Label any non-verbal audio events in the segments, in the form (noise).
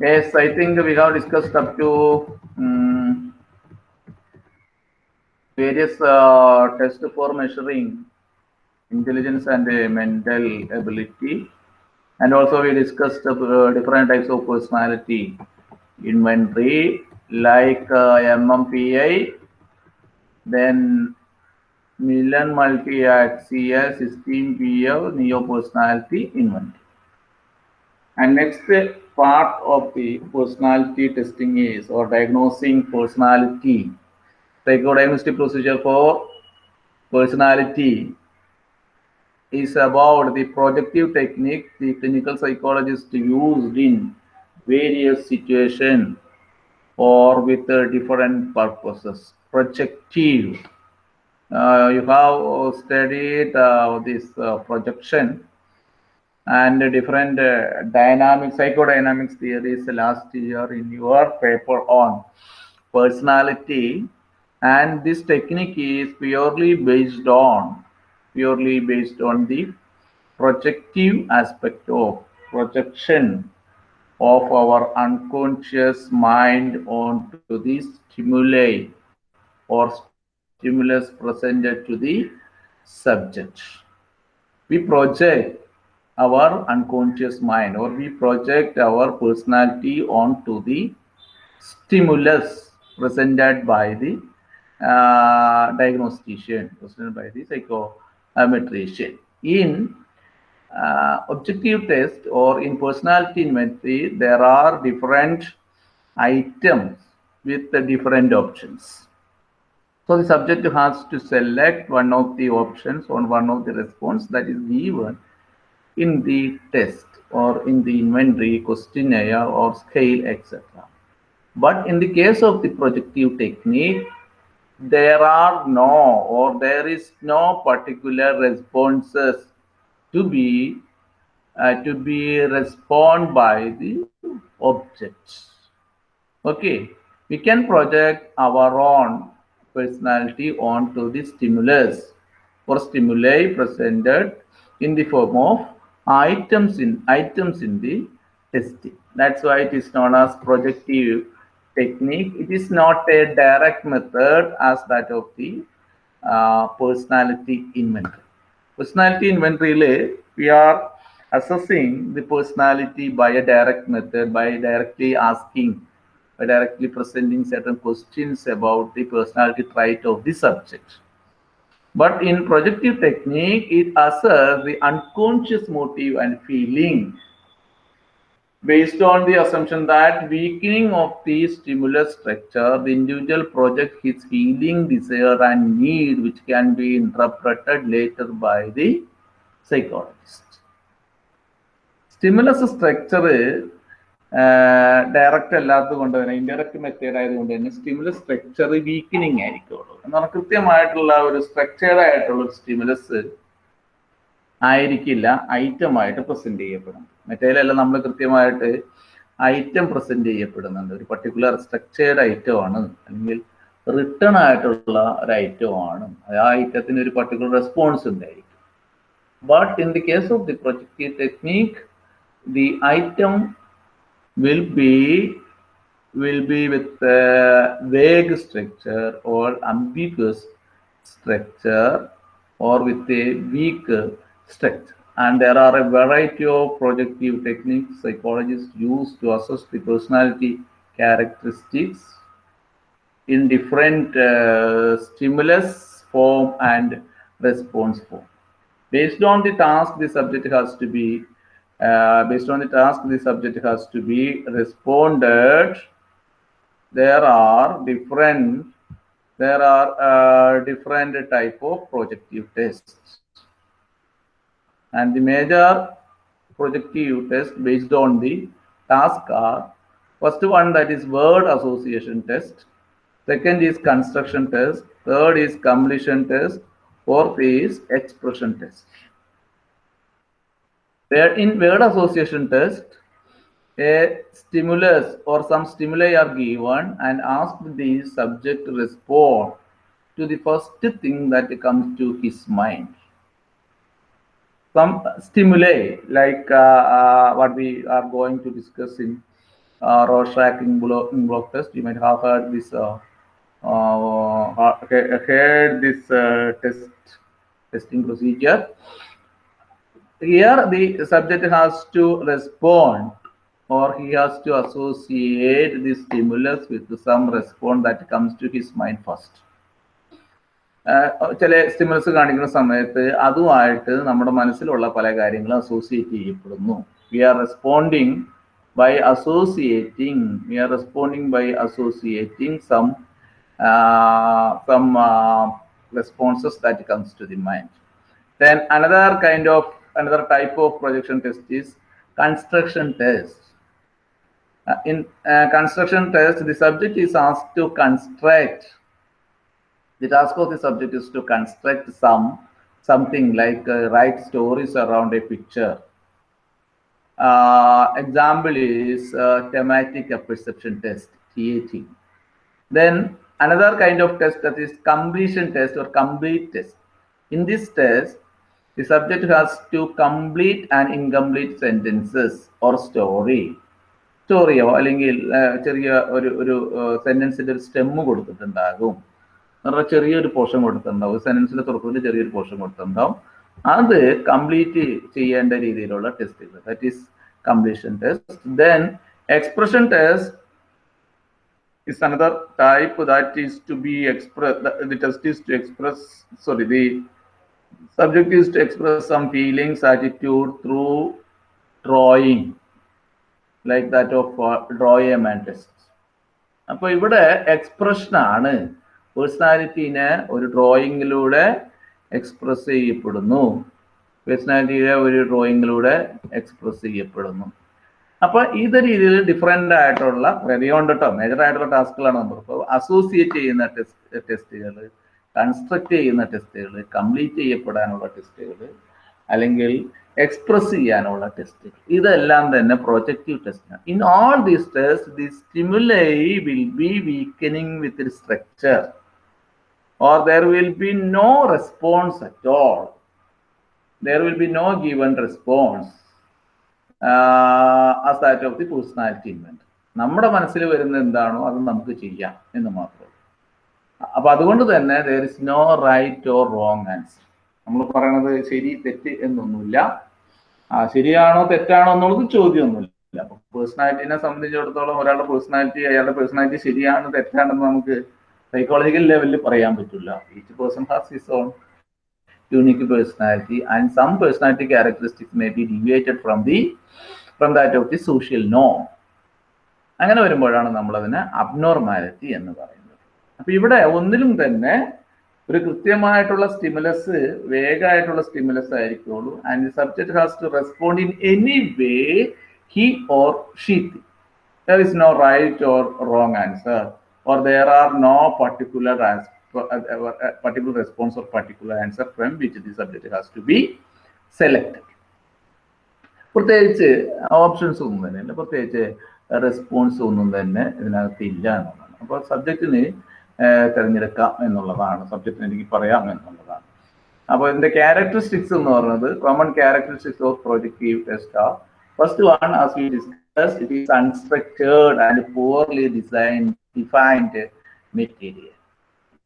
Yes, I think we have discussed up to um, various uh, tests for measuring intelligence and uh, mental ability. And also we discussed uh, different types of personality inventory like uh, MMPI, then Milan multi-axial system PL neo-personality inventory. And next part of the personality testing is or diagnosing personality. Psychodiagnostic procedure for personality is about the projective technique the clinical psychologist used in various situations or with uh, different purposes. Projective. Uh, you have studied uh, this uh, projection and different uh, dynamic psychodynamics theories last year in your paper on personality. And this technique is purely based on purely based on the projective aspect of projection of our unconscious mind onto the stimuli or stimulus presented to the subject. We project our unconscious mind or we project our personality onto the stimulus presented by the uh, diagnostician, presented by the psychometrician. In uh, objective test or in personality inventory, there are different items with the different options. So the subject has to select one of the options on one of the response that is given in the test or in the inventory questionnaire or scale etc but in the case of the projective technique there are no or there is no particular responses to be uh, to be respond by the objects. Okay. We can project our own personality onto the stimulus or stimuli presented in the form of items in items in the testing. That's why it is known as projective technique. It is not a direct method as that of the uh, personality inventory. Personality inventory, we are assessing the personality by a direct method, by directly asking, by directly presenting certain questions about the personality trait of the subject. But in projective technique, it asserts the unconscious motive and feeling based on the assumption that weakening of the stimulus structure, the individual projects his feeling, desire, and need, which can be interpreted later by the psychologist. Stimulus structure direct അല്ലാത്തത് കൊണ്ട് തന്നെ indirect method ആയതുകൊണ്ട് തന്നെ stimulus structure weakening ആയിരിക്കുള്ളൂ. എന്നാൽ കൃത്യമായിട്ടുള്ള ഒരു structured ആയിട്ടുള്ള ഒരു സ്റ്റിമുലസ് ആയിരിക്കില്ല ഐറ്റം ആയിട്ട് പ്രസന്റ് ചെയ്യപ്പെടും മറ്റേലെല്ലാം നമ്മൾ കൃത്യമായിട്ട് ഐറ്റം പ്രസന്റ് ചെയ്യപ്പെടുന്നുണ്ട് ഒരു പർട്ടിക്കുലർ സ്ട്രക്ചേർഡ് ഐറ്റം ആണ് അല്ലെങ്കിൽ റിട്ടേൺ ആയിട്ടുള്ള ഒരു ഐറ്റം ആണ്. ആ ഐറ്റത്തിന് ഒരു പർട്ടിക്കുലർ റെസ്പോൺസ് ഉണ്ടായിരിക്കും. But in the case of the projective technique the item will be will be with a vague structure or ambiguous structure or with a weak structure. And there are a variety of projective techniques psychologists use to assess the personality characteristics in different uh, stimulus form and response form. Based on the task the subject has to be uh, based on the task the subject has to be responded. There are different there are uh, different type of projective tests. And the major projective test based on the task are first one that is word association test. Second is construction test. Third is completion test. Fourth is expression test where in word association test, a stimulus or some stimuli are given and asked the subject to respond to the first thing that comes to his mind. Some stimuli, like uh, uh, what we are going to discuss in uh, Rorschach block, block test. You might have heard this, uh, uh, heard this uh, test testing procedure Here, the subject has to respond or he has to associate the stimulus with some response that comes to his mind first. ചില stimulus കാണിക്കുന്ന സമയത്ത് അതുമായിട്ട് നമ്മുടെ മനസ്സിലുള്ള പല കാര്യങ്ങളും associate ചെയ്യപ്പെടുന്നു we are responding by associating we are responding by associating some uh, some uh, responses that comes to the mind then another kind of another type of projection test is construction test uh, in construction test the subject is asked to construct the task of the subject is to construct some something like write stories around a picture uh, example is uh, thematic perception test, TAT. Then another kind of test that is completion test or complete test. In this test, the subject has to complete an incomplete sentences or story. സ്റ്റോറിയോ അല്ലെങ്കിൽ ചെറിയ ഒരു ഒരു സെന്റൻസിന്റെ ഒരു stem കൊടുത്തിട്ടുണ്ടാകും. എന്നുള്ള ചെറിയൊരു portion കൊടുത്തിട്ടുണ്ടാവും സെന്റൻസിന്റെ തുറക്കുന്നതിന് ചെറിയൊരു പോർഷൻ കൊടുത്തിട്ടുണ്ടാവും അത് കംപ്ലീറ്റ് ചെയ്യേണ്ട രീതിയിലുള്ള ടെസ്റ്റുകൾ that is completion test then expression test is another type that is to be expressed the test is to express sorry the subject is to express some feelings attitude through drawing like that of uh, draw a mantis. അപ്പോൾ ഇവിടെ expression ആണ്. പേഴ്സണാലിറ്റീനെ ഒരു ഡ്രോയിങ്ങിലൂടെ express ചെയ്യപ്പെടുന്നു. പേഴ്സണാലിറ്റിയുടെ ഒരു ഡ്രോയിങ്ങിലൂടെ express ചെയ്യപ്പെടുന്നു. അപ്പോൾ ഇത് രീതിയിൽ ഡിഫറെന്റ് ആയിട്ടുള്ള റെഡിയോണ്ട് കേട്ടോ മേജർ ആയിട്ടുള്ള ടാസ്കുകളാണ് നമ്മൾ ഇപ്പോൾ അസോസിയേറ്റ് ചെയ്യുന്ന ടെസ്റ്റ് ടെസ്റ്റുകൾ കൺസ്ട്രക്ട് ചെയ്യുന്ന ടെസ്റ്റുകൾ കംപ്ലീറ്റ് ചെയ്യപ്പെടാനുള്ള ടെസ്റ്റുകൾ അല്ലെങ്കിൽ എക്സ്പ്രസ് ചെയ്യാനുള്ള ടെസ്റ്റുകൾ ഇതെല്ലാം തന്നെ പ്രൊജക്റ്റീവ് ടെസ്റ്റാണ് in all these test the stimuli will be weakening with structure or there will be no response at all there will be no given response as that of the personality invent. നമ്മുടെ മനസ്സിൽ വരുന്ന എന്താണോ അത് നമുക്ക് ചെയ്യാം എന്ന് മാത്രം അപ്പൊ അതുകൊണ്ട് തന്നെ there is no right or wrong answer നമ്മൾ പറയണത് ശരി തെറ്റ് എന്നൊന്നുമില്ല. ശരിയാണോ തെറ്റാണോ എന്നുള്ളത് ചോദ്യമൊന്നുമില്ല. അപ്പൊ പേഴ്സണാലിറ്റിനെ സംബന്ധിച്ചിടത്തോളം ഒരാളുടെ പേഴ്സണാലിറ്റി അയാളുടെ പേഴ്സണാലിറ്റി ശരിയാണ് തെറ്റാണെന്ന് നമുക്ക് സൈക്കോളജിക്കൽ ലെവലിൽ പറയാൻ പറ്റില്ല. Each person has his own unique personality and some personality characteristics may be deviated from the from that of the social no അങ്ങനെ വരുമ്പോഴാണ് നമ്മൾ അതിനെ അബ്നോർമാലിറ്റി എന്ന് പറയുന്നത്. അപ്പൊ ഇവിടെ ഒന്നിലും തന്നെ ഒരു കൃത്യമായിട്ടുള്ള സ്റ്റിമുലസ് വേഗമായിട്ടുള്ള stimulus ആയിരിക്കുള്ളൂ. And subject has to respond in any way he or she there is no right or wrong answer or there are no particular particular response or particular answer from which the subject has to be select. പ്രത്യേകിച്ച് options ഒന്നും തന്നെ ഇല്ല. പ്രത്യേകിച്ച് response ഒന്നും തന്നെ ഇതിനകത്ത് ഇല്ല എന്നുള്ളതാണ്. അപ്പോൾ സബ്ജക്റ്റിന് തിരഞ്ഞെടുക്കാം എന്നുള്ളതാണ് സബ്ജക്റ്റിന് എനിക്ക് പറയാം എന്നുള്ളതാണ് അപ്പോൾ ഇതിന്റെ ക്യാരക്ടറിസ്റ്റിക്സ് എന്ന് പറയുന്നത് common characteristics of projective test are first one as we discuss it is unstructured and poorly design defined material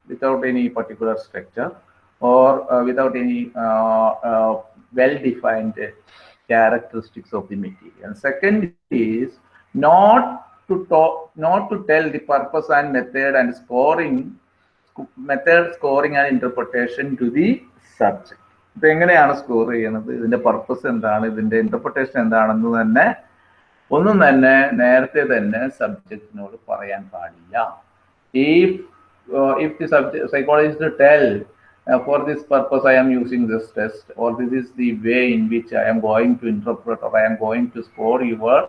without any particular structure or without any well defined characteristics of the material. Second is not to talk, not to tell the purpose and method and scoring method scoring and interpretation to the subject. ഇത് എങ്ങനെയാണ് score ചെയ്യുന്നത്? ഇതിന്റെ purpose എന്താണ്? ഇതിന്റെ interpretation എന്താണെന്ന് തന്നെ ഒന്നും തന്നെ നേരത്തെ തന്നെ സബ്ജക്റ്റിനോട് പറയാൻ പാടില്ല. If if the subject psychologist tell for this purpose I am using this test or this is the way in which I am going to or i I am going to score your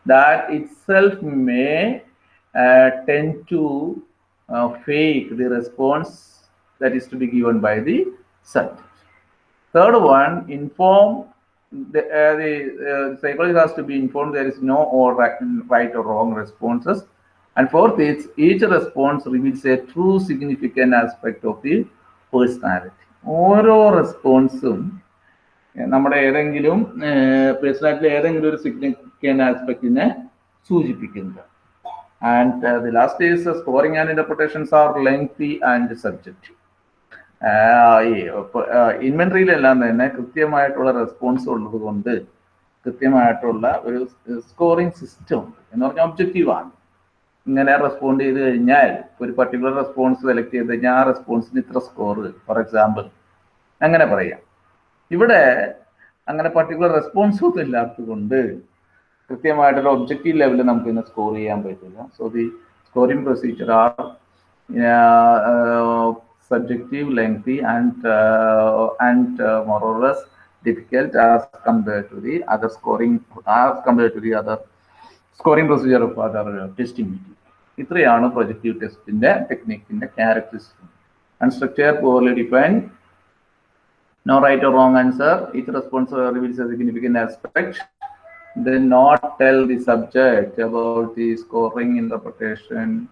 Responses that itself may tend to fake the response that is to be given by the subject. Third one, inform the, uh, the uh, psychologist has to be informed there is no or right, right or wrong responses. And fourth is each response reveals a true significant aspect of the personality. ഓരോ റെസ്പോൺസും നമ്മുടെ ഏതെങ്കിലും പേഴ്സണാലിറ്റിയിലെ ഏതെങ്കിലും ഒരു significant ആസ്പെക്റ്റിനെ സൂചിപ്പിക്കുന്നത്. And the last is scoring and interpretations are lengthy and subjective ഇൻവെൻട്രിയിലെല്ലാം ഇൻവെന്ററിയിലെല്ലാം തന്നെ കൃത്യമായിട്ടുള്ള റെസ്പോൺസ് ഉള്ളത് കൊണ്ട് കൃത്യമായിട്ടുള്ള ഒരു സ്കോറിങ് സിസ്റ്റം ഉണ്ട്. എന്ന് പറഞ്ഞാൽ ഒബ്ജക്റ്റീവാണ് ഇങ്ങനെ റെസ്പോണ്ട് ചെയ്ത് കഴിഞ്ഞാൽ ഒരു പർട്ടിക്കുലർ റെസ്പോൺസ് സെലക്ട് ചെയ്ത് കഴിഞ്ഞാൽ ആ റെസ്പോൺസിന് ഇത്ര സ്കോർ ഫോർ എക്സാമ്പിൾ അങ്ങനെ പറയാം. ഇവിടെ അങ്ങനെ പർട്ടിക്കുലർ റെസ്പോൺസ് ഒന്നും ഇല്ലാത്തത് കൊണ്ട് കൃത്യമായിട്ടുള്ള ഒബ്ജക്റ്റീവ് ലെവലിൽ നമുക്ക് ഇന്ന് സ്കോർ ചെയ്യാൻ പറ്റില്ല so the scoring procedure are subjective lengthy and and laborious difficult as compared to the as compared to the to the as compared to the other other uh, media. ഇത്രയാണ് projective ടെസ്റ്റിന്റെ ടെക്നിക്കിന്റെ characteristic unstructure poorly define No right or wrong answer. Each response reveals a significant aspect. Then not tell the subject about the scoring, interpretation,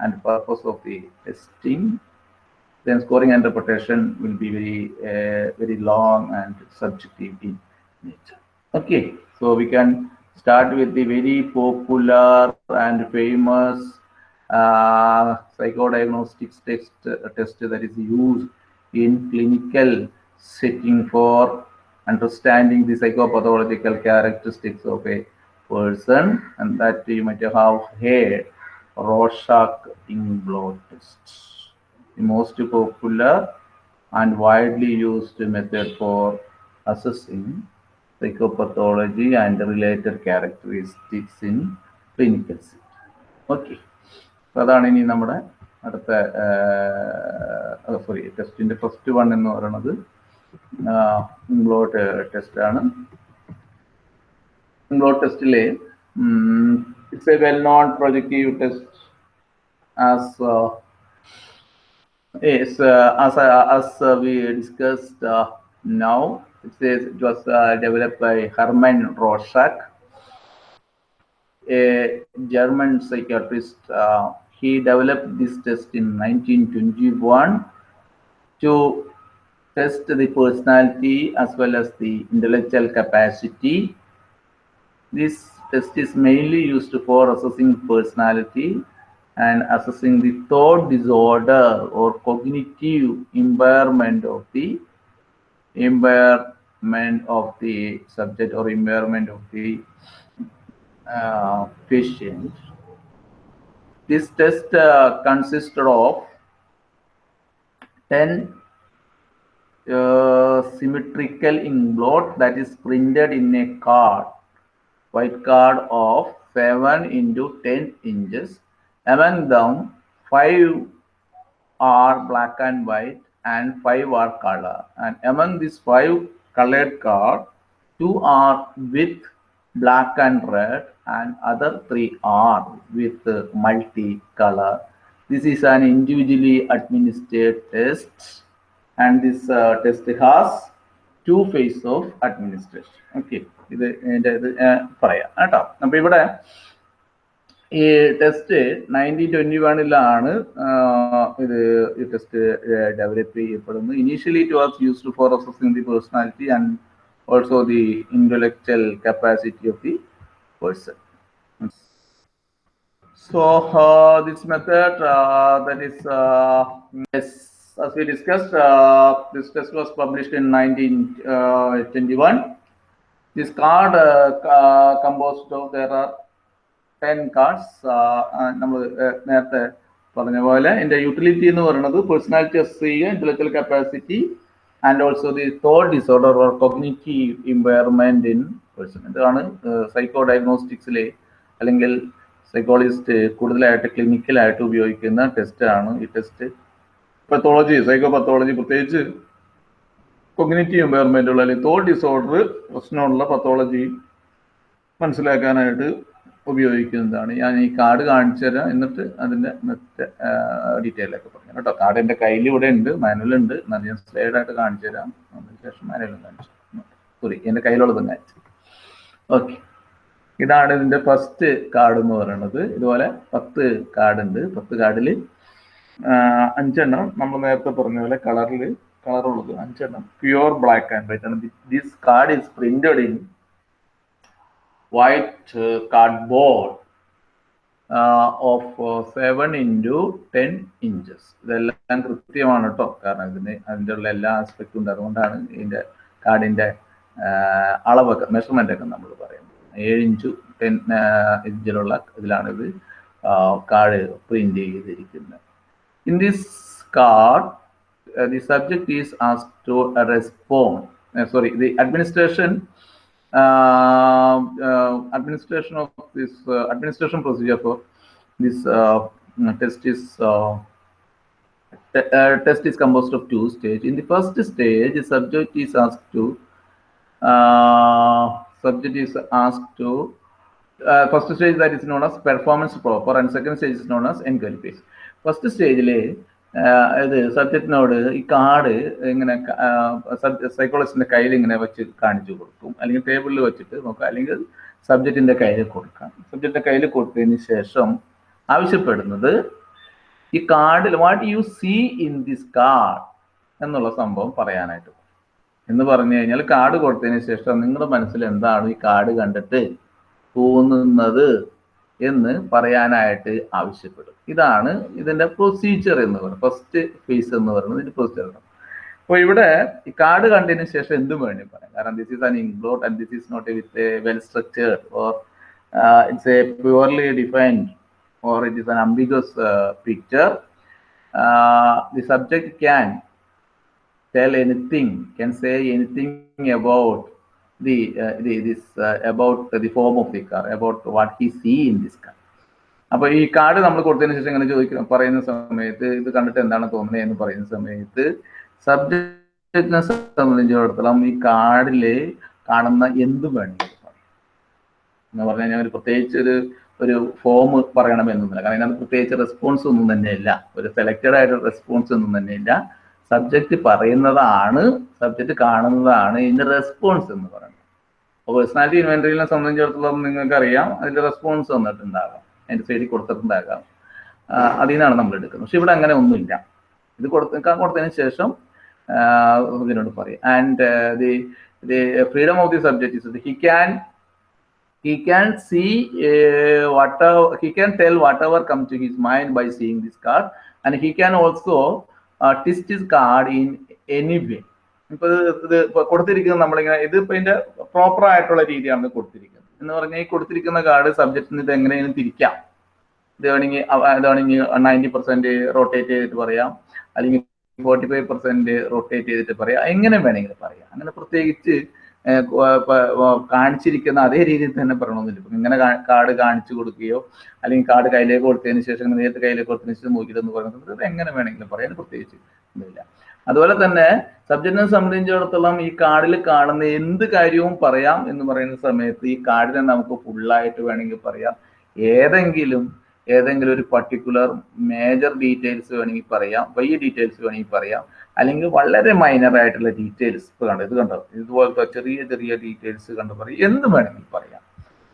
and purpose of the testing. Then scoring and interpretation will be very, uh, very long and subjective in nature. Okay, so we can start with the very popular and famous uh, psychodiagnostics test, uh, test that is used in clinical setting for understanding the psychopathological characteristics of a person and that you might have heard Rorschach in blood test the most popular and widely used method for assessing psychopathology and related characteristics in clinical setting. Okay. അപ്പോൾ അതാണ് ഇനി നമ്മുടെ അടുത്ത sorry ടെസ്റ്റിന്റെ first one എന്ന് പറയുന്നത് ഇംഗ്ലോട്ട് test ആണ് ഇംഗ്ലോട്ട് ടെസ്റ്റിലെ it's a well known projective test as Yes, uh, as uh, as uh, we discussed uh, now, it says it was uh, developed by Hermann Rorschach, a German psychiatrist. Uh, he developed this test in 1921 to test the personality as well as the intellectual capacity. This test is mainly used for assessing personality and assessing the thought disorder or cognitive impairment of the impairment of the subject or impairment of the uh, patient. This test uh, consisted of 10 symmetrical inkblot that is printed in a card, white card of 7 into 10 inches among them five are black and white and five are color and among these five colored card two are with black and red and other three are with multi-color. this is an individually administered test and this uh, test has two phase of administration. Okay. ഇത് എന്റെ ഇത് പറയാം. കേട്ടോ. അപ്പൊ ഇവിടെ ഈ test nineteen twenty വണ്ണിലാണ് ഇത് ഈ ടെസ്റ്റ് ഡെവലപ്പ് ചെയ്യപ്പെടുന്നത്. Initially it was used for assessing the personality and also the intellectual capacity of the person so this method uh, uh, as we discussed, uh, this test was published in 1921. This card uh, uh, composed of there are ten cards നമ്മൾ നേരത്തെ പറഞ്ഞ പോലെ എന്റെ utility എന്ന് പറയുന്നത് personality ചെയ്യുക intellectual capacity and also the thought disorder or cognitive impairment in person ഇതാണ് psycho ഡയഗ്നോസ്റ്റിക്സിലെ അല്ലെങ്കിൽ സൈക്കോളജിസ്റ്റ് കൂടുതലായിട്ട് ക്ലിനിക്കലായിട്ട് ഉപയോഗിക്കുന്ന ടെസ്റ്റാണ് ഈ ടെസ്റ്റ് പത്തോളജി സൈക്കോ പത്തോളജി പ്രത്യേകിച്ച് കൊഗ്നേറ്റീവ് എംപയർമെന്റുള്ള അല്ലെങ്കിൽ തോൾ ഡിസോർഡർ പ്രശ്നമുള്ള പത്തോളജി മനസ്സിലാക്കാനായിട്ട് ഉപയോഗിക്കുന്നതാണ്. ഞാൻ ഈ കാർഡ് കാണിച്ചു തരാം. എന്നിട്ട് മറ്റേ ഡീറ്റെയിൽ ഒക്കെ പറഞ്ഞു കേട്ടോ. കാർഡ് എന്റെ കയ്യിൽ ഇവിടെ ഉണ്ട് മാനുവൽ ഉണ്ട്. എന്നാൽ ഞാൻ സ്ലൈഡ് ആയിട്ട് കാണിച്ചു തരാം. അതിനുശേഷം മാനുവലും കാണിച്ചു സോറി എന്റെ കയ്യിലുള്ളതും കാണിച്ചു ഓക്കെ ഇതാണ് ഇതിന്റെ ഫസ്റ്റ് കാർഡ് എന്ന് പറയുന്നത്. ഇതുപോലെ പത്ത് കാർഡ് ഉണ്ട്. പത്ത് കാർഡിൽ അഞ്ചെണ്ണം നമ്മൾ നേരത്തെ പറഞ്ഞ പോലെ കളറിൽ കളറുള്ളത് അഞ്ചെണ്ണം. പ്യുവർ ബ്ലാക്ക് ആൻഡ് വൈറ്റ് ആണ്. This card is printed in white cardboard of seven into ten inches ഇതെല്ലാം കൃത്യമാണ് കേട്ടോ കാരണം ഇതിന് അതിന്റെ ഉള്ള എല്ലാ ആസ്പെക്റ്റും ഉണ്ട്. അതുകൊണ്ടാണ് ഇതിന്റെ കാർഡിന്റെ അളവൊക്കെ മെഷർമെന്റ് ഒക്കെ നമ്മൾ പറയുന്നത്. ഏഴ് ഇഞ്ചു ടെൻ ഇഞ്ചിലുള്ള ഇതിലാണ് ഇത് കാർഡ് പ്രിന്റ് ചെയ്തിരിക്കുന്നത്. In this card, uh, the subject is asked to respond. Uh, sorry, the administration um, uh, administration of this uh, administration procedure for this uh, mm, test is test is composed of two stages. In the first stage, the subject is asked to subject is asked to uh, first stage that is known as performance proper and second stage is known as enquiry phase first സ്റ്റേജിൽ അതായത് സബ്ജക്റ്റിനോട് ഈ card ഇങ്ങനെ സൈക്കോളജിസ്റ്റിന്റെ കയ്യിൽ ഇങ്ങനെ വെച്ച് കാണിച്ചു കൊടുക്കും. അല്ലെങ്കിൽ ടേബിളിൽ വെച്ചിട്ട് നോക്കാം. അല്ലെങ്കിൽ സബ്ജക്റ്റിന്റെ കയ്യിൽ കൊടുക്കാം. സബ്ജക്റ്റിന്റെ കയ്യിൽ കൊടുത്തതിന് ശേഷം ആവശ്യപ്പെടുന്നത് ഈ കാർഡിൽ what you see in this card എന്നുള്ള സംഭവം പറയാനായിട്ട് എന്ന് പറഞ്ഞു കഴിഞ്ഞാൽ കാർഡ് കൊടുത്തതിന് ശേഷം നിങ്ങളുടെ മനസ്സിൽ എന്താണ് ഈ കാർഡ് കണ്ടിട്ട് തോന്നുന്നത്? എന്ന് പറയാനായിട്ട് ആവശ്യപ്പെടും. ഇതാണ് ഇതിന്റെ പ്രൊസീജിയർ എന്ന് പറയുന്നത്. ഫസ്റ്റ് ഫേസ് എന്ന് പറയുന്നത് ഇതിന്റെ പ്രൊസീജിയർ അപ്പോൾ ഇവിടെ ഈ കാർഡ് കണ്ടതിന് ശേഷം എന്തും വേണ്ടി പറയാം. കാരണം this is an inkblot and this is not with a well structured or it's a purely defined or it is an ambiguous picture the subject can tell anything can say anything about the, uh, the this uh, about the form of the car, about what he see in this car. അപ്പൊ ഈ card നമ്മൾ കൊടുത്തതിന് ശേഷം ഇങ്ങനെ ചോദിക്കുന്ന പറയുന്ന സമയത്ത് ഇത് കണ്ടിട്ട് എന്താണ് തോന്നുന്നത് എന്ന് പറയുന്ന സമയത്ത് സബ്ജക്റ്റിനെ സംബന്ധിച്ചിടത്തോളം ഈ കാർഡിൽ കാണുന്ന എന്തും വേണമെങ്കിലും എന്ന് പറഞ്ഞു കഴിഞ്ഞാൽ ഒരു പ്രത്യേകിച്ച് ഒരു ഒരു ഫോം പറയണമെന്നൊന്നുമില്ല. കാരണം അതിനകത്ത് പ്രത്യേകിച്ച് റെസ്പോൺസ് ഒന്നും തന്നെയില്ല. ഒരു സെലക്റ്റഡ് ആയിട്ട് റെസ്പോൺസ് ഒന്നും തന്നെയില്ല. സബ്ജക്റ്റ് പറയുന്നതാണ് സബ്ജക്റ്റ് കാണുന്നതാണ് ഇതിന്റെ റെസ്പോൺസ് എന്ന് പറയുന്നത്. അപ്പോൾ പേഴ്സണാലിറ്റി ഇൻവെന്ററിനെ സംബന്ധിച്ചിടത്തോളം നിങ്ങൾക്ക് അറിയാം അതിന്റെ റെസ്പോൺസ് വന്നിട്ടുണ്ടാകാം. അതിന്റെ സൈഡിൽ കൊടുത്തിട്ടുണ്ടാകാം. അതിൽ നിന്നാണ് നമ്മൾ എടുക്കുന്നത്. പക്ഷെ ഇവിടെ അങ്ങനെ ഒന്നുമില്ല. ഇത് കൊടുത്ത കൊടുത്തതിന് ശേഷം ഇതിനോട് പറയും. And the the freedom of the subject is he can he can see uh, he he tell tell whatever comes to his mind by seeing this card. And he can also twist is card in any way ഇപ്പൊ ഇത് കൊടുത്തിരിക്കുന്നത് നമ്മളിങ്ങനെ ഇത് ഇപ്പൊ ഇതിന്റെ proper ആയിട്ടുള്ള രീതിയാണ് കൊടുത്തിരിക്കുന്നത്. എന്ന് പറഞ്ഞാൽ ഈ കൊടുത്തിരിക്കുന്ന കാർഡ് സബ്ജക്റ്റിന് ഇത് എങ്ങനെയും തിരിക്കാം. ഇത് വേണമെങ്കിൽ ഇത് വേണമെങ്കിൽ നയന്റി പെർസെന്റ് റൊട്ടേറ്റ് ചെയ്തിട്ട് പറയാം. അല്ലെങ്കിൽ ഫോർട്ടി ഫൈവ് പെർസെന്റ് റൊട്ടേറ്റ് ചെയ്തിട്ട് പറയാം. എങ്ങനെ വേണമെങ്കിലും പറയാം. അങ്ങനെ പ്രത്യേകിച്ച് കാണിച്ചിരിക്കുന്ന അതേ രീതിയിൽ തന്നെ പറയണമെന്നില്ല ഇപ്പം ഇങ്ങനെ കാർഡ് കാണിച്ചു കൊടുക്കുകയോ അല്ലെങ്കിൽ കാർഡ് കയ്യിലേക്ക് കൊടുത്തതിന് ശേഷം നേരിട്ട് കയ്യിലേക്ക് കൊടുത്തതിന് ശേഷം നോക്കിയിട്ടെന്ന് പറയുന്നത് എങ്ങനെ വേണമെങ്കിലും പറയാൻ പ്രത്യേകിച്ച് ഒന്നുമില്ല. അതുപോലെ തന്നെ സബ്ജക്റ്റിനെ സംബന്ധിച്ചിടത്തോളം ഈ കാർഡിൽ കാണുന്ന എന്ത് കാര്യവും പറയാം എന്ന് പറയുന്ന സമയത്ത് ഈ കാർഡിനെ നമുക്ക് ഫുള്ളായിട്ട് വേണമെങ്കിൽ പറയാം. ഏതെങ്കിലും ഏതെങ്കിലും ഒരു പർട്ടിക്കുലർ മേജർ ഡീറ്റെയിൽസ് വേണമെങ്കിൽ പറയാം. വലിയ ഡീറ്റെയിൽസ് വേണമെങ്കിൽ പറയാം. അല്ലെങ്കിൽ വളരെ മൈനർ ആയിട്ടുള്ള ഡീറ്റെയിൽസ് ഇപ്പൊ കണ്ടോ? ഇത് കണ്ടോ? ഇതുപോലത്തെ ചെറിയ ചെറിയ ഡീറ്റെയിൽസ് കണ്ടു? പറയും. എന്ത് വേണമെങ്കിൽ പറയാം.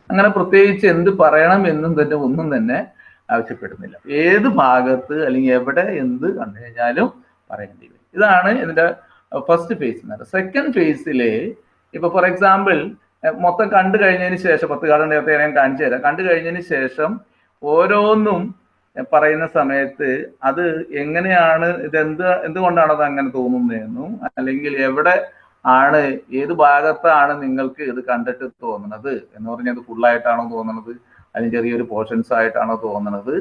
അങ്ങനെ പ്രത്യേകിച്ച് എന്ത് പറയണം എന്നും തന്നെ ഒന്നും തന്നെ ആവശ്യപ്പെടുന്നില്ല. ഏത് ഭാഗത്ത് അല്ലെങ്കിൽ എവിടെ എന്ത് കണ്ടു കഴിഞ്ഞാലും പറയേണ്ടി വരും. ഇതാണ് ഇതിന്റെ ഫസ്റ്റ് ഫേസ് എന്ന് പറയുന്നത്. സെക്കൻഡ് ഫേസിൽ ഇപ്പൊ ഫോർ എക്സാമ്പിൾ മൊത്തം കണ്ടു കഴിഞ്ഞതിന് ശേഷം പത്ത് കാലം നേരത്തെ ഞാൻ കാണിച്ചു തരാം. കണ്ടു കഴിഞ്ഞതിന് ശേഷം ഓരോന്നും പറയുന്ന സമയത്ത് അത് എങ്ങനെയാണ് ഇതെന്ത് എന്തുകൊണ്ടാണ് അത് അങ്ങനെ തോന്നുന്നതെന്നും അല്ലെങ്കിൽ എവിടെ ആണ് ഏത് ഭാഗത്താണ് നിങ്ങൾക്ക് ഇത് കണ്ടിട്ട് തോന്നുന്നത് എന്ന് പറഞ്ഞാൽ അത് ഫുള്ളായിട്ടാണോ തോന്നുന്നത് അല്ലെങ്കിൽ ചെറിയൊരു പോർഷൻസ് ആയിട്ടാണോ തോന്നുന്നത്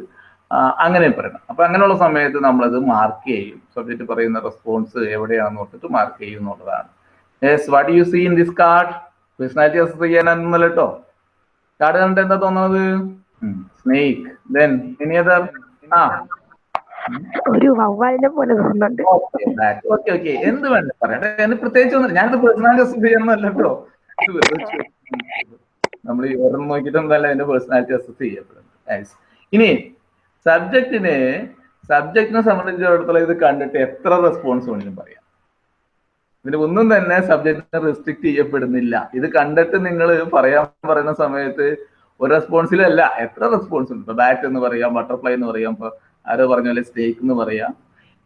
അങ്ങനെ പറയണം. അപ്പൊ അങ്ങനെയുള്ള സമയത്ത് നമ്മളത് മാർക്ക് ചെയ്യും. സബ്ജക്റ്റ് പറയുന്ന റെസ്പോൺസ് എവിടെയാണെന്ന് ഓർത്തിട്ട് മാർക്ക് ചെയ്യും എന്നുള്ളതാണ്. What you see in this card personality assess ചെയ്യാനൊന്നുമല്ല card കണ്ടിട്ട് എന്താ തോന്നുന്നത് സ്നേക്ക് ദെൻ എനി അതർ ആ. ഒരു വവ്വാലിനെ പോലെ തോന്നുന്നുണ്ട്. ഓക്കെ ഓക്കെ എന്ത് വേണ്ട പറയട്ടെ എന്നെ പ്രത്യേകിച്ച് ഒന്നും ഞാനിത് പേഴ്സണാലിറ്റി അസസ് ചെയ്യണമെന്നല്ല കേട്ടോ നമ്മൾ നോക്കിയിട്ടൊന്നല്ല എന്റെ പേഴ്സണാലിറ്റി അസസ് ചെയ്യപ്പെടുന്നത് ഇനി സബ്ജക്റ്റിന് സബ്ജക്റ്റിനെ സംബന്ധിച്ചിടത്തോളം ഇത് കണ്ടിട്ട് എത്ര റെസ്പോൺസ് വേണമെങ്കിലും പറയാം. ഇതിന് ഒന്നും തന്നെ സബ്ജക്റ്റിനെ റെസ്ട്രിക്ട് ചെയ്യപ്പെടുന്നില്ല. ഇത് കണ്ടിട്ട് നിങ്ങൾ പറയാൻ പറയുന്ന സമയത്ത് ഒരു റെസ്പോൺസിലല്ല എത്ര റെസ്പോൺസ് ഉണ്ട്? ഇപ്പൊ ബാറ്റ് എന്ന് പറയാം ബട്ടർഫ്ലൈ എന്ന് പറയാം ഇപ്പൊ ആരോ പറഞ്ഞ പോലെ സ്റ്റേക്ക് എന്ന് പറയാം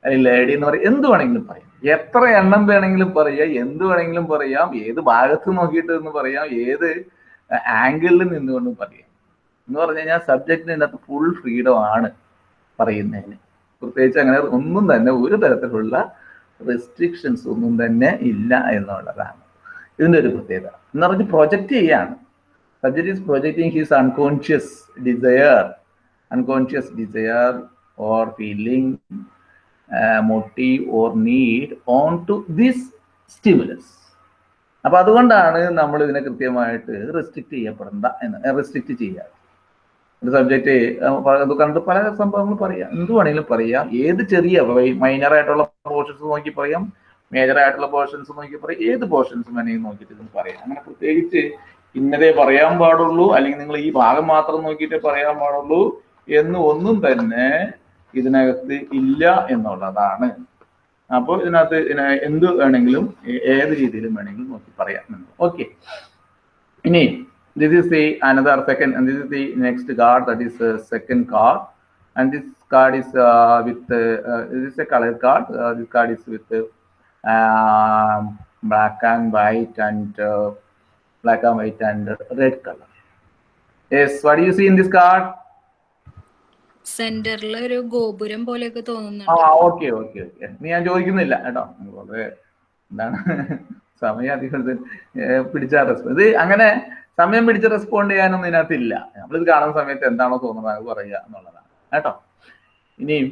അല്ലെങ്കിൽ ലേഡി എന്ന് പറയാം എന്ത് വേണമെങ്കിലും പറയാം. എത്ര എണ്ണം വേണമെങ്കിലും പറയാം എന്ത് വേണമെങ്കിലും പറയാം ഏത് ഭാഗത്ത് നോക്കിയിട്ട് എന്ന് പറയാം ഏത് ആംഗിളിൽ നിന്നുകൊണ്ടും പറയാം. എന്ന് പറഞ്ഞു കഴിഞ്ഞാൽ ഇതിനകത്ത് ഫുൾ ഫ്രീഡം ആണ് പറയുന്നതിന്. പ്രത്യേകിച്ച് അങ്ങനെ ഒന്നും തന്നെ ഒരു തരത്തിലുള്ള റെസ്ട്രിക്ഷൻസ് ഒന്നും തന്നെ ഇല്ല എന്നുള്ളതാണ്. ഇതിന്റെ ഒരു പ്രത്യേകത. എന്ന് പറഞ്ഞ് പ്രൊജക്റ്റ് ചെയ്യാണ്. Subject is projecting his unconscious desire unconscious desire or feeling, uh, or or on to this stimulus. അപ്പൊ അതുകൊണ്ടാണ് നമ്മൾ ഇതിനെ കൃത്യമായിട്ട് റെസ്ട്രിക്ട് ചെയ്യപ്പെടേണ്ട എന്ന് റെസ്ട്രിക്ട് ചെയ്യാറ് ഒരു സബ്ജക്റ്റ് കണ്ട് പല സംഭവങ്ങൾ പറയാം. എന്ത് വേണമെങ്കിലും പറയാം. ഏത് ചെറിയ മൈനർ ആയിട്ടുള്ള പോർഷൻസ് നോക്കി പറയാം. മേജർ ആയിട്ടുള്ള പോർഷൻസ് നോക്കി പറയാം. ഏത് പോർഷൻസ് വേണമെങ്കിൽ നോക്കിയിട്ട് പറയാം. അങ്ങനെ പ്രത്യേകിച്ച് ഇന്നതേ പറയാൻ പാടുള്ളൂ അല്ലെങ്കിൽ നിങ്ങൾ ഈ ഭാഗം മാത്രം നോക്കിയിട്ട് പറയാൻ പാടുള്ളൂ എന്ന് ഒന്നും തന്നെ ഇതിനകത്ത് ഇല്ല എന്നുള്ളതാണ്. അപ്പോൾ ഇതിനകത്ത് ഇതിന- എന്ത് വേണമെങ്കിലും ഏത് രീതിയിലും വേണമെങ്കിലും നോക്കി പറയാം ഓക്കെ. ഇനി this is the another second and this is the next card that is uh, second card. And this card is a with card this this is a color card. White card is with uh, um, black and white and red color. Yes what do you see in this card? സെന്ററിൽ ഒരു ഗോപുരം പോലെയൊക്കെ ആ തോന്നുന്നുണ്ട് okay okay okay നീ ഞാൻ ചോദിക്കുന്നില്ല. കേട്ടോ വളരെ എന്താണ്? (laughs) സമയം അധികം പിടിച്ച റെസ്പോണ്ട് ഇത് അങ്ങനെ സമയം പിടിച്ച് റെസ്പോണ്ട് ചെയ്യാനൊന്നും ഇതിനകത്തില്ല. നമ്മളിത് കാണുന്ന സമയത്ത് എന്താണോ തോന്നുന്നത് അത് പറയുക എന്നുള്ളതാണ്. കേട്ടോ? ഇനിയും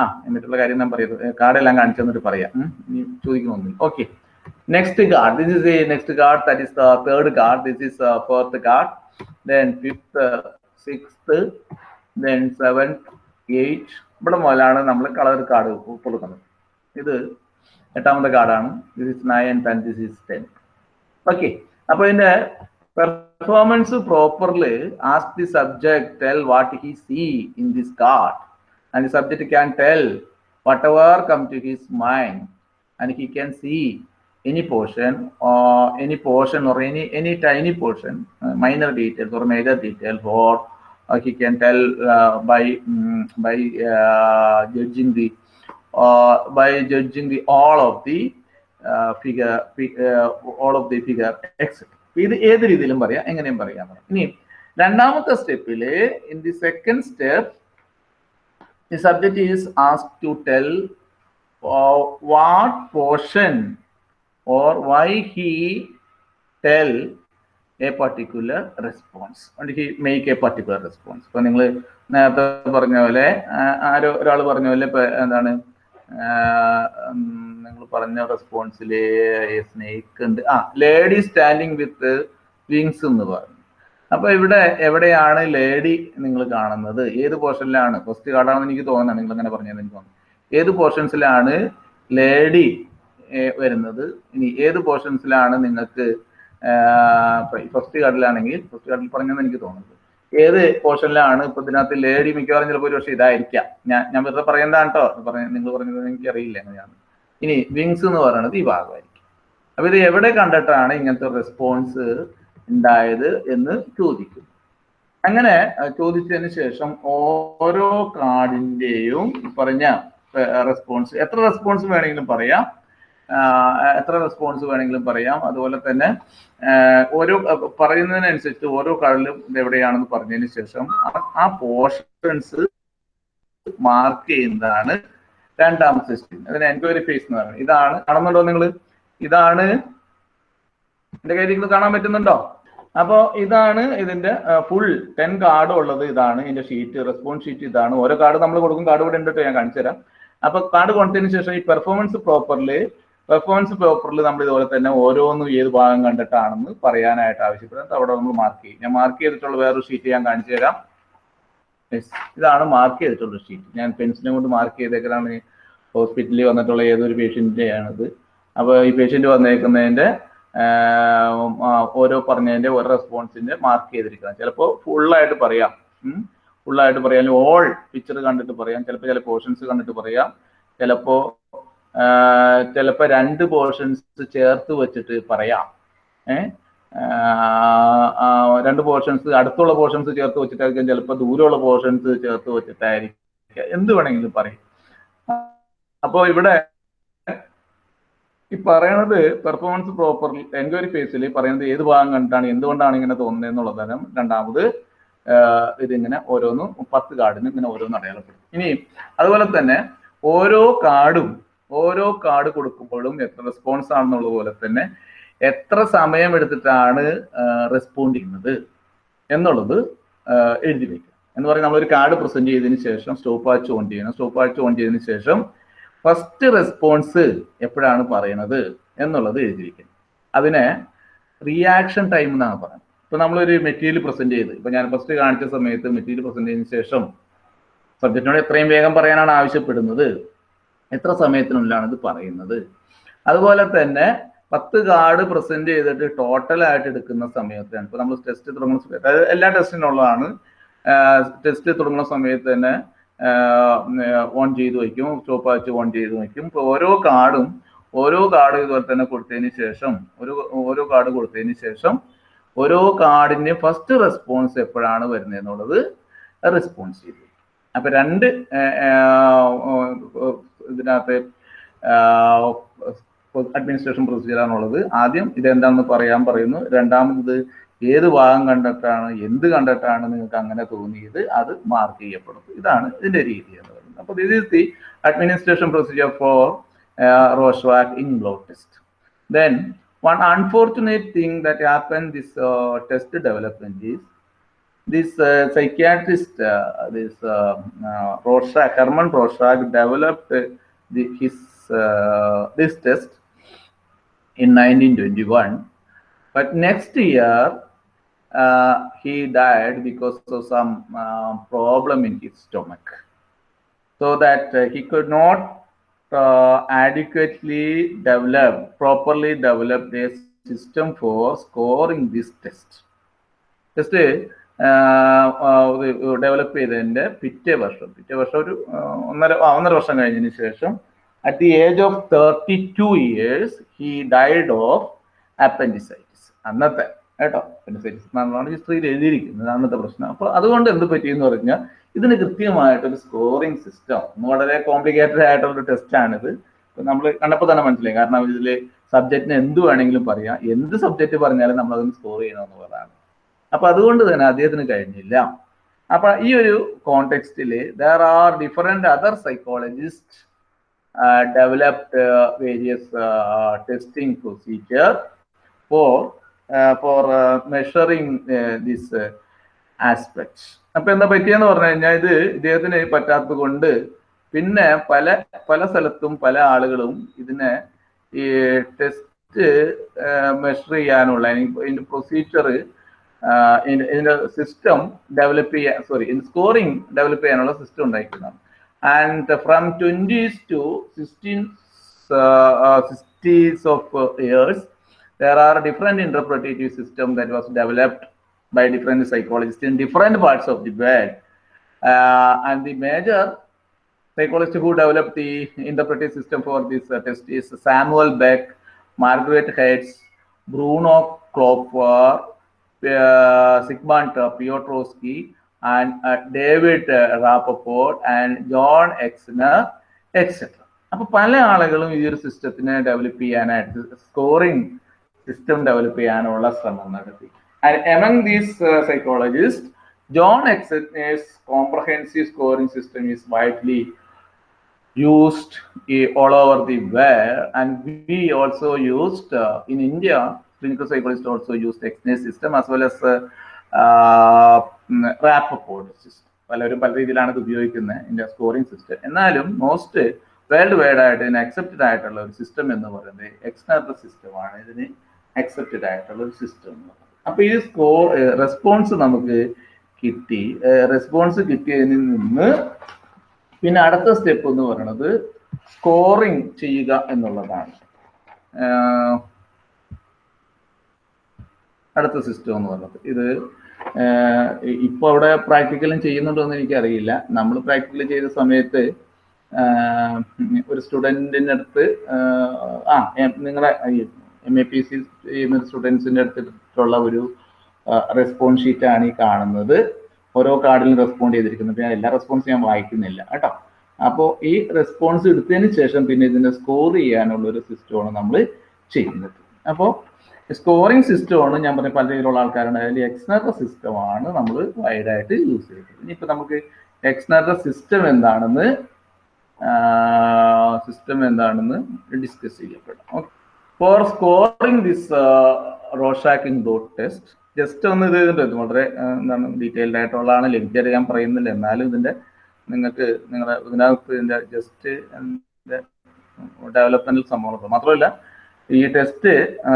ആ എന്നിട്ടുള്ള കാര്യം ഞാൻ പറയുന്നത് കാർഡെല്ലാം കാണിച്ചു തന്നിട്ട് പറയാം. ഇനി ചോദിക്കണമെന്നില്ല okay next card the next a next card that third third card is the fourth card then fifth, sixth, then seventh, eight ഇവിടെ മുതലാണ് നമ്മൾ കളർ കാർഡ് കൊടുക്കുന്നത് ഇത് എട്ടാമത്തെ കാർഡാണ് this is nine and this is ten okay അപ്പൊ ഇതിന്റെ performance properly as the subject tell what he see in this card and the subject can tell whatever come to his mind and he can see any portion or any portion or any any tiny portion uh, minor details or major details or uh, he can tell uh, by mm, by uh, judging the uh, by judging the all of the uh, figure fi- uh, all of the figure etc ഇത് ഏത് രീതിയിലും പറയാം എങ്ങനെയും പറയാം ഇനി രണ്ടാമത്തെ സ്റ്റെപ്പില് in the second step the subject is asked to tell uh, what portion or why he tell a particular response and he make a particular response. ഇപ്പൊ നിങ്ങൾ നേരത്തെ പറഞ്ഞ പോലെ ആരോ ഒരാൾ പറഞ്ഞ പോലെ എന്താണ് നിങ്ങൾ പറഞ്ഞ റെസ്പോൺസിൽ സ്നേക്ക് ഉണ്ട്. ആ ലേഡി സ്റ്റാൻഡിങ് വിത്ത് വിങ്സ് എന്ന് പറഞ്ഞു. അപ്പൊ ഇവിടെ എവിടെയാണ് ലേഡി നിങ്ങൾ കാണുന്നത്? ഏത് പോർഷനിലാണ് ഫസ്റ്റ് കാർഡാണെന്ന് എനിക്ക് തോന്നുന്നത് നിങ്ങൾ അങ്ങനെ പറഞ്ഞതെന്ന് എനിക്ക് തോന്നുന്നു. ഏത് പോർഷൻസിലാണ് ലേഡി വരുന്നത്. ഇനി ഏത് പോർഷൻസിലാണ് നിങ്ങൾക്ക് ഫസ്റ്റ് കാർഡിലാണെങ്കിൽ ഫസ്റ്റ് കാർഡിൽ പറഞ്ഞെന്ന് എനിക്ക് തോന്നുന്നത് ഏത് പോർഷനിലാണ് ഇപ്പൊ ഇതിനകത്ത് ലേഡി മിക്കവാറും ചിലപ്പോൾ ഒരു പക്ഷേ ഇതായിരിക്കാം. ഞാൻ ഞാൻ വെറുതെ പറയുന്നതാണ് കേട്ടോ പറഞ്ഞ നിങ്ങൾ പറഞ്ഞത് എനിക്ക് അറിയില്ല എങ്ങനെയാണ്. ഇനി വിങ്സ് എന്ന് പറയുന്നത് ഈ ഭാഗമായിരിക്കും. അപ്പൊ ഇത് എവിടെ കണ്ടിട്ടാണ് ഇങ്ങനത്തെ റെസ്പോൺസ് ഉണ്ടായത് എന്ന് ചോദിക്കും. അങ്ങനെ ചോദിച്ചതിന് ശേഷം ഓരോ കാർഡിന്റെയും പറഞ്ഞ റെസ്പോൺസ് എത്ര റെസ്പോൺസ് വേണമെങ്കിലും പറയാം. എത്ര റെസ്പോൺസ് വേണമെങ്കിലും പറയാം. അതുപോലെ തന്നെ ഓരോ പറയുന്നതിനനുസരിച്ച് ഓരോ ഇത് എവിടെയാണെന്ന് പറഞ്ഞതിന് ശേഷം ആ- പോർഷൻസ് മാർക്ക് ചെയ്യുന്നതാണ് രണ്ടാമത്തെ സ്റ്റേജ് അതിന് എൻക്വയറി ഫേസ് എന്ന് പറയുന്നത്. ഇതാണ് കാണുന്നുണ്ടോ നിങ്ങൾ ഇതാണ് എന്റെ കയ്യിൽ നിങ്ങൾ കാണാൻ പറ്റുന്നുണ്ടോ? അപ്പോ ഇതാണ് ഇതിന്റെ ഫുൾ ടെൻ കാർഡ് ഉള്ളത് ഇതാണ്. ഇതിന്റെ ഷീറ്റ് റെസ്പോൺസ് ഷീറ്റ് ഇതാണ്. ഓരോ കാർഡ് നമ്മൾ കൊടുക്കും. കാർഡ് ഇവിടെ ഉണ്ട് ഞാൻ കാണിച്ചു തരാം അപ്പൊ കാർഡ് കൊടുത്തതിന് ശേഷം ഈ പെർഫോമൻസ് പ്രോപ്പർലി പെർഫോമൻസ് പേപ്പറിൽ നമ്മൾ ഇതുപോലെ തന്നെ ഓരോന്നും ഏത് ഭാഗം കണ്ടിട്ടാണെന്ന് പറയാനായിട്ട് ആവശ്യപ്പെടുന്നത്. അവിടെ നമ്മൾ മാർക്ക് ചെയ്യും. ഞാൻ മാർക്ക് ചെയ്തിട്ടുള്ള വേറൊരു ഷീറ്റ് ഞാൻ കാണിച്ചു തരാം. ഇതാണ് മാർക്ക് ചെയ്തിട്ടുള്ള ഷീറ്റ് ഞാൻ പെൻസിലും കൊണ്ട് മാർക്ക് ചെയ്തേക്കലാണ്. ഹോസ്പിറ്റലിൽ വന്നിട്ടുള്ള ഏതൊരു പേഷ്യന്റിന്റെയാണിത് അപ്പോൾ ഈ പേഷ്യന്റ് വന്നേക്കുന്നതിന്റെ ഓരോ പറഞ്ഞതിന്റെ ഓരോ റെസ്പോൺസിന്റെ മാർക്ക് ചെയ്തിരിക്കണം. ചിലപ്പോൾ ഫുള്ളായിട്ട് പറയാം. ഫുള്ളായിട്ട് പറയാം. ഓൾ പിക്ചർ കണ്ടിട്ട് പറയാം. ചിലപ്പോൾ ചില പോർഷൻസ് കണ്ടിട്ട് പറയാം. ചിലപ്പോ ആഹ്, ചിലപ്പോ രണ്ട് പോർഷൻസ് ചേർത്ത് വെച്ചിട്ട് പറയാം. ഏഹ് രണ്ട് പോർഷൻസ് അടുത്തുള്ള പോർഷൻസ് ചേർത്ത് വെച്ചിട്ടായിരിക്കും ചിലപ്പോൾ ദൂരമുള്ള പോർഷൻസ് ചേർത്ത് വെച്ചിട്ടായിരിക്കും. എന്ത് വേണമെങ്കിലും പറയും. അപ്പോൾ ഇവിടെ ഈ പറയണത് പെർഫോമൻസ് പ്രോപ്പർ എൻക്വയറി ഫേസിൽ പറയുന്നത് ഏത് ഭാഗം കണ്ടിട്ടാണ് എന്തുകൊണ്ടാണ് ഇങ്ങനെ തോന്നുന്നത് എന്നുള്ളതാണ് രണ്ടാമത് ഇതിങ്ങനെ ഓരോന്നും പത്ത് കാർഡിന് ഇങ്ങനെ ഓരോന്ന് അടയാളപ്പെടും ഇനി അതുപോലെ തന്നെ ഓരോ കാർഡും ഓരോ കാർഡ് കൊടുക്കുമ്പോഴും എത്ര റെസ്പോൺസ് ആണെന്നുള്ള പോലെ തന്നെ എത്ര സമയം എടുത്തിട്ടാണ് റെസ്പോണ്ട് ചെയ്യുന്നത് എന്നുള്ളത് എഴുതി വയ്ക്കുക എന്ന് പറയുന്നത് നമ്മളൊരു കാർഡ് പ്രസന്റ് ചെയ്തതിന് ശേഷം സ്റ്റോപ്പ് വാച്ച് ഓൺ ചെയ്യണം. സ്റ്റോപ്പ് വാച്ച് ഓൺ ചെയ്തതിന് ശേഷം ഫസ്റ്റ് റെസ്പോൺസ് എപ്പോഴാണ് പറയണത് എന്നുള്ളത് എഴുതിയിരിക്കുന്നത് അതിനെ റിയാക്ഷൻ ടൈം എന്നാണ് പറയുന്നത്. ഇപ്പൊ നമ്മളൊരു മെറ്റീരിയൽ പ്രസന്റ് ചെയ്ത് ഇപ്പൊ ഞാൻ ഫസ്റ്റ് കാണിച്ച സമയത്ത് മെറ്റീരിയൽ പ്രസന്റ് ചെയ്തതിനു ശേഷം സബ്ജക്റ്റിനോട് എത്രയും വേഗം പറയാനാണ് ആവശ്യപ്പെടുന്നത്. എത്ര സമയത്തിനുള്ളിലാണ് ഇത് പറയുന്നത്? അതുപോലെ തന്നെ പത്ത് കാർഡ് പ്രസന്റ് ചെയ്തിട്ട് ടോട്ടൽ ആയിട്ട് എടുക്കുന്ന സമയത്താണ്. ഇപ്പൊ നമ്മൾ ടെസ്റ്റ് തുടങ്ങുന്ന സമയത്ത് അതായത് എല്ലാ ടെസ്റ്റിനുള്ളതാണ് ടെസ്റ്റ് തുടങ്ങുന്ന സമയത്ത് തന്നെ ഓൺ ചെയ്ത് വയ്ക്കും സ്റ്റോപ്പ് വാച്ച് ഓൺ ചെയ്ത് വയ്ക്കും. ഇപ്പൊ ഓരോ കാർഡും ഓരോ കാർഡ് ഇതുപോലെ തന്നെ കൊടുത്തതിന് ശേഷം ഒരു ഓരോ കാർഡ് കൊടുത്തതിന് ശേഷം ഓരോ കാർഡിന് ഫസ്റ്റ് റെസ്പോൺസ് എപ്പോഴാണ് വരുന്നത് എന്നുള്ളത് റെസ്പോൺസ് ചെയ്തു. അപ്പൊ രണ്ട് ഇതിനകത്ത് അഡ്മിനിസ്ട്രേഷൻ പ്രൊസീജിയർ ആണുള്ളത് ആദ്യം ഇതെന്താണെന്ന് പറയാൻ പറയുന്നു. രണ്ടാമത് ഏത് ഭാഗം കണ്ടിട്ടാണ് എന്ത് കണ്ടിട്ടാണ് നിങ്ങൾക്ക് അങ്ങനെ തോന്നിയത് അത് മാർക്ക് ചെയ്യപ്പെടും ഇതാണ് ഇതിന്റെ രീതി എന്ന് പറയുന്നത്. അപ്പോൾ this the administration procedure for Rorschach inkblot test then one unfortunate thing that happened this uh, test development is this uh, psychiatrist, uh, this uh, uh Rorschach, Herman Rorschach, developed uh, the, his uh, this test in 1921. But next year, he died because of some problem in his stomach. So that he could not adequately develop, properly develop a system for scoring this test. Just develop ചെയ്തതിന്റെ പിറ്റേ വർഷം. പിറ്റേ വർഷം ഒരു ഒന്നര ഒന്നര വർഷം കഴിഞ്ഞതിന് ശേഷം at the age of thirty two years he died of appendicitis അന്നത്തെ കേട്ടോ? അപ്പൻഡിസൈറ്റിസ് എന്നാണ് ഹിസ്റ്ററിയിൽ എഴുതിയിരിക്കുന്നത് അന്നത്തെ പ്രശ്നം. അപ്പോൾ അതുകൊണ്ട് എന്ത് പറ്റിയെന്ന് പറഞ്ഞാൽ ഇതിന് കൃത്യമായിട്ടൊരു സ്കോറിംഗ് സിസ്റ്റം വളരെ കോംപ്ലിക്കേറ്റഡ് ആയിട്ടുള്ള ടെസ്റ്റാണിത് നമ്മൾ കണ്ടപ്പോൾ തന്നെ മനസ്സിലായി. കാരണം ഇതിൽ സബ്ജക്റ്റിന് എന്ത് വേണമെങ്കിലും പറയാം. എന്ത് സബ്ജക്റ്റ് പറഞ്ഞാലും നമ്മൾ അതിന് സ്കോർ ചെയ്യണമെന്നുള്ളതാണ്. അപ്പൊ അതുകൊണ്ട് തന്നെ അദ്ദേഹത്തിന് കഴിഞ്ഞില്ല. അപ്പൊ ഈ ഒരു കോണ്ടെക്സ്റ്റിൽ there are different other psychologist developed various testing procedure for for measuring this aspects അപ്പൊ എന്താ പറ്റിയെന്ന് പറഞ്ഞു കഴിഞ്ഞാൽ ഇത് ഇദ്ദേഹത്തിന് പറ്റാത്തത് കൊണ്ട് പിന്നെ പല പല സ്ഥലത്തും പല ആളുകളും ഇതിനെ ഈ ടെസ്റ്റ് മെഷർ ചെയ്യാനുള്ള ഇതിന്റെ പ്രൊസീജിയർ ഇതിന്റെ സിസ്റ്റം ഡെവലപ്പ് ചെയ്യാൻ സോറി സ്കോറിംഗ് ഡെവലപ്പ് ചെയ്യാനുള്ള സിസ്റ്റം ഉണ്ടായിരിക്കുന്നതാണ് and from twenties to sixteen sixties of years there are different interpretative system that was developed by different psychologists in different parts of the world. Uh, and the major psychologist who developed the interpretive system for this uh, test is Samuel Beck, Margaret Hertz, Bruno Klopfer, uh, Sigmund uh, Piotrowski, and uh, David uh, Rappaport, and John Exner, etc. അപ്പൊ പല ആളുകളും ഈ ഒരു സിസ്റ്റത്തിനെ develop ചെയ്യാനായിട്ട് scoring system develop ചെയ്യാനുള്ള ശ്രമം നടത്തി and among these psychologist John Exner's comprehensive scoring system is widely used eh, all over the world and we also used uh, in india clinical psychologists also use the XNAS system as well as uh, uh, system. പലരും പല രീതിയിലാണ് ഇത് ഉപയോഗിക്കുന്നത് ഇതിന്റെ scoring system എന്നാലും most worldwide ആയിട്ട് ഇതിന് accepted ആയിട്ടുള്ള ഒരു സിസ്റ്റം എന്ന് പറയുന്നത് എക്സ്റ്റേണൽ സിസ്റ്റമാണ് ഇതിന് അക്സെപ്റ്റഡ് ആയിട്ടുള്ള ഒരു സിസ്റ്റം എന്ന് പറയുന്നത്. അപ്പൊ ഈ സ്കോ റെസ്പോൺസ് നമുക്ക് കിട്ടി. റെസ്പോൺസ് കിട്ടിയതിൽ നിന്ന് പിന്നെ അടുത്ത സ്റ്റെപ്പ് എന്ന് പറയുന്നത് സ്കോറിംഗ് ചെയ്യുക എന്നുള്ളതാണ്. അടുത്ത സിസ്റ്റം എന്ന് പറഞ്ഞത് ഇത് ഇപ്പൊ അവിടെ പ്രാക്ടിക്കലും ചെയ്യുന്നുണ്ടോ എന്ന് എനിക്കറിയില്ല. നമ്മൾ പ്രാക്ടിക്കൽ ചെയ്ത സമയത്ത് ഒരു സ്റ്റുഡന്റിന്റെ അടുത്ത് ആ നിങ്ങളെ എം എ പി സി ചെയ്യുന്ന സ്റ്റുഡൻസിന്റെ അടുത്തിട്ടുള്ള ഒരു റെസ്പോൺസ് ഷീറ്റാണ് ഈ കാണുന്നത്. ഓരോ കാർഡിലും റെസ്പോണ്ട് ചെയ്തിരിക്കുന്നത് പിന്നെ എല്ലാ റെസ്പോൺസ് ഞാൻ വായിക്കുന്നില്ല. കേട്ടോ. അപ്പോൾ ഈ റെസ്പോൺസ് എടുത്തതിന് ശേഷം പിന്നെ ഇതിനെ സ്കോർ ചെയ്യാനുള്ള ഒരു സിസ്റ്റമാണ് നമ്മൾ ചെയ്യുന്നത്. അപ്പോൾ സ്കോറിംഗ് സിസ്റ്റമാണ് ഞാൻ പറഞ്ഞ പല രീതിയിലുള്ള ആൾക്കാരുണ്ട് അതിൽ സിസ്റ്റം സിസ്റ്റമാണ് നമ്മൾ വൈഡായിട്ട് യൂസ് ചെയ്യുന്നത്. ഇനിയിപ്പോൾ നമുക്ക് എക്സ്നറ സിസ്റ്റം എന്താണെന്ന് സിസ്റ്റം എന്താണെന്ന് discuss ചെയ്യപ്പെടാം. Okay for scoring this Rorschach inkblot test just ഒന്ന് ഇത് ചെയ്തിട്ടുണ്ട് വളരെ എന്താണ് ഡീറ്റെയിൽഡ് ആയിട്ടുള്ളതാണ്. ലെക്ചർ ഞാൻ പറയുന്നില്ല. എന്നാലും ഇതിന്റെ നിങ്ങൾക്ക് നിങ്ങളുടെ ഇതിനകത്ത് ഇതിന്റെ ജസ്റ്റ് ഡെവലപ്മെന്റ് സംഭവം മാത്രമല്ല ഈ ടെസ്റ്റ്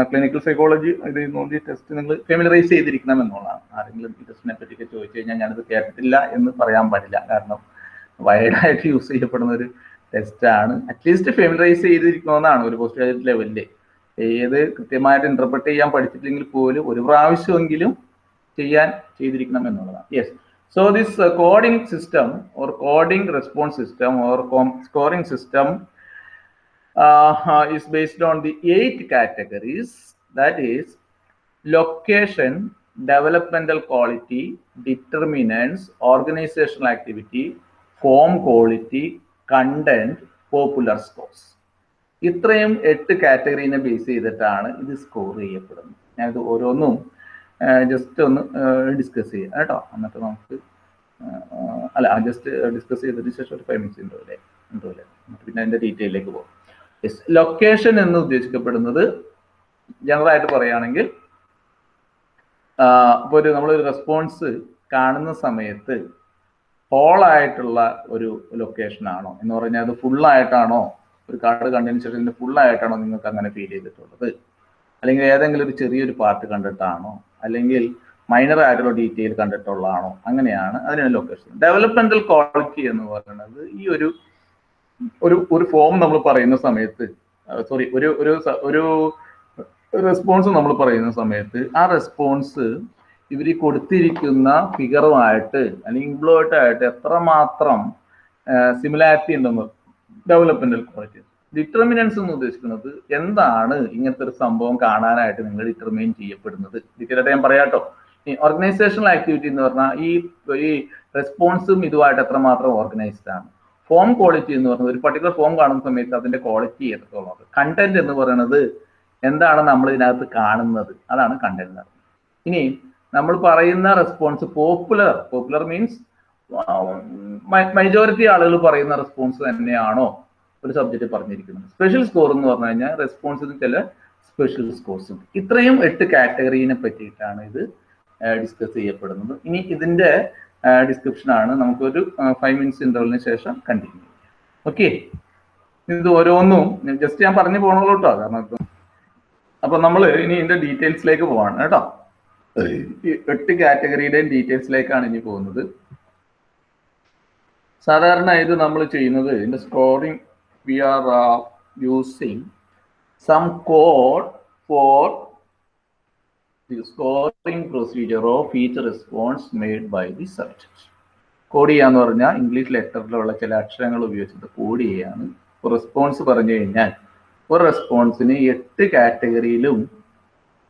ക്ലിനിക്കൽ സൈക്കോളജി ഇത് നോക്കി ടെസ്റ്റ് നിങ്ങൾ ഫെമിലറൈസ് ചെയ്തിരിക്കണം എന്നുള്ളതാണ്. ആരെങ്കിലും ഈ ടെസ്റ്റിനെ പറ്റിയൊക്കെ ചോദിച്ചു കഴിഞ്ഞാൽ ഞാനിത് കേട്ടിട്ടില്ല എന്ന് പറയാൻ പാടില്ല. കാരണം വൈഡായിട്ട് യൂസ് ചെയ്യപ്പെടുന്ന ഒരു ടെസ്റ്റാണ് അറ്റ്ലീസ്റ്റ് ഫെമിലറൈസ് ചെയ്തിരിക്കണമെന്നാണ് ഒരു പോസ്റ്റ് ഗ്രാജുവേറ്റ് ലെവലിൽ ഏത് കൃത്യമായിട്ട് ഇന്റർപ്രറ്റ് ചെയ്യാൻ പഠിച്ചിട്ടില്ലെങ്കിൽ പോലും ഒരു പ്രാവശ്യമെങ്കിലും ചെയ്യാൻ ചെയ്തിരിക്കണം എന്നുള്ളതാണ്. Yes so this coding system or coding response system or scoring system is based on the eight categories that is location developmental quality determinants organizational activity form quality content popular scores ഇത്രയും എട്ട് കാറ്റഗറീനെ base ചെയ്തിട്ടാണ് ഇത് score ചെയ്യപ്പെടുന്നത് ഞാനിത് ഓരോന്നും just ഒന്ന് discuss ചെയ്യാം കേട്ടോ എന്നിട്ട് നമുക്ക് അല്ല ജസ്റ്റ് ഡിസ്കസ് ചെയ്തതിന് ശേഷം ഒരു ഫൈവ് മിനിറ്റ്സ് ഉണ്ടോ അല്ലേ ഉണ്ടോ അല്ലേ പിന്നെ അതിന്റെ ഡീറ്റെയിലേക്ക് പോകും ലൊക്കേഷൻ എന്ന് ഉദ്ദേശിക്കപ്പെടുന്നത് ജനറൽ ആയിട്ട് പറയുകയാണെങ്കിൽ ഇപ്പോൾ ഒരു നമ്മളൊരു റെസ്പോൺസ് കാണുന്ന സമയത്ത് ഹോൾ ആയിട്ടുള്ള ഒരു ലൊക്കേഷൻ ആണോ? എന്ന് പറഞ്ഞാൽ അത് ഫുൾ ആയിട്ടാണോ? ഒരു കാർഡ് കണ്ടതിന് ശേഷം ഫുൾ ആയിട്ടാണോ നിങ്ങൾക്ക് അങ്ങനെ ഫീൽ ചെയ്തിട്ടുള്ളത്? അല്ലെങ്കിൽ ഏതെങ്കിലും ഒരു ചെറിയൊരു പാർട്ട് കണ്ടിട്ടാണോ? അല്ലെങ്കിൽ മൈനർ ആയിട്ടുള്ള ഡീറ്റെയിൽ കണ്ടിട്ടുള്ളതാണോ? അങ്ങനെയാണ് അതിനാണ് ലൊക്കേഷൻ ഡെവലപ്മെന്റൽ ക്വാളിറ്റി എന്ന് പറയുന്നത് ഈ ഒരു ഒരു ഒരു ഫോം നമ്മൾ പറയുന്ന സമയത്ത് സോറി ഒരു ഒരു ഒരു റെസ്പോൺസ് നമ്മൾ പറയുന്ന സമയത്ത് ആ റെസ്പോൺസ് ഇവർ കൊടുത്തിരിക്കുന്ന ഫിഗറുമായിട്ട് അല്ലെങ്കിൽ ഇംപ്ലോയിട്ടായിട്ട് എത്രമാത്രം സിമിലാരിറ്റി ഉണ്ടെന്ന് ഡെവലപ്മെന്റൽ ക്വാളിറ്റി ഡിറ്റർമിനൻസ് എന്ന് ഉദ്ദേശിക്കുന്നത് എന്താണ് ഇങ്ങനത്തെ ഒരു സംഭവം കാണാനായിട്ട് നിങ്ങൾ ഡിറ്റർമൈൻ ചെയ്യപ്പെടുന്നത്. ഡീറ്റെയിൽ ഞാൻ പറയാട്ടോ ഈ ഓർഗനൈസേഷണൽ ആക്ടിവിറ്റി എന്ന് പറഞ്ഞാൽ ഈ ഈ റെസ്പോൺസും ഇതുമായിട്ട് എത്രമാത്രം ഓർഗനൈസ്ഡ് ആണ്. ഫോം ക്വാളിറ്റി എന്ന് പറയുന്നത് ഒരു പർട്ടിക്കുലർ ഫോം കാണുന്ന സമയത്ത് അതിന്റെ ക്വാളിറ്റി എത്രത്തോളം കണ്ടന്റ് എന്ന് പറയുന്നത് എന്താണ് നമ്മൾ ഇതിനകത്ത് കാണുന്നത്? അതാണ് കണ്ടന്റ് ഇനി നമ്മൾ പറയുന്ന response popular popular means majority ആളുകൾ പറയുന്ന റെസ്പോൺസ് തന്നെയാണോ ഒരു സബ്ജക്റ്റ് പറഞ്ഞിരിക്കുന്നത്. സ്പെഷ്യൽ സ്കോർ എന്ന് പറഞ്ഞു കഴിഞ്ഞാൽ റെസ്പോൺസിന് ചില സ്പെഷ്യൽ സ്കോർസ് ഉണ്ട്. ഇത്രയും എട്ട് കാറ്റഗറിനെ പറ്റിയിട്ടാണ് ഇത് ഡിസ്കസ് ചെയ്യപ്പെടുന്നത്. ഇനി ഇതിന്റെ ഡിസ്ക്രിപ്ഷൻ ആണ്. നമുക്കൊരു ഫൈവ് മിനിറ്റ്സ് ഇന്റർവലിന് ശേഷം കണ്ടിന്യൂ ഓക്കെ ഇത് ഓരോന്നും ജസ്റ്റ് ഞാൻ പറഞ്ഞു പോകണല്ലോ കേട്ടോ കാരണം അപ്പൊ നമ്മൾ ഇനി ഇതിന്റെ ഡീറ്റെയിൽസിലേക്ക് പോവാണ് കേട്ടോ. എട്ട് കാറ്റഗറിയുടെയും ഡീറ്റെയിൽസിലേക്കാണ് ഇനി പോകുന്നത്. സാധാരണ ഇത് നമ്മൾ ചെയ്യുന്നത് ഇതിന്റെ scoring we are using some code for the scoring procedure of each response made by the subject. Code ചെയ്യാന്ന് പറഞ്ഞാൽ ഇംഗ്ലീഷ് ലെറ്ററിലുള്ള ചില അക്ഷരങ്ങൾ ഉപയോഗിച്ചിട്ട് കോഡ് ചെയ്യാണ്. റെസ്പോൺസ് പറഞ്ഞു കഴിഞ്ഞാൽ ഒരു റെസ്പോൺസിന് എട്ട് കാറ്റഗറിയിലും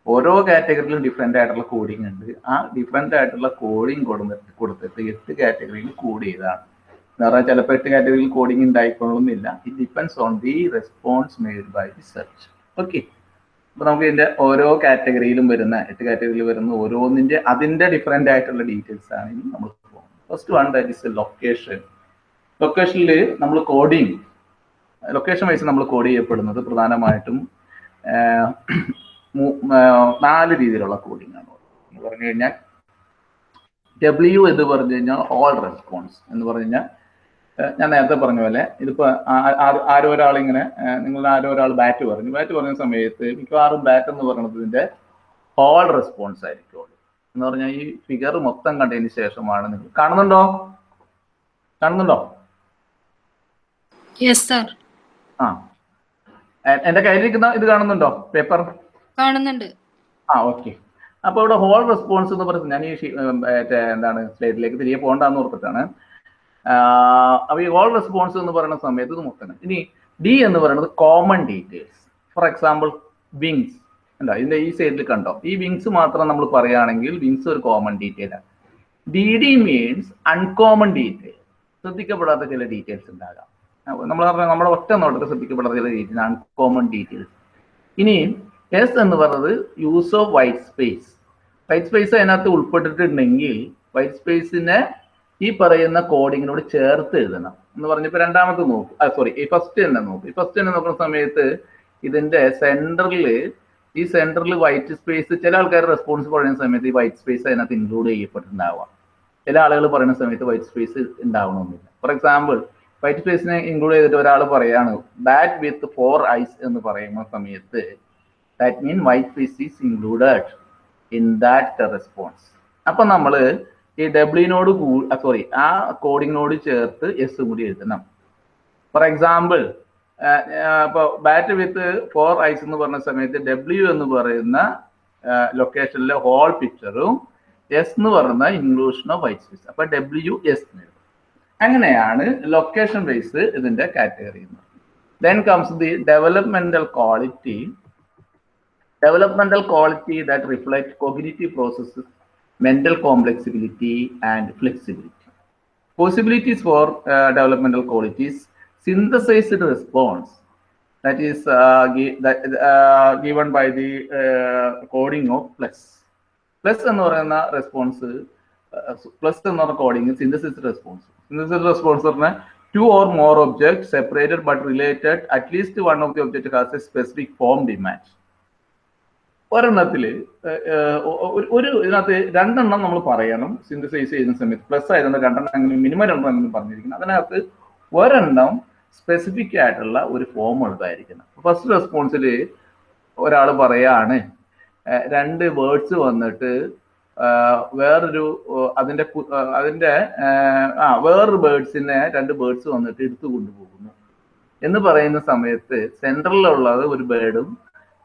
ഓരോ കാറ്റഗറിയിലും ഡിഫറെന്റ് ആയിട്ടുള്ള കോഡിംഗ് ഉണ്ട്. ആ ഡിഫറെന്റ് ആയിട്ടുള്ള കോഡിംഗ് കൊടുത്തിട്ട് കൊടുത്തിട്ട് എട്ട് കാറ്റഗറിയിൽ കോഡ് ചെയ്താണ്. എന്ന് പറഞ്ഞാൽ ചിലപ്പോൾ എട്ട് കാറ്റഗറിയിൽ coding ഉണ്ടായിക്കൊള്ളുന്നില്ല. It depends on the response made by the search okay അപ്പൊ നമുക്ക് ഇതിന്റെ ഓരോ കാറ്റഗറിയിലും വരുന്ന എട്ട് കാറ്റഗറിയിൽ വരുന്ന ഓരോന്നിന്റെ അതിന്റെ ഡിഫറെന്റ് ആയിട്ടുള്ള ഡീറ്റെയിൽസ് ആണ് ഇനി നമ്മൾ പോകുന്നത്. First one that is location ലൊക്കേഷനിൽ നമ്മൾ കോഡിങ് ലൊക്കേഷൻ വൈസ് നമ്മൾ കോഡ് ചെയ്യപ്പെടുന്നത് പ്രധാനമായിട്ടും നാല് രീതിയിലുള്ള കോഡിംഗ് ആണ്. പറഞ്ഞു കഴിഞ്ഞാൽ ഡബ്ല്യു എന്ന് പറഞ്ഞു കഴിഞ്ഞാൽ ഓൾ റെസ്പോൺസ് എന്ന് പറഞ്ഞു കഴിഞ്ഞാൽ ഞാൻ നേരത്തെ പറഞ്ഞ പോലെ ഇതിപ്പോ ആരോ ഒരാൾ ഇങ്ങനെ നിങ്ങൾ ആരോ ഒരാൾ ബാറ്റ് പറഞ്ഞു. ബാറ്റ് പറഞ്ഞ സമയത്ത് മിക്കവാറും ബാറ്റ് എന്ന് പറയുന്നത് ഇതിന്റെ ഹോൾ റെസ്പോൺസ് ആയിരിക്കും എന്ന് പറഞ്ഞാൽ ഈ ഫിഗർ മൊത്തം കണ്ടതിന് ശേഷമാണ് നിങ്ങൾ കാണുന്നുണ്ടോ? കാണുന്നുണ്ടോ? ആ. എന്റെ കയ്യിലിരിക്കുന്ന ഇത് കാണുന്നുണ്ടോ? പേപ്പർ കാണുന്നുണ്ട്. ആ ഓക്കെ അപ്പൊ ഇവിടെ ഹോൾ റെസ്പോൺസ് എന്ന് പറയുന്നത് ഞാൻ ഈ എന്താണ് സ്ലൈഡിലേക്ക് തിരികെ പോകണ്ടെന്ന് ഓർത്തിട്ടാണ്. ആഹ് അപ്പൊ ഈ ഓൾ റെസ്പോൺസ് എന്ന് പറയുന്ന സമയത്ത് ഇത് മൊത്തം. ഇനി ഡി എന്ന് പറയുന്നത് common details for example wings അല്ല ഇതിന്റെ ഈ സൈഡിൽ കണ്ടോ? ഈ വിങ്സ് മാത്രം നമ്മൾ പറയുകയാണെങ്കിൽ വിങ്സ് ഒരു കോമൺ ഡീറ്റെയിൽ ആണ്. D D means uncommon detail ശ്രദ്ധിക്കപ്പെടാത്ത ചില ഡീറ്റെയിൽസ് ഉണ്ടാകാം. നമ്മൾ പറഞ്ഞ നമ്മുടെ ഒറ്റ നോട്ടത്തിൽ ശ്രദ്ധിക്കപ്പെടാത്ത ചില ഡീറ്റെയിൽസ് അൺകോമൺ കോമൺ ഡീറ്റെയിൽസ് ഇനി എസ് എന്ന് പറയുന്നത് use of white space white space അതിനകത്ത് ഉൾപ്പെട്ടിട്ടുണ്ടെങ്കിൽ വൈറ്റ് സ്പേസിനെ ഈ പറയുന്ന കോഡിങ്ങിനോട് ചേർത്ത് എഴുതണം. എന്ന് പറഞ്ഞപ്പോൾ രണ്ടാമത്തെ നോക്കും. സോറി ഈ ഫസ്റ്റ് തന്നെ നോക്കും. ഈ ഫസ്റ്റ് തന്നെ നോക്കുന്ന സമയത്ത് ഇതിന്റെ സെന്ററിൽ ഈ സെന്ററിൽ വൈറ്റ് സ്പേസ് ചില ആൾക്കാർ റെസ്പോൺസ് പറയുന്ന സമയത്ത് ഈ വൈറ്റ് സ്പേസ് അതിനകത്ത് ഇൻക്ലൂഡ് ചെയ്യപ്പെട്ടിട്ടുണ്ടാവാം. ചില ആളുകൾ പറയുന്ന സമയത്ത് വൈറ്റ് സ്പേസ് ഉണ്ടാവണമെന്നില്ല ഫോർ എക്സാമ്പിൾ വൈറ്റ് സ്പേസിനെ ഇൻക്ലൂഡ് ചെയ്തിട്ട് ഒരാൾ പറയാണ് ബാറ്റ് വിത്ത് ഫോർ ഐസ് എന്ന് പറയുന്ന സമയത്ത് that mean white space is included in that response അപ്പൊ നമ്മൾ ഈ ഡബ്ല്യൂനോട് സോറി ആ കോഡിങ്ങിനോട് ചേർത്ത് എസ് കൂടി എഴുതണം. ഫോർ എക്സാമ്പിൾ ഇപ്പോൾ ബാറ്റ് വിത്ത് ഫോർ ഐസ് എന്ന് പറഞ്ഞ സമയത്ത് ഡബ്ല്യു എന്ന് പറയുന്ന ലൊക്കേഷനിലെ ഹോൾ പിക്ചറും എസ് എന്ന് പറയുന്ന ഇൻക്ലൂഷൻ ഓഫ് വൈറ്റ് സ്പേസ് അപ്പൊ ഡബ്ല്യു എസ് അങ്ങനെയാണ് ലൊക്കേഷൻ ബേസ് ഇതിന്റെ category then comes the developmental quality developmental quality that reflect cognitive processes, mental complexity, and flexibility. Possibilities for uh, developmental qualities, synthesized response that is uh, gi- that, uh, given by the uh, coding of plus. Plus എന്ന് പറയുന്ന response plus എന്ന് പറഞ്ഞ coding synthesis response synthesis response പറഞ്ഞാൽ two or more object separated but related at least one of the object has a specific form demand ഒരെണ്ണത്തിൽ ഒരു ഇതിനകത്ത് രണ്ടെണ്ണം നമ്മൾ പറയണം. സിന്തസൈസ് ചെയ്യുന്ന സമയത്ത്. പ്ലസ് ആയതുകൊണ്ട് രണ്ടെണ്ണം അങ്ങനെ മിനിമം രണ്ടെണ്ണം എന്ന് പറഞ്ഞിരിക്കുന്നത് അതിനകത്ത് ഒരെണ്ണം സ്പെസിഫിക് ആയിട്ടുള്ള ഒരു ഫോം ഉള്ളതായിരിക്കണം. ഫസ്റ്റ് റെസ്പോൺസിൽ ഒരാൾ പറയാണ് രണ്ട് വേർഡ്സ് വന്നിട്ട് വേറൊരു അതിന്റെ അതിന്റെ ആ വേറൊരു ബേർഡ്സിനെ രണ്ട് ബേർഡ്സ് വന്നിട്ട് എടുത്തു കൊണ്ടുപോകുന്നു. എന്ന് പറയുന്ന സമയത്ത് സെൻട്രലിലുള്ളത് ഒരു ബേർഡും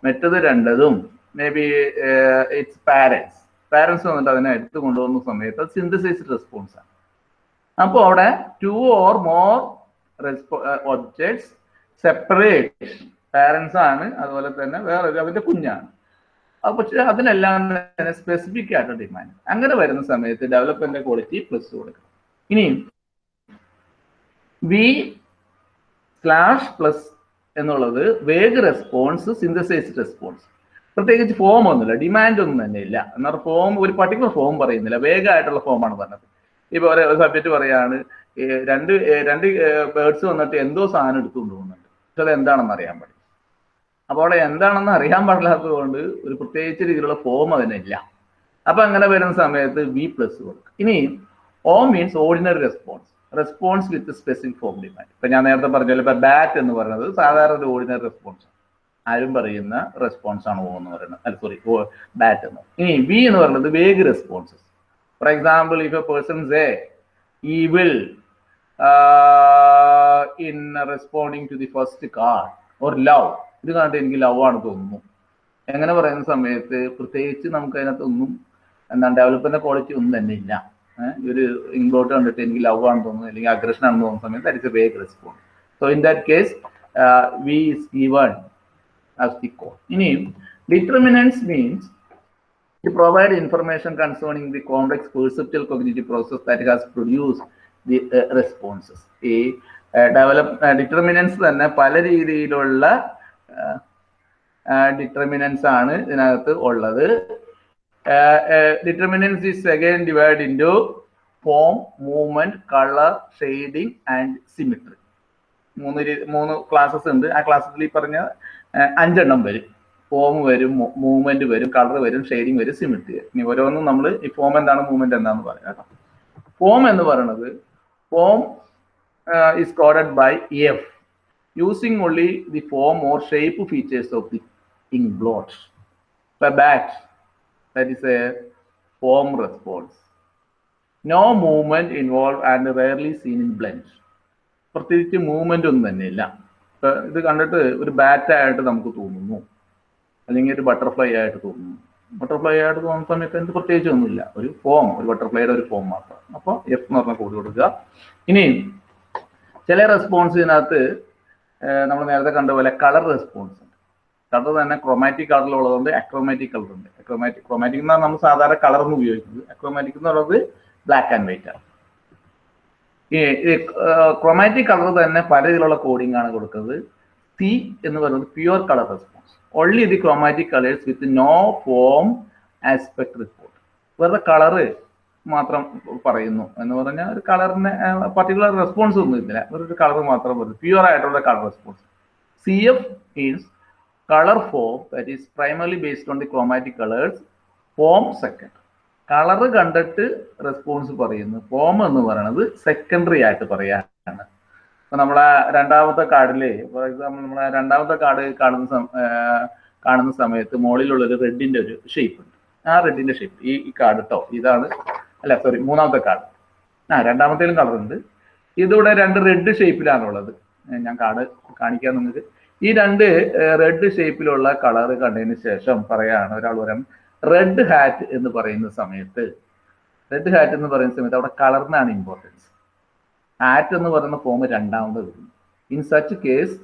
മറ്റത് രണ്ടതും may be it's parents parents വന്നിട്ട് അതിനെ എടുത്തു കൊണ്ടുപോകുന്ന സമയത്ത് അത് സിന്തസൈസ്ഡ് ആണ്. അപ്പോൾ അവിടെ ടു ഓർ മോർ റെസ്പോ ഒബ്ജക്ട്സ് സെപ്പറേറ്റ് പാരൻസ് ആണ്. അതുപോലെ തന്നെ വേറെ അവന്റെ കുഞ്ഞാണ്. പക്ഷെ അതിനെല്ലാം തന്നെ സ്പെസിഫിക് ആയിട്ട് ഡിമാൻഡ് അങ്ങനെ വരുന്ന സമയത്ത് ഡെവലപ്മെന്റ് ക്വാളിറ്റി പ്ലസ് കൊടുക്കണം. ഇനിയും വി സ്ലാഷ് പ്ലസ് എന്നുള്ളത് വേഗ് റെസ്പോൺസ് സിന്തസൈസ്ഡ് റെസ്പോൺസ് പ്രത്യേകിച്ച് ഫോം ഒന്നുമില്ല. ഡിമാൻഡ് ഒന്നും തന്നെ ഇല്ല. എന്നാൽ ഫോം ഒരു പർട്ടിക്കുലർ ഫോം പറയുന്നില്ല. വേഗമായിട്ടുള്ള ഫോമാണ് പറഞ്ഞത്. ഇപ്പൊ ഒരു സബ്ജക്റ്റ് പറയാണ് രണ്ട് രണ്ട് ബേർഡ്സ് വന്നിട്ട് എന്തോ സാധനം എടുത്തുകൊണ്ട് പോകുന്നുണ്ട് പക്ഷെ അത് എന്താണെന്ന് അറിയാൻ പാടില്ല. അപ്പോൾ അവിടെ എന്താണെന്ന് അറിയാൻ പാടില്ലാത്തത് കൊണ്ട് ഒരു പ്രത്യേകിച്ച് രീതിയിലുള്ള ഫോം അതിനില്ല. അപ്പൊ അങ്ങനെ വരുന്ന സമയത്ത് വി പ്ലസ് കൊടുക്കും. ഇനി O means ordinary response response with specific form demand ഇപ്പൊ ഞാൻ നേരത്തെ പറഞ്ഞല്ലോ ഇപ്പൊ ബാറ്റ് എന്ന് പറയുന്നത് സാധാരണ ഒരു ഓർഡിനറി റെസ്പോൺസ് ആരും പറയുന്ന റെസ്പോൺസ് ആണ് ഓ എന്ന് പറയുന്നത്. അല്ല സോറി ഓ ബാറ്റ് എന്ന്. ഇനി വി എന്ന് പറയുന്നത് vague responses for example if a persons a ഈ will in responding to the first card or love ഇത് കണ്ടിട്ട് എനിക്ക് ലവ് ആണ് തോന്നുന്നു. എങ്ങനെ പറയുന്ന സമയത്ത് പ്രത്യേകിച്ച് നമുക്ക് അതിനകത്തൊന്നും എന്താണ് ഡെവലപ്മെന്റ് ക്വാളിറ്റി ഒന്നും തന്നെ ഇല്ല. ഒരു ഇൻഗ്ലോട്ട് കണ്ടിട്ട് എനിക്ക് ലവ് ആണെന്ന് തോന്നുന്നു അല്ലെങ്കിൽ അഗ്രഷൻ ആണെന്ന് തോന്നുന്ന സമയത്ത് that is a vague response so in that case V is given as the code. him, determinants means to provide information concerning the complex perceptual cognitive process that has produced the uh, responses. ഈ develop determinants തന്നെ പല രീതിയിലുള്ള determinants ആണ് ഇതിനകത്ത് ഉള്ളത് determinants is again divide into form movement colour shading and symmetry മൂന്ന് മൂന്ന് classes ഉണ്ട് ആ ക്ലാസ്സിൽ പറഞ്ഞ അഞ്ചെണ്ണം വരും. ഫോം വരും മൂവ്മെന്റ് വരും കളർ വരും ഷെയ്ഡിങ് വരും സിമിട്രി ഇനി ഓരോന്നും നമ്മൾ ഈ ഫോം എന്താണ് മൂവ്മെന്റ് എന്താണെന്ന് പറയാം കേട്ടോ. ഫോം എന്ന് പറയുന്നത് form is coded by F using only the form or shape features of the inkblot bat that that a form response no movement involve and and seen in blend. പ്രത്യേകിച്ച് movement ഒന്നും തന്നെ ഇല്ല ഇത് കണ്ടിട്ട് ഒരു bat ആയിട്ട് നമുക്ക് തോന്നുന്നു. അല്ലെങ്കിൽ ഒരു ബട്ടർഫ്ലൈ ആയിട്ട് തോന്നുന്നു. ബട്ടർഫ്ലൈ ആയിട്ട് തോന്നുന്ന സമയത്ത് എന്ത് പ്രത്യേകിച്ച് ഒന്നുമില്ല. ഒരു ഫോം ഒരു ബട്ടർഫ്ലൈയുടെ ഒരു ഫോം മാത്രം. അപ്പോൾ എഫ് എന്ന് പറഞ്ഞ കോഡ് കൊടുക്കുക. ഇനി ചില റെസ്പോൺസ് ഇതിനകത്ത് നമ്മൾ നേരത്തെ കണ്ട പോലെ കളർ റെസ്പോൺസ് ഉണ്ട്. കളർ തന്നെ ക്രൊമാറ്റിക് കളറിലുള്ളതുകൊണ്ട് അക്രോമാറ്റിക് കളർ ഉണ്ട്. അക്രോമാറ്റിക് ക്രൊമാറ്റിക് എന്നാണ് നമ്മൾ സാധാരണ കളർ എന്ന് ഉപയോഗിക്കുന്നത്. അക്രോമാറ്റിക് എന്ന് പറയുന്നത് ബ്ലാക്ക് ആൻഡ് വൈറ്റ് ആണ്. ക്രൊമാറ്റിക് കളർ തന്നെ പല രീതിയിലുള്ള കോഡിംഗ് ആണ് കൊടുക്കുന്നത്. സി എന്ന് പറയുന്നത് pure colour response only the chromatic colours with no form aspect report വെറുതെ കളറ് മാത്രം പറയുന്നു എന്ന് പറഞ്ഞാൽ ഒരു കളറിന് പർട്ടിക്കുലർ റെസ്പോൺസ് ഒന്നും ഇല്ല. വെറുതെ കളർ മാത്രം പറയുന്നു. പ്യുവർ ആയിട്ടുള്ള colour response C F means colour form that is primary based on the chromatic colours form second colour കണ്ടിട്ട് റെസ്പോൺസ് പറയുന്നു. ഫോം എന്ന് പറയുന്നത് സെക്കൻഡറി ആയിട്ട് പറയാനാണ്. ഇപ്പൊ നമ്മളെ രണ്ടാമത്തെ കാർഡിൽ ഫോർ എക്സാമ്പിൾ നമ്മളെ രണ്ടാമത്തെ കാർഡ് കാണുന്ന കാണുന്ന സമയത്ത് മുകളിലുള്ള ഒരു റെഡിന്റെ ഒരു ഷേപ്പ് ഉണ്ട്. ആ റെഡിന്റെ ഷേപ്പ് ഈ ഈ കാർഡ് കേട്ടോ ഇതാണ് അല്ല സോറി മൂന്നാമത്തെ കാർഡ്. ആ രണ്ടാമത്തേലും കളർ ഉണ്ട്. ഇതിവിടെ രണ്ട് റെഡ് ഷേപ്പിലാണുള്ളത് ഞാൻ കാർഡ് കാണിക്കാൻ നിങ്ങൾക്ക്. ഈ രണ്ട് റെഡ് ഷേപ്പിലുള്ള കളർ കണ്ടതിന് ശേഷം പറയാണ് ഒരാൾ പറയാം റെഡ് ഹാറ്റ് എന്ന് പറയുന്ന സമയത്ത് റെഡ് ഹാറ്റ് എന്ന് പറയുന്ന സമയത്ത് അവിടെ കളറിനാണ് ഇമ്പോർട്ടൻസ് ഹാറ്റ് എന്ന് പറയുന്ന ഫോം രണ്ടാമത് വരുന്നു. In such case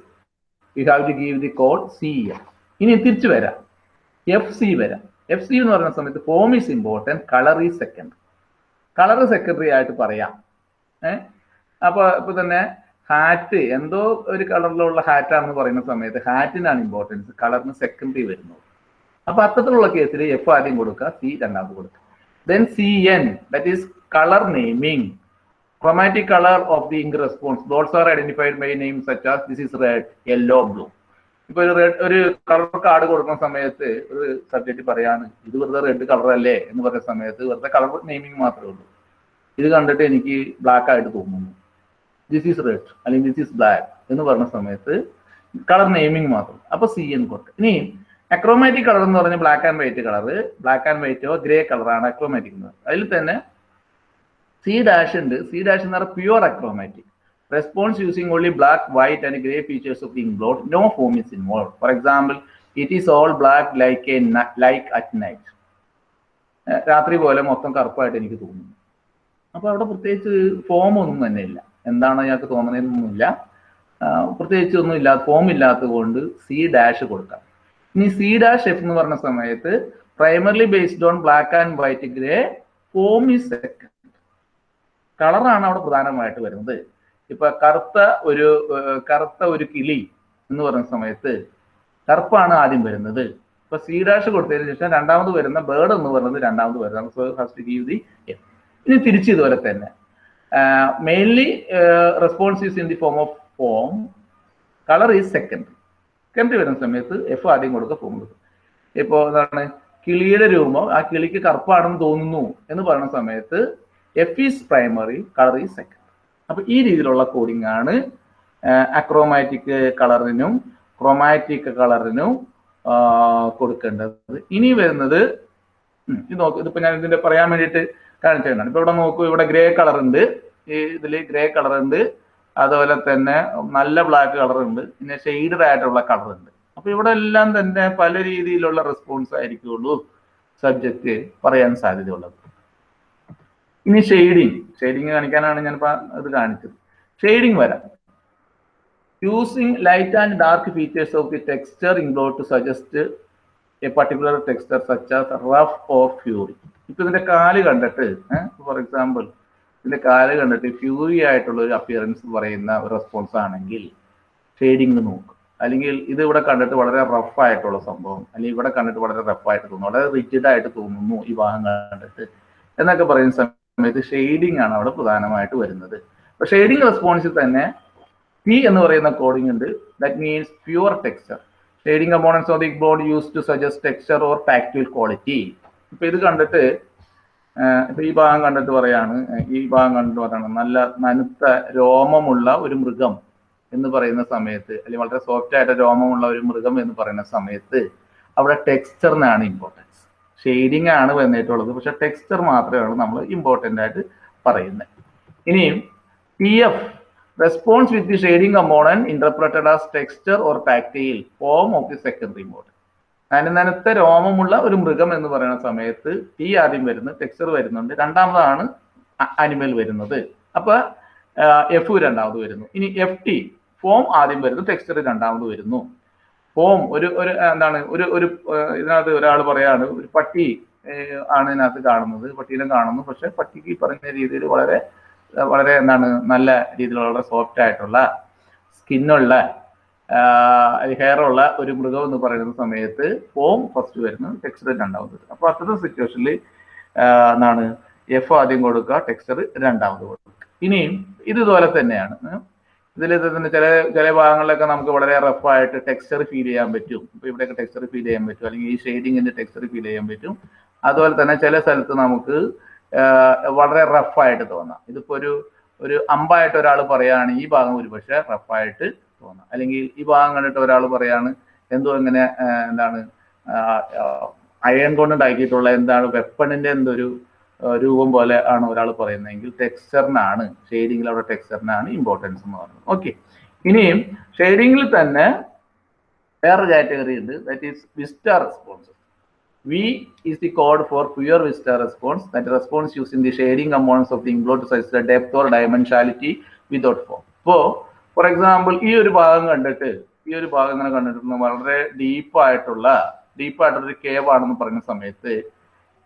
you have to give the code C F ഇനി തിരിച്ചു വരാം. എഫ് സി വരാം. എഫ് സി എന്ന് പറയുന്ന സമയത്ത് form is important colour is second colour secondary ആയിട്ട് പറയാം. ഏഹ് അപ്പൊ ഇപ്പൊ തന്നെ ഹാറ്റ് എന്തോ ഒരു കളറിലുള്ള ഹാറ്റാണെന്ന് പറയുന്ന സമയത്ത് ഹാറ്റിനാണ് ഇമ്പോർട്ടൻസ് കളറിന് സെക്കൻഡറി വരുന്നത്. അപ്പൊ അത്തരത്തിലുള്ള കേസിൽ എഫ് ആദ്യം കൊടുക്കുക സി രണ്ടാമത് കൊടുക്കുക. Then C N that is colour naming chromatic color of the ink response. Those are identified by names such as this is red yellow blue. ഇപ്പൊ ഒരു റെഡ് ഒരു കളർ കാർഡ് കൊടുക്കുന്ന സമയത്ത് ഒരു സബ്ജക്റ്റ് പറയാണ് ഇത് വെറുതെ റെഡ് കളർ അല്ലേ എന്ന് പറയുന്ന സമയത്ത് വെറുതെ കളർ നെയിമിംഗ് മാത്രമേ ഉള്ളൂ. ഇത് കണ്ടിട്ട് എനിക്ക് ബ്ലാക്ക് ആയിട്ട് തോന്നുന്നു. ദിസ് ഈസ് റെഡ് അല്ലെങ്കിൽ ദിസ് ഈസ് ബ്ലാക്ക് എന്ന് പറഞ്ഞ സമയത്ത് കളർ നെയിമിംഗ് മാത്രം. അപ്പൊ സി എന്ന് കൊടുക്കുക. ഇനി അക്രോമാറ്റിക് കളർ എന്ന് പറഞ്ഞാൽ black and white colour black and വൈറ്റോ grey കളറാണ് അക്രോമാറ്റിക് എന്ന് അതിൽ തന്നെ സി ഡാഷ് ഉണ്ട്. സി ഡാഷ് എന്ന് പറഞ്ഞാൽ pure achromatic response using only black white and grey features of the inkblot no form is involve for example it is all black like a like at night രാത്രി പോലെ മൊത്തം കറുപ്പായിട്ട് എനിക്ക് തോന്നുന്നു. അപ്പൊ അവിടെ പ്രത്യേകിച്ച് ഫോം ഒന്നും തന്നെ ഇല്ല. എന്താണ് ഞങ്ങൾക്ക് തോന്നുന്നതെന്നൊന്നുമില്ല. ആ, പ്രത്യേകിച്ച് ഒന്നും ഇല്ലാത്ത ഫോം ഇല്ലാത്തത് കൊണ്ട് സി ഡാഷ് കൊടുക്കാം. ഇനി സി ഡാഷ് എഫ് എന്ന് പറഞ്ഞ സമയത്ത് primarily based on black and white grey form is second കളറാണ് അവിടെ പ്രധാനമായിട്ട് വരുന്നത്. ഇപ്പൊ കറുത്ത ഒരു കറുത്ത ഒരു കിളി എന്ന് പറഞ്ഞ സമയത്ത് കറുപ്പാണ് ആദ്യം വരുന്നത്. ഇപ്പൊ സി ഡാഷ് കൊടുത്തതിന് ശേഷം രണ്ടാമത് വരുന്ന ബേർഡ് എന്ന് പറയുന്നത് രണ്ടാമത് വരുന്നത് സോ ഫസ്റ്റ് ഗീവ് ദി ഇനി തിരിച്ച് ഇതുപോലെ തന്നെ. Mainly response is in the form of form colour is second second വരുന്ന സമയത്ത് എഫ് ആദ്യം കൊടുക്കുക ഫോം കൊടുക്കും ഇപ്പോൾ എന്താണ്? കിളിയുടെ രൂപം ആ കിളിക്ക് കറുപ്പാണെന്ന് തോന്നുന്നു എന്ന് പറയുന്ന സമയത്ത് F is primary colour is second അപ്പൊ ഈ രീതിയിലുള്ള കോഡിംഗ് ആണ് അക്രോമാറ്റിക് കളറിനും ക്രോമാറ്റിക് കളറിനും കൊടുക്കേണ്ടത്. ഇനി വരുന്നത് ഇത് നോക്ക് ഇതിപ്പോ ഞാൻ ഇതിന്റെ പറയാൻ വേണ്ടിയിട്ട് കാണിച്ചു കാണിച്ചതാണ്. ഇപ്പൊ ഇവിടെ നോക്കൂ ഇവിടെ ഗ്രേ കളർ ഉണ്ട്. ഇതിൽ ഗ്രേ കളർ ഉണ്ട്. അതുപോലെ തന്നെ നല്ല ബ്ലാക്ക് കളർ ഉണ്ട്. പിന്നെ ഷെയ്ഡഡ് ആയിട്ടുള്ള ഉണ്ട്. അപ്പൊ ഇവിടെ എല്ലാം തന്നെ പല രീതിയിലുള്ള റെസ്പോൺസ് ആയിരിക്കുള്ളൂ സബ്ജക്റ്റ് പറയാൻ സാധ്യതയുള്ളത്. ഇനി ഷെയ്ഡിങ് ഷെയ്ഡിങ് കാണിക്കാനാണ് ഞാൻ ഇത് കാണിച്ചത്. ഷെയ്ഡിങ് വരാം. Using light and dark features of the texture inkblot to suggest a particular texture such as rough or furry ഇപ്പൊ ഇതിന്റെ കാൽ കണ്ടിട്ട് ഫോർ എക്സാമ്പിൾ ഇതിന്റെ കാൽ കണ്ടിട്ട് ഫ്യൂറി ആയിട്ടുള്ള ഒരു അപ്പിയറൻസ് പറയുന്ന ഒരു റെസ്പോൺസ് ആണെങ്കിൽ ഷെയ്ഡിങ് നോക്കും. അല്ലെങ്കിൽ ഇത് ഇവിടെ കണ്ടിട്ട് വളരെ റഫ് ആയിട്ടുള്ള സംഭവം അല്ലെങ്കിൽ ഇവിടെ കണ്ടിട്ട് വളരെ റഫ് ആയിട്ട് തോന്നുന്നു വളരെ റിജിഡ് ആയിട്ട് തോന്നുന്നു ഈ ഭാഗം കണ്ടിട്ട് എന്നൊക്കെ പറയുന്ന സമയത്ത് ഷെയ്ഡിങ് ആണ് അവിടെ പ്രധാനമായിട്ട് വരുന്നത്. അപ്പൊ ഷെയ്ഡിങ് റെസ്പോൺസിൽ തന്നെ പി എന്ന് പറയുന്ന കോഡിംഗ് ഉണ്ട്. That means pure texture shading components of the board use to suggest texture or tactile quality ഇപ്പൊ ഇത് കണ്ടിട്ട് ഇപ്പൊ ഈ ഭാഗം കണ്ടിട്ട് പറയാണ് ഈ ഭാഗം കണ്ടിട്ട് പറയാണ് നല്ല നനുത്ത രോമമുള്ള ഒരു മൃഗം എന്ന് പറയുന്ന സമയത്ത് അല്ലെങ്കിൽ വളരെ സോഫ്റ്റ് ആയിട്ട് രോമമുള്ള ഒരു മൃഗം എന്ന് പറയുന്ന സമയത്ത് അവിടെ ടെക്സ്ചറിനാണ് ഇമ്പോർട്ടൻസ് ഷെയ്ഡിങ് ആണ് വന്നിട്ടുള്ളത് പക്ഷെ ടെക്സ്ചർ മാത്രമാണ് നമ്മൾ ഇമ്പോർട്ടന്റ് ആയിട്ട് പറയുന്നത്. ഇനിയും P F response with the shading component interpreted as texture or tactile form of the secondary mode നനനനത്ത രോമമുള്ള ഒരു മൃഗം എന്ന് പറയുന്ന സമയത്ത് ടി ആദ്യം വരുന്നു ടെക്സ്ചർ വരുന്നുണ്ട്. രണ്ടാമതാണ് അനിമൽ വരുന്നത്. അപ്പൊ എഫ് രണ്ടാമത് വരുന്നു. ഇനി എഫ് ടി ഫോം ആദ്യം വരുന്നു ടെക്സ്ചർ രണ്ടാമത് വരുന്നു. ഫോം ഒരു ഒരു എന്താണ് ഒരു ഒരു ഇതിനകത്ത് ഒരാൾ പറയാണ് ഒരു പട്ടി ആണ് ഇതിനകത്ത് കാണുന്നത്. പട്ടീനെ കാണുന്നു. പക്ഷെ പട്ടിക്ക് പറഞ്ഞ രീതിയിൽ വളരെ വളരെ എന്താണ് നല്ല രീതിയിലുള്ള സോഫ്റ്റ് ആയിട്ടുള്ള സ്കിന്നുള്ള ഹെയർ ഉള്ള ഒരു മൃഗം എന്ന് പറയുന്ന സമയത്ത് ഫോം ഫസ്റ്റ് വരുന്നത് ടെക്സ്ചർ രണ്ടാമത്. അപ്പൊ അപ്പോൾ അത്തരം സിറ്റുവേഷനിൽ എന്താണ് എഫ് ആദ്യം കൊടുക്കുക ടെക്സ്ചർ രണ്ടാമത് കൊടുക്കുക. ഇനിയും ഇതുപോലെ തന്നെയാണ്. ഇതിൽ തന്നെ ചില ചില ഭാഗങ്ങളിലൊക്കെ നമുക്ക് വളരെ റഫായിട്ട് ടെക്സ്ചർ ഫീൽ ചെയ്യാൻ പറ്റും. ഇപ്പൊ ഇവിടെയൊക്കെ ടെക്സ്ചർ ഫീൽ ചെയ്യാൻ പറ്റും. അല്ലെങ്കിൽ ഈ ഷെയ്ഡിങ്ങിന്റെ ടെക്സ്ചർ ഫീൽ ചെയ്യാൻ പറ്റും. അതുപോലെ തന്നെ ചില സ്ഥലത്ത് നമുക്ക് വളരെ റഫായിട്ട് തോന്നാം. ഇതിപ്പോ ഒരു ഒരു അമ്പായിട്ട് ഒരാൾ പറയുകയാണെങ്കിൽ ഈ ഭാഗം ഒരുപക്ഷെ റഫായിട്ട് തോന്നാം. അല്ലെങ്കിൽ ഈ ഭാഗം കണ്ടിട്ട് ഒരാൾ പറയാണ് എന്തോ എങ്ങനെ എന്താണ് അയൺ കൊണ്ട് ഉണ്ടാക്കിയിട്ടുള്ള എന്താണ് വെപ്പണിന്റെ എന്തൊരു രൂപം പോലെ ആണ് ഒരാൾ പറയുന്നതെങ്കിൽ ടെക്സ്ചറിനാണ് ഷെയ്ഡിങ്ങിൽ അവിടെ ടെക്സ്ചറിനാണ് ഇമ്പോർട്ടൻസ് എന്ന് പറയുന്നത്. ഓക്കെ ഇനിയും ഷെയ്ഡിങ്ങിൽ തന്നെ വേറെ കാറ്റഗറി ഉണ്ട്. That is vista response V is the code for pure vista response that response use in the shading components of the inkblot size depth or dimensionality without form ഇപ്പോൾ for example ഈ ഒരു ഭാഗം കണ്ടിട്ട് ഈ ഒരു ഭാഗം ഇങ്ങനെ കണ്ടിട്ട് വളരെ ഡീപ്പായിട്ടുള്ള ഒരു കേവ് ആണെന്ന് പറഞ്ഞ സമയത്ത്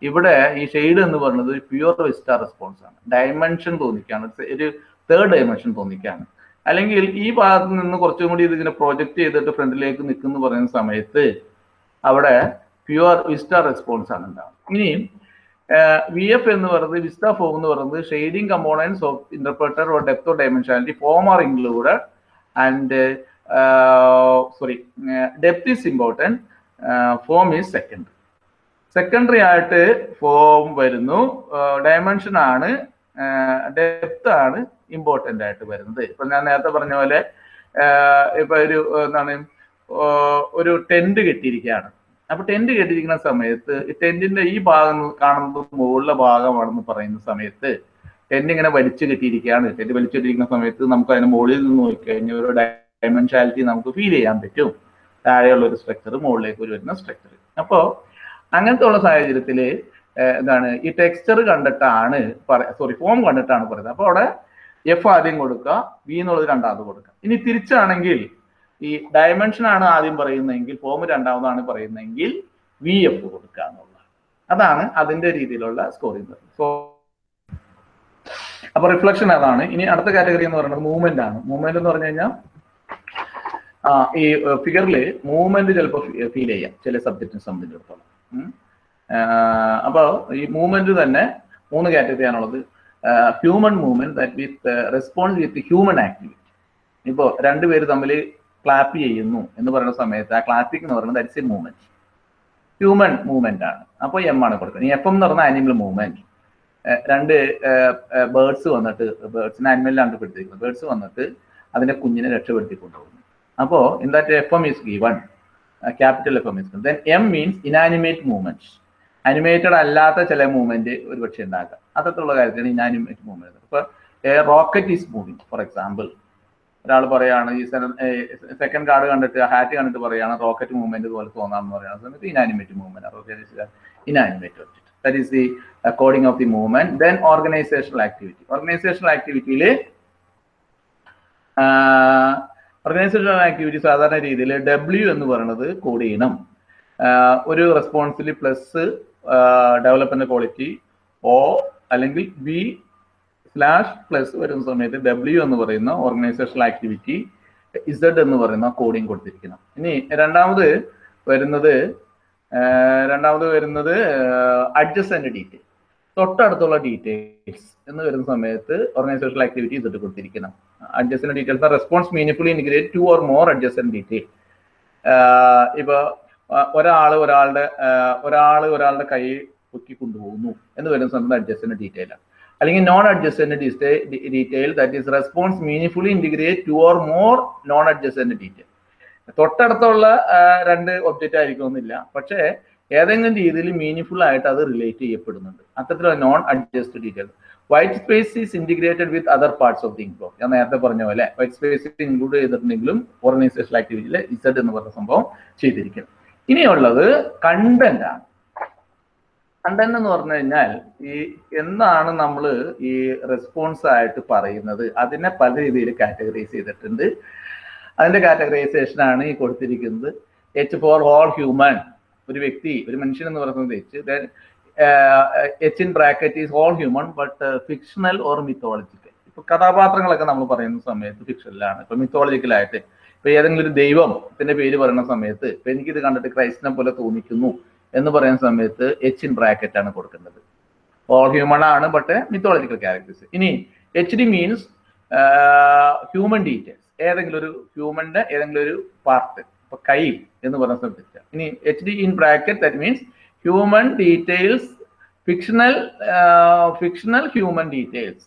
ഇവിടെ ഈ ഷെയ്ഡ് എന്ന് പറയുന്നത് പ്യുവർ വെസ്റ്റാർ റെസ്പോൺസ് ആണ്. ഡയമെൻഷൻ തോന്നിക്കാണ്. ഒരു തേർഡ് ഡയമെൻഷൻ തോന്നിക്കാണ്. അല്ലെങ്കിൽ ഈ ഭാഗത്ത് നിന്ന് കുറച്ചും കൂടി ഇതിങ്ങനെ പ്രൊജക്ട് ചെയ്തിട്ട് ഫ്രണ്ടിലേക്ക് നിൽക്കുന്നു പറയുന്ന സമയത്ത് അവിടെ പ്യുവർ വിസ്റ്റാർ റെസ്പോൺസ് ആണ് ഉണ്ടാവുക ഇനി വി എഫ് എന്ന് പറയുന്നത് വിസ്ത ഫോം എന്ന് പറയുന്നത് shading components of interpreter or depth or dimensionality form are included and sorry depth is important form is second secondary ആയിട്ട് ഫോം വരുന്നു. ഡയമെൻഷൻ ആണ് ഡെപ്ത് ആണ് ഇമ്പോർട്ടന്റ് ആയിട്ട് വരുന്നത്. ഇപ്പം ഞാൻ നേരത്തെ പറഞ്ഞ പോലെ ഇപ്പം ഒരു എന്താണ് ഒരു ടെന്റ് കെട്ടിയിരിക്കുകയാണ്. അപ്പൊ ടെന്റ് കെട്ടിയിരിക്കുന്ന സമയത്ത് ടെന്റിന്റെ ഈ ഭാഗം കാണുന്നത് മുകളിലെ ഭാഗമാണെന്ന് പറയുന്ന സമയത്ത് ടെന്റ് ഇങ്ങനെ വലിച്ചു കെട്ടിയിരിക്കുകയാണ്. ടെന്റ് വലിച്ചു കെട്ടിയിരിക്കുന്ന സമയത്ത് നമുക്ക് അതിന് മുകളിൽ നിന്ന് നോക്കിക്കഴിഞ്ഞാൽ ഒരു ഡയമെൻഷാലിറ്റി നമുക്ക് ഫീൽ ചെയ്യാൻ പറ്റും. താഴെയുള്ള ഒരു സ്ട്രക്ചർ മുകളിലേക്ക് ഒരു വരുന്ന സ്ട്രക്ചർ അപ്പോൾ അങ്ങനത്തെ ഉള്ള സാഹചര്യത്തിൽ എന്താണ് ഈ ടെക്സ്ചർ കണ്ടിട്ടാണ് സോറി ഫോം കണ്ടിട്ടാണ് പറയുന്നത്. അപ്പോൾ അവിടെ എഫ് ആദ്യം കൊടുക്കുക വി എന്നുള്ളത് രണ്ടാമത് കൊടുക്കുക. ഇനി തിരിച്ചാണെങ്കിൽ ഈ ഡയമെൻഷൻ ആണ് ആദ്യം പറയുന്നതെങ്കിൽ ഫോം രണ്ടാമതാണ് പറയുന്നതെങ്കിൽ വി എഫ് കൊടുക്കുക എന്നുള്ളത് അതാണ് അതിന്റെ രീതിയിലുള്ള സ്കോറിംഗ് സോ അപ്പൊ റിഫ്ലക്ഷൻ അതാണ്. ഇനി അടുത്ത കാറ്റഗറി എന്ന് പറയുന്നത് മൂവ്മെന്റ് ആണ്. മൂവ്മെന്റ് എന്ന് പറഞ്ഞു കഴിഞ്ഞാൽ ഈ ഫിഗറിൽ മൂവ്മെന്റ് ചിലപ്പോൾ ഫീൽ ചെയ്യാം. ചില സബ്ജക്റ്റിനെ സംബന്ധിച്ചിടത്തോളം. അപ്പോൾ ഈ മൂവ്മെന്റ് തന്നെ മൂന്ന് കാറ്റഗറി ആണുള്ളത്. Human movement that with response with human activity ഇപ്പോൾ രണ്ടുപേര് തമ്മിൽ ക്ലാപ്പ് ചെയ്യുന്നു എന്ന് പറയുന്ന സമയത്ത് ആ ക്ലാപ്പിംഗ് എന്ന് പറയുന്നത് that's a movement human movement ആണ്. അപ്പോൾ എം ആണ് കൊടുക്കുന്നത് ഈ എഫ് എം എന്ന് പറഞ്ഞ ആനിമൽ മൂവ്മെന്റ് രണ്ട് ബേർഡ്സ് വന്നിട്ട് ബേർഡ്സിനെ ആനിമലിലാണ് പെടുത്തിയിരിക്കുന്നത് ബേർഡ്സ് വന്നിട്ട് അതിന്റെ കുഞ്ഞിനെ രക്ഷപ്പെടുത്തി കൊണ്ടുപോകുന്നു അപ്പോൾ in that F M is given capital F M is then M means inanimate movement animated അല്ലാത്ത ചില മൂവ്മെന്റ് ഒരു പക്ഷേ ഉണ്ടാക്കാം അത്തരത്തിലുള്ള കാര്യത്തിന് ഇനാനിമേറ്റ് മൂവ്മെന്റ് ഇപ്പൊ rocket is moving for example ഒരാൾ പറയാണ് ഈ സെക്കൻഡ് കാർഡ് കണ്ടിട്ട് ഹാറ്റ് കണ്ടിട്ട് പറയാണ് റോക്കറ്റ് മൂവ്മെന്റ് പോലെ തോന്നാമെന്ന് പറയുന്ന സമയത്ത് inanimate movement rocket inanimate object that is the according of the movement then organizational activity organizational ആക്ടിവിറ്റിയിൽ organizational activity സാധാരണ രീതിയിൽ ഡബ്ല്യു എന്ന് പറയുന്നത് കോഡ് ചെയ്യണം. ഒരു റെസ്പോൺസിൽ പ്ലസ് ഡെവലപ്മെന്റ് ക്വാളിറ്റി ഓ അല്ലെങ്കിൽ ബി സ്ലാഷ് പ്ലസ് വരുന്ന സമയത്ത് ഡബ്ല്യു എന്ന് പറയുന്ന ഓർഗനൈസേഷണൽ ആക്ടിവിറ്റി ഇസഡ് എന്ന് പറയുന്ന കോഡിങ് കൊടുത്തിരിക്കണം. ഇനി രണ്ടാമത് വരുന്നത് രണ്ടാമത് വരുന്നത് അഡ്ജസ്റ്റന്റ് ഡീറ്റെയിൽ തൊട്ടടുത്തുള്ള ഡീറ്റെയിൽസ് എന്ന് വരുന്ന സമയത്ത് organisational activity Z കൊടുത്തിരിക്കണം. Adjacent details response meaningfully integrate two or more adjacent detail ഇപ്പൊ ഒരാൾ ഒരാളുടെ ഒരാൾ ഒരാളുടെ കൈ പൊക്കി കൊണ്ടുപോകുന്നു എന്ന് വരുന്ന സമയത്ത് അഡ്ജസ്റ്റന്റ് ഡീറ്റെയിൽ ആണ്. അല്ലെങ്കിൽ non adjacent detail that is response meaningfully integrate two or more non adjacent detail തൊട്ടടുത്തുള്ള രണ്ട് ഒബ്ജക്റ്റ് ആയിരിക്കുമെന്നില്ല പക്ഷേ ഏതെങ്കിലും രീതിയിൽ മീനിങ് ആയിട്ട് അത് റിലേറ്റ് ചെയ്യപ്പെടുന്നുണ്ട്. അത്തരത്തിലുള്ള non adjacent detail white space is integrated with other parts of the inkblot ഞാൻ നേരത്തെ പറഞ്ഞ പോലെ വൈറ്റ് സ്പേസ് ഇൻക്ലൂഡ് ചെയ്തിട്ടുണ്ടെങ്കിലും ഓർഗനൈസേഷൻ ആക്ടിവിറ്റിയിൽ ഇസഡ് എന്ന് പറഞ്ഞ സംഭവം ചെയ്തിരിക്കും. ഇനിയുള്ളത് കണ്ടന്റ് ആണ്. കണ്ടന്റ് എന്ന് പറഞ്ഞു കഴിഞ്ഞാൽ ഈ എന്താണ് നമ്മൾ ഈ റെസ്പോൺസ് ആയിട്ട് പറയുന്നത്. അതിനെ പല രീതിയിൽ കാറ്റഗറൈസ് ചെയ്തിട്ടുണ്ട്. അതിന്റെ കാറ്റഗറൈസേഷൻ ആണ് ഈ കൊടുത്തിരിക്കുന്നത്. എച്ച് ഫോർ ഹോൾ ഹ്യൂമൻ ഒരു വ്യക്തി ഒരു മനുഷ്യൻ എന്ന് പറയുന്നത് H H in bracket is whole human but fictional or mythological ഇപ്പൊ കഥാപാത്രങ്ങളൊക്കെ നമ്മൾ പറയുന്ന സമയത്ത് ഫിക്ഷനിലാണ് ഇപ്പൊ മിത്തോളജിക്കലായിട്ട് ഇപ്പൊ ഏതെങ്കിലും ഒരു ദൈവത്തിന്റെ പേര് പറയുന്ന സമയത്ത് ഇപ്പൊ എനിക്കിത് കണ്ടിട്ട് ക്രൈസ്റ്റിനെ പോലെ തോന്നിക്കുന്നു. എന്ന് പറയുന്ന സമയത്ത് എച്ച് ഇൻ ബ്രാക്കറ്റ് ആണ് കൊടുക്കേണ്ടത് ഓൾ ഹ്യൂമൺ ആണ് ബട്ട് മിത്തോളജിക്കൽ ക്യാരക്ടേഴ്സ് ഇനി H D means human details ഏതെങ്കിലും ഒരു ഹ്യൂമന്റെ ഏതെങ്കിലും ഒരു പാർട്ട് ഇപ്പൊ കൈ എന്ന് പറയുന്ന സമയത്ത് ഇനി H D in bracket that means human details fictional fictional human details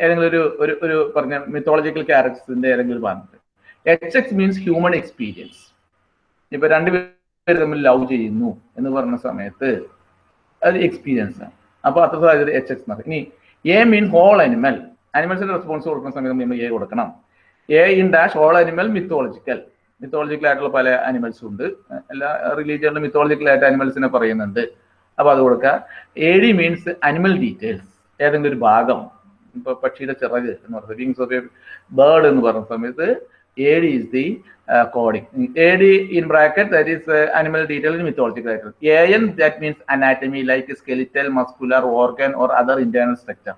ഏതെങ്കിലും ഒരു ഒരു ഒരു പറഞ്ഞ മിത്തോളജിക്കൽ ക്യാരക്ടേഴ്സിന്റെ ഏതെങ്കിലും ഒരു ഭാഗത്ത് H X means human experience ഇപ്പൊ രണ്ടുപേര് തമ്മിൽ ലവ് ചെയ്യുന്നു എന്ന് പറഞ്ഞ സമയത്ത് അത് എക്സ്പീരിയൻസ് ആണ്. അപ്പൊ അത്ര സാഹചര്യം എച്ച് എക്സ് എന്ന് ഇനി എ മീൻ ഹോൾ അനിമൽ അനിമൽസിന്റെ റെസ്പോൺസ് കൊടുക്കുന്ന സമയത്ത് നമ്മൾ എ കൊടുക്കണം. A in dash whole animal mythological mythological ആയിട്ടുള്ള പല അനിമൽസ് ഉണ്ട്. എല്ലാ റിലീജിയനിലും മിത്തോളജിക്കൽ ആയിട്ട് അനിമൽസിനെ പറയുന്നുണ്ട്. അപ്പൊ അത് കൊടുക്കുക. A D means animal details ഏതെങ്കിലും ഒരു ഭാഗം. ഇപ്പൊ പക്ഷിയുടെ ചിറക് എന്ന് പറയുന്നത് വിങ്സ് ഓഫ് എ ബേർഡ് എന്ന് പറയുന്ന സമയത്ത് A D is the coding A D in bracket that is animal detail in mythological ആയിട്ട് A N that means anatomy like skeletal muscular organ or other internal structure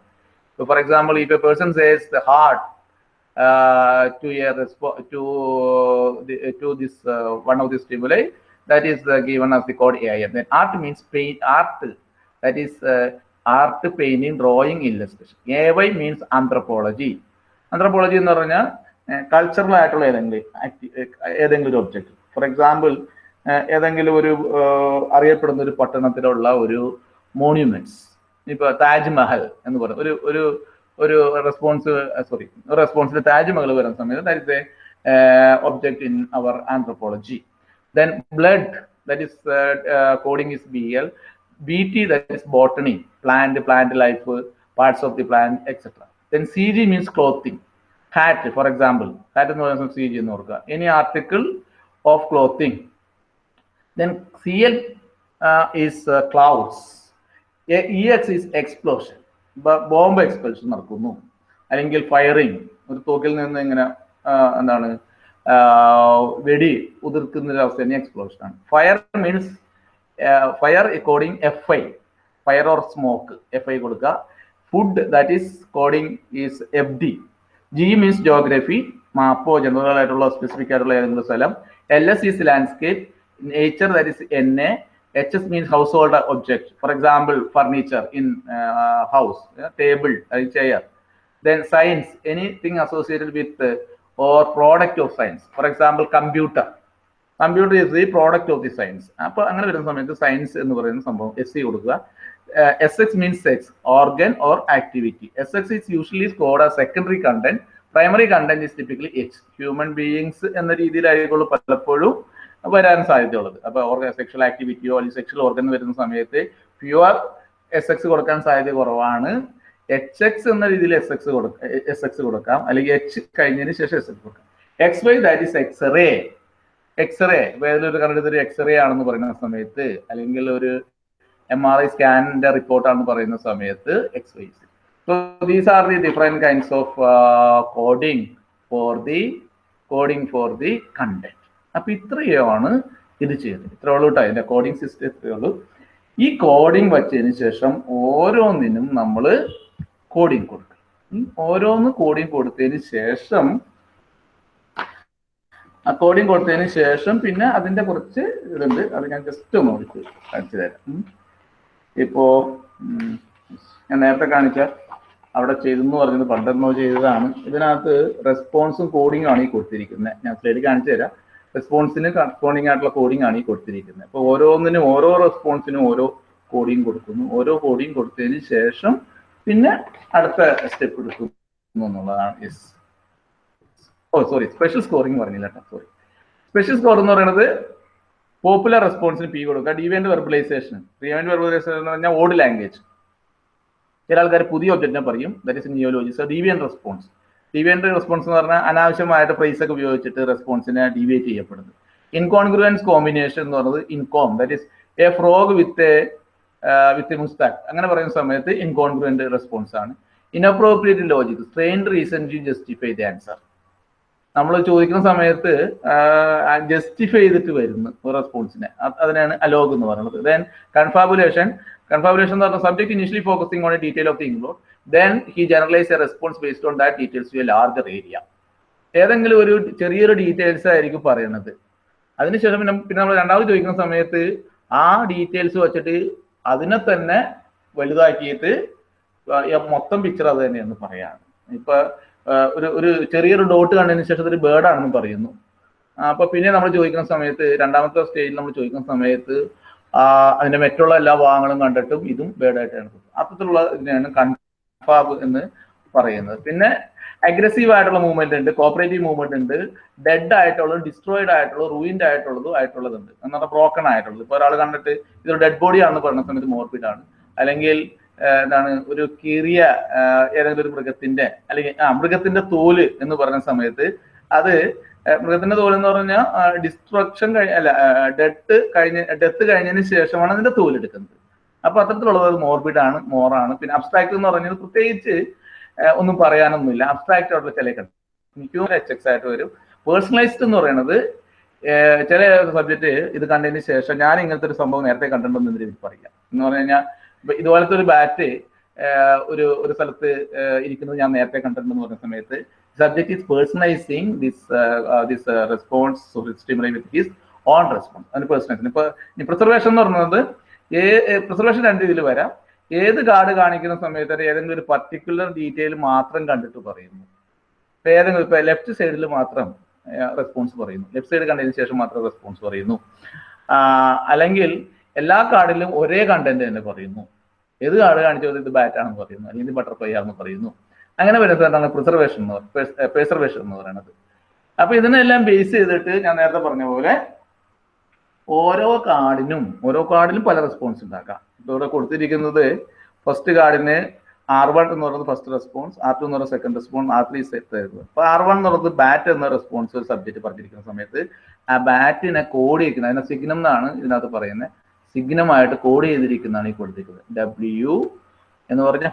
so for example if a person says the heart uh, to a respo- to the, to this uh, one of the stimuli that is uh, given as the code AIM. Then art means paint art that is uh, art painting, drawing, illustration. AY means anthropology. Anthropology എന്ന് പറഞ്ഞാൽ cultural ആയിട്ടുള്ള ഏതെങ്കിലും ഏതെങ്കിലും ഒരു object for example ഏതെങ്കിലും ഒരു അറിയപ്പെടുന്ന ഒരു പട്ടണത്തിലുള്ള ഒരു മോണ്യുമെന്റ്സ് ഇപ്പൊ താജ്മഹൽ എന്ന് പറയുന്നത് ഒരു ഒരു ഒരു റെസ്പോൺസ് സോറി ഒരു റെസ്പോൺസിൽ താജ്മഹൽ വരുന്ന സമയത്ത് that is A object in our anthropology then blood that is is B coding is bl bt that is botany plant plant life parts of the plant etc C G means clothing. Hat for example hat എന്ന് പറയുന്നത് G എന്ന് ഓർക്കുക. Any article of clothing then C L is clouds E X is explosion bomb explosion നടക്കുന്നു. അല്ലെങ്കിൽ firing ഒരു തോക്കിൽ നിന്ന് ഇങ്ങനെ എന്താണ് വെടി ഉതിർക്കുന്ന ഒരു അവസ്ഥ എക്സ്പ്ലോഷൻ ആണ്. Fire means fire according F I fire or smoke F I കൊടുക്കുക. Food that is coding is F D G means geography മാപ്പോ general ആയിട്ടുള്ള സ്പെസിഫിക് ആയിട്ടുള്ള ഏതെങ്കിലും സ്ഥലം. L S is landscape nature that is N A H S means household object for example furniture in house table chair then science anything associated with or product of science for example computer computer is the product of the science അപ്പൊ അങ്ങനെ വരുന്ന സമയത്ത് science എന്ന് പറയുന്ന സംഭവം S C കൊടുക്കുക. X means sex organ or activity S X is usually scored ആ secondary content primary content is typically H human beings എന്ന രീതിയിലായിരിക്കുള്ളൂ പലപ്പോഴും വരാൻ സാധ്യതയുള്ളത്. അപ്പൊ ഓർഗൻ സെക്ഷൽ ആക്ടിവിറ്റിയോ അല്ലെങ്കിൽ സെക്ഷൽ ഓർഗൻ വരുന്ന സമയത്ത് പ്യുവർ എസ് എക്സ് കൊടുക്കാൻ സാധ്യത കുറവാണ്. എച്ച് എക്സ് എന്ന രീതിയിൽ എസ് എക്സ് കൊടുക്കാം എസ് എക്സ് കൊടുക്കാം. അല്ലെങ്കിൽ എച്ച് കഴിഞ്ഞതിന് ശേഷം എസ് എക്സ് കൊടുക്കാം. X Y that is X-ray X-ray ഏതൊരു കണ്ടിട്ട് ഒരു എക്സ്റേ ആണെന്ന് പറയുന്ന സമയത്ത് അല്ലെങ്കിൽ ഒരു എം ആർ ഐ സ്കാനിന്റെ റിപ്പോർട്ടാണ് പറയുന്ന സമയത്ത് X Y so these are the different kinds of coding for the coding for the content അപ്പൊ ഇത്രയാണ് ഇത് ചെയ്യുന്നത്. ഇത്രേ ഉള്ളൂ കേട്ടോ അതിന്റെ കോഡിംഗ് സിസ്റ്റം ഇത്രയേ ഉള്ളൂ. ഈ കോഡിംഗ് വച്ചതിന് ശേഷം ഓരോന്നിനും നമ്മൾ കോഡിംഗ് കൊടുക്കും ഓരോന്ന് കോഡിംഗ് കൊടുത്തതിന് ശേഷം ആ കോഡിംഗ് കൊടുത്തതിന് ശേഷം പിന്നെ അതിന്റെ കുറച്ച് ഇതുണ്ട്. അത് ഞാൻ ജസ്റ്റ് ഒന്ന് കാണിച്ചു തരാം. ഇപ്പോ ഞാൻ നേരത്തെ കാണിച്ച അവിടെ ചെയ്തെന്ന് പറഞ്ഞത് പണ്ടെന്നോ ചെയ്തതാണ്. ഇതിനകത്ത് റെസ്പോൺസും കോഡിംഗും ആണ് ഈ കൊടുത്തിരിക്കുന്നത് ഞാൻ സ്ലൈഡ് കാണിച്ചു തരാം. റെസ്പോൺസിന് കറസ്പോണ്ടിങ് ആയിട്ടുള്ള കോഡിംഗ് ആണ് ഈ കൊടുത്തിരിക്കുന്നത് അപ്പോൾ ഓരോന്നിനും ഓരോ റെസ്പോൺസിനും ഓരോ കോഡിംഗ് കൊടുക്കുന്നു. ഓരോ കോഡിംഗ് കൊടുത്തതിന് ശേഷം പിന്നെ അടുത്ത സ്റ്റെപ്പ് എടുക്കുന്നു എന്നുള്ളതാണ്. Yes oh sorry special scoring പറഞ്ഞില്ല കേട്ടോ. സോറി സ്പെഷ്യൽ സ്കോർ എന്ന് പറയുന്നത് പോപ്പുലർ റെസ്പോൺസിന് പി കൊടുക്കുക. ഡിവെന്റ് വെർബലൈസേഷൻ ഡിവെന്റ് വെർബലൈസേഷൻ എന്ന് പറഞ്ഞാൽ ഓഡ് ലാംഗ്വേജ് ചില ആൾക്കാർ പുതിയ ഒബ്ജക്റ്റിനെ പറയും. That is neologism deviant response deviant response എന്ന് പറഞ്ഞാൽ അനാവശ്യമായിട്ട് പ്രൈസ് ഒക്കെ ഉപയോഗിച്ചിട്ട് റെസ്പോൺസിനെ ഡിവേറ്റ് ചെയ്യപ്പെടുന്നത്. ഇൻകോൺഗ്രുവൻസ് കോമ്പിനേഷൻ എന്ന് പറയുന്നത് incom that is a frog with with mustache അങ്ങനെ പറയുന്ന സമയത്ത് ഇൻകോൺഗ്രുവന്റ് റെസ്പോൺസ് ആണ്. Inappropriate logic strain reason to justify the answer നമ്മൾ ചോദിക്കുന്ന സമയത്ത് ജസ്റ്റിഫൈ ചെയ്തിട്ട് വരുന്നു ഒരു റെസ്പോൺസിനെ അതിനാണ് അലോഗ് എന്ന് പറയുന്നത്. ദെൻ കൺഫാബുലേഷൻ കൺഫാബുലേഷൻ എന്ന് പറഞ്ഞ subject initially focusing on detail of the include then he generalise a response based on that details to a larger area ഏതെങ്കിലും ഒരു ചെറിയൊരു ഡീറ്റെയിൽസ് ആയിരിക്കും പറയുന്നത്. അതിനുശേഷം പിന്നെ പിന്നെ നമ്മൾ രണ്ടാമത് ചോദിക്കുന്ന സമയത്ത് ആ ഡീറ്റെയിൽസ് വെച്ചിട്ട് അതിനെ തന്നെ വലുതാക്കിയിട്ട് മൊത്തം പിക്ചർ അത് തന്നെയെന്ന് പറയാണ് ഇപ്പൊ ഒരു ഒരു ചെറിയൊരു ഡോട്ട് കണ്ടതിന് ശേഷം അതൊരു ബേർഡ് ആണെന്ന് പറയുന്നു. അപ്പൊ പിന്നെ നമ്മൾ ചോദിക്കുന്ന സമയത്ത് രണ്ടാമത്തെ സ്റ്റേജിൽ നമ്മൾ ചോദിക്കുന്ന സമയത്ത് അതിന്റെ മറ്റുള്ള എല്ലാ ഭാഗങ്ങളും കണ്ടിട്ടും ഇതും ബേർഡ് ആയിട്ടാണ് അത്തരത്തിലുള്ള ഇതിനെയാണ് കൺഫാബ് എന്ന് പറയുന്നത്. പിന്നെ അഗ്രസീവ് ആയിട്ടുള്ള മൂവ്മെന്റ് ഉണ്ട് കോപ്പറേറ്റീവ് മൂവ്മെന്റ് ഉണ്ട് ഡെഡ് ആയിട്ടുള്ളത് ഡിസ്ട്രോയിഡ് ആയിട്ടുള്ളത് റൂയിൻഡ് ആയിട്ടുള്ളതും ആയിട്ടുള്ളതുണ്ട്. എന്നാൽ ബ്രോക്കൺ ആയിട്ടുള്ളത്. ഇപ്പൊ ഒരാൾ കണ്ടിട്ട് ഇതൊരു ഡെഡ് ബോഡി ആണെന്ന് പറയുന്ന സമയത്ത് മോർബിഡ് ആണ്. അല്ലെങ്കിൽ എന്താണ് ഒരു കീറിയ ഏതെങ്കിലും ഒരു മൃഗത്തിന്റെ അല്ലെങ്കിൽ ആ മൃഗത്തിന്റെ തോൽ എന്ന് പറഞ്ഞ സമയത്ത് അത് മൃഗത്തിന്റെ തോൽ എന്ന് പറഞ്ഞാൽ ഡിസ്ട്രക്ഷൻ കഴിഞ്ഞ അല്ല ഡെത്ത് കഴിഞ്ഞ ഡെത്ത് കഴിഞ്ഞതിന് ശേഷമാണ് അതിന്റെ തോൽ എടുക്കുന്നത്. അപ്പൊ അത്തരത്തിലുള്ളത് മോർബിഡ് ആണ് മോറാണ് പിന്നെ അബ്സ്ട്രാക്ട് എന്ന് പറഞ്ഞത് പ്രത്യേകിച്ച് ഒന്നും പറയാനൊന്നുമില്ല. അബ്സ്ട്രാക്ട് ആയിട്ടുള്ള ചില ഹ്യൂമൻ എച്ച് എക്സ് ആയിട്ട് വരും. പേഴ്സണലൈസ്ഡ് എന്ന് പറയുന്നത് ചില സബ്ജക്റ്റ് ഇത് കണ്ടതിന് ശേഷം ഞാൻ ഇങ്ങനത്തെ ഒരു സംഭവം നേരത്തെ കണ്ടിട്ടുണ്ടെന്ന് ഇതിൽ പറയാം. എന്ന് പറഞ്ഞു കഴിഞ്ഞാൽ ഇതുപോലത്തെ ഒരു ബാറ്റ് ഒരു ഒരു സ്ഥലത്ത് ഇരിക്കുന്നത് ഞാൻ നേരത്തെ കണ്ടിട്ടുണ്ടെന്ന് പറഞ്ഞ സമയത്ത്. Subject is personalising this this response stimuli his own response അതിന് പേഴ്സണലൈസ് ഇപ്പൊ പ്രിസർവേഷൻ എന്ന് പറയുന്നത് ഏ പ്രിസർവേഷൻ രണ്ട് രീതിയിൽ വരാം. ഏത് കാർഡ് കാണിക്കുന്ന സമയത്ത് ഏതെങ്കിലും ഒരു പർട്ടിക്കുലർ ഡീറ്റെയിൽ മാത്രം കണ്ടിട്ട് പറയുന്നു. ഇപ്പൊ ഏതെങ്കിലും ഇപ്പൊ ലെഫ്റ്റ് സൈഡിൽ മാത്രം റെസ്പോൺസ് പറയുന്നു. ലെഫ്റ്റ് സൈഡ് കണ്ടതിന് ശേഷം മാത്രം റെസ്പോൺസ് പറയുന്നു. അല്ലെങ്കിൽ എല്ലാ കാർഡിലും ഒരേ കണ്ടന്റ് തന്നെ പറയുന്നു. ഏത് കാർഡ് കാണിച്ചത് ഇത് ബാറ്റ് ആണെന്ന് പറയുന്നു. അല്ലെങ്കിൽ ബട്ടർഫ്ലൈ ആണെന്ന് പറയുന്നു. അങ്ങനെ വരുന്നതാണ് പ്രിസർവേഷൻ എന്ന് പ്രിസർവേഷൻ എന്ന് പറയുന്നത് അപ്പൊ ഇതിനെല്ലാം ബേസ് ചെയ്തിട്ട് ഞാൻ നേരത്തെ പറഞ്ഞ പോലെ ഓരോ കാർഡിനും ഓരോ കാർഡിലും പല റെസ്പോൺസ് ഉണ്ടാക്കാം. ഇപ്പൊ ഇവിടെ കൊടുത്തിരിക്കുന്നത് ഫസ്റ്റ് കാർഡിന് ആർ വൺ എന്ന് പറയുന്നത് ഫസ്റ്റ് റെസ്പോൺസ് ആർ ടു എന്ന് പറയുന്നത് സെക്കൻഡ് റെസ്പോൺസ് ആർ ത്രീ ആയിരുന്നു അപ്പൊ ആർ വൺ എന്ന് പറയുന്നത് ബാറ്റ് എന്ന റെസ്പോൺസ് ഒരു സബ്ജക്ട് പറഞ്ഞിരിക്കുന്ന സമയത്ത് ആ ബാറ്റിനെ കോഡ് ചെയ്യിക്കുന്നത് അതിനെ സിഗ്നം എന്നാണ് ഇതിനകത്ത് പറയുന്നത്. സിഗ്നമായിട്ട് കോഡ് ചെയ്തിരിക്കുന്നതാണ് ഈ കൊടുത്തിരിക്കുന്നത്. ഡബ്ല്യു എന്ന് പറഞ്ഞ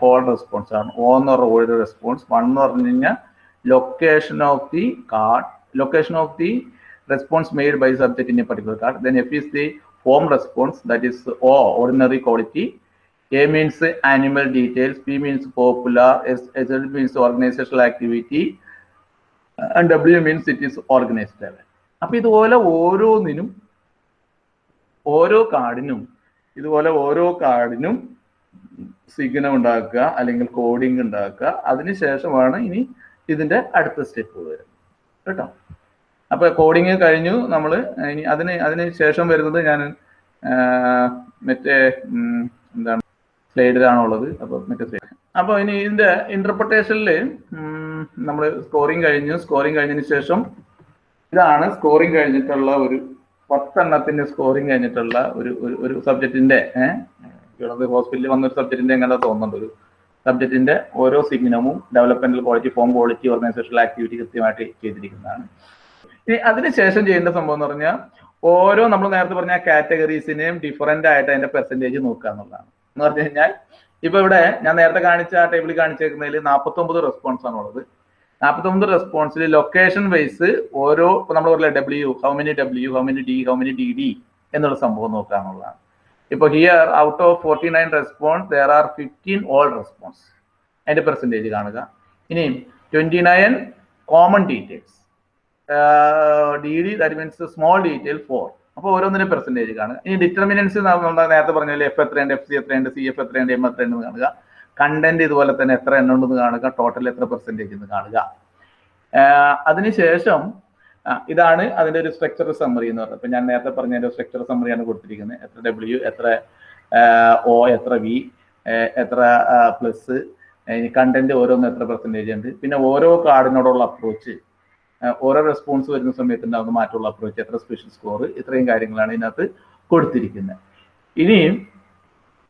ഹോൾഡ് റെസ്പോൺസ് ആണ്. ഓ എന്ന് പറഞ്ഞ ഹോൾഡ് റെസ്പോൺസ് വൺ എന്ന് പറഞ്ഞു കഴിഞ്ഞാൽ location of the card location of the response made by subject in a particular card then F is the home response that is O ordinary quality A means animal details P means popular S S L means organizational activity and W means it is organized അപ്പൊ ഇതുപോലെ ഓരോന്നിനും ഓരോ കാർഡിനും ഇതുപോലെ ഓരോ കാർഡിനും signum ഉണ്ടാക്കുക അല്ലെങ്കിൽ coding ഉണ്ടാക്കുക. അതിനുശേഷമാണ് ഇനി ഇതിന്റെ അടുത്ത സ്റ്റെപ്പ് വരുന്നത് കേട്ടോ? അപ്പൊ കോഡിങ് കഴിഞ്ഞു. നമ്മൾ ഇനി അതിന് അതിന് ശേഷം വരുന്നത് ഞാൻ മറ്റേ എന്താണ് സ്ലൈഡിലാണോ ഉള്ളത് അപ്പൊ മറ്റേ സ്ലൈഡ് അപ്പൊ ഇനി ഇതിന്റെ ഇന്റർപ്രിട്ടേഷനിൽ നമ്മൾ സ്കോറിങ് കഴിഞ്ഞു. സ്കോറിങ് കഴിഞ്ഞതിന് ശേഷം ഇതാണ് സ്കോറിങ് കഴിഞ്ഞിട്ടുള്ള ഒരു പത്തെണ്ണത്തിന്റെ സ്കോറിങ് കഴിഞ്ഞിട്ടുള്ള ഒരു ഒരു സബ്ജക്റ്റിന്റെ ഏഹ് ഹോസ്പിറ്റലിൽ വന്ന ഒരു സബ്ജക്റ്റിന്റെ എങ്ങനെ തോന്നുന്നുണ്ട്. ഒരു സബ്ജക്റ്റിന്റെ ഓരോ സിഗ്നമും developmental quality form quality organisational activity കൃത്യമായിട്ട് ചെയ്തിരിക്കുന്നതാണ് ഇനി അതിനുശേഷം ചെയ്യേണ്ട സംഭവം എന്ന് പറഞ്ഞാൽ ഓരോ നമ്മൾ നേരത്തെ പറഞ്ഞ കാറ്റഗറീസിനെയും ഡിഫറെന്റ് ആയിട്ട് അതിന്റെ പെർസെന്റേജ് നോക്കുക എന്നുള്ളതാണ്. എന്ന് പറഞ്ഞു കഴിഞ്ഞാൽ ഇപ്പൊ ഇവിടെ ഞാൻ നേരത്തെ കാണിച്ച ആ ടേബിളിൽ കാണിച്ചേക്കുന്നതിൽ നാൽപ്പത്തി ഒമ്പത് റെസ്പോൺസ് ആണുള്ളത്. നാൽപ്പത്തി ഒമ്പത് റെസ്പോൺസിൽ ലൊക്കേഷൻ വൈസ് ഓരോ നമ്മൾ പറയില്ല W how many W how many D how many D D എന്നുള്ള സംഭവം നോക്കുക എന്നുള്ളതാണ് here out of forty nine response there are fifteen all response അതിന്റെ പെർസെന്റേജ് കാണുക. ഇനി twenty nine common details D D that means small detail for അപ്പോൾ ഓരോന്നിന്റെ percentage കാണുക. ഇനി ഡിറ്റർമിനൻസ് നമ്മൾ നേരത്തെ പറഞ്ഞ എഫ് എത്രയുണ്ട് എഫ് സി എത്രയുണ്ട് സി എഫ് എത്രയുണ്ട് എം എത്രയുണ്ട് കാണുക. കണ്ടന്റ് ഇതുപോലെ തന്നെ എത്ര എണ്ണം ഉണ്ടെന്ന് കാണുക ടോട്ടൽ എത്ര പെർസെന്റേജ് എന്ന് കാണുക. അതിനുശേഷം ഇതാണ് അതിന്റെ ഒരു സ്ട്രക്ചർ സമ്മറി എന്ന് പറയുന്നത്. ഇപ്പൊ ഞാൻ നേരത്തെ പറഞ്ഞ ഒരു സ്ട്രക്ചർ സമ്മറിയാണ് കൊടുത്തിരിക്കുന്നത്. എത്ര ഡബ്ല്യു എത്ര ഒ എത്ര വി എത്ര പ്ലസ് കണ്ടന്റ് ഓരോന്ന് എത്ര പെർസെന്റേജ് ഉണ്ട്. പിന്നെ ഓരോ കാർഡിനോടുള്ള അപ്രോച്ച് ഓരോ റെസ്പോൺസ് വരുന്ന സമയത്ത് ഉണ്ടാകുന്ന മാറ്റമുള്ള അപ്രോച്ച് എത്ര സ്പെഷ്യൽ സ്കോർ ഇത്രയും കാര്യങ്ങളാണ് ഇതിനകത്ത് കൊടുത്തിരിക്കുന്നത്. ഇനി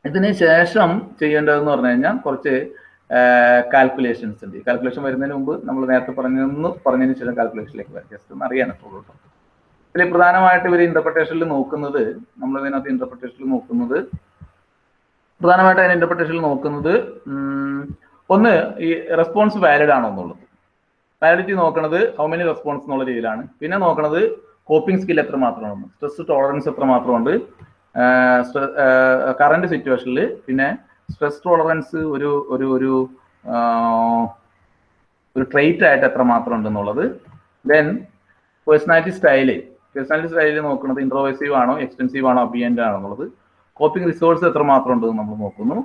ഇതിന് ശേഷം ചെയ്യേണ്ടതെന്ന് പറഞ്ഞു കഴിഞ്ഞാൽ കുറച്ച് കാൽക്കുലേഷൻസ് ഉണ്ട്. കാൽക്കുലേഷൻ വരുന്നതിന് മുമ്പ് നമ്മൾ നേരത്തെ പറഞ്ഞതെന്ന് പറഞ്ഞതിന് ശേഷം കാൽക്കുലേഷനിലേക്ക് വരാം. ജസ്റ്റ് ഒന്ന് അറിയാനൊക്കെ കേട്ടോ. ഇതിൽ പ്രധാനമായിട്ട് ഇവർ ഇന്റർപ്രിട്ടേഷനിൽ നോക്കുന്നത് നമ്മൾ ഇതിനകത്ത് ഇന്റർപ്രിട്ടേഷനിൽ നോക്കുന്നത് പ്രധാനമായിട്ട് അതിന് ഇന്റർപ്രിട്ടേഷനിൽ നോക്കുന്നത് ഒന്ന് ഈ റെസ്പോൺസ് വാലിഡ് ആണോ എന്നുള്ളത്. വാലിഡിറ്റി നോക്കണത് ഹൗ മെനി റെസ്പോൺസ് എന്നുള്ള രീതിയിലാണ്. പിന്നെ നോക്കണത് കോപ്പിംഗ് സ്കിൽ എത്ര മാത്രമാണ്. സ്ട്രെസ് ടോളറൻസ് എത്ര മാത്രമുണ്ട്. കറണ്ട് സിറ്റുവേഷനിൽ പിന്നെ സ്ട്രെസ് ടോളറൻസ് ഒരു ഒരു ഒരു ഒരു ട്രേറ്റ് ആയിട്ട് എത്ര മാത്രം ഉണ്ടെന്നുള്ളത്. Then personality style personality style നോക്കുന്നത് ഇൻട്രോവേസീവ് ആണോ എക്സ്റ്റൻസീവ് ആണോ അബിയന്റ് ആണോ എന്നുള്ളത്. കോപ്പിംഗ് റിസോഴ്സ് എത്ര മാത്രം ഉണ്ടെന്ന് നമ്മൾ നോക്കുന്നു.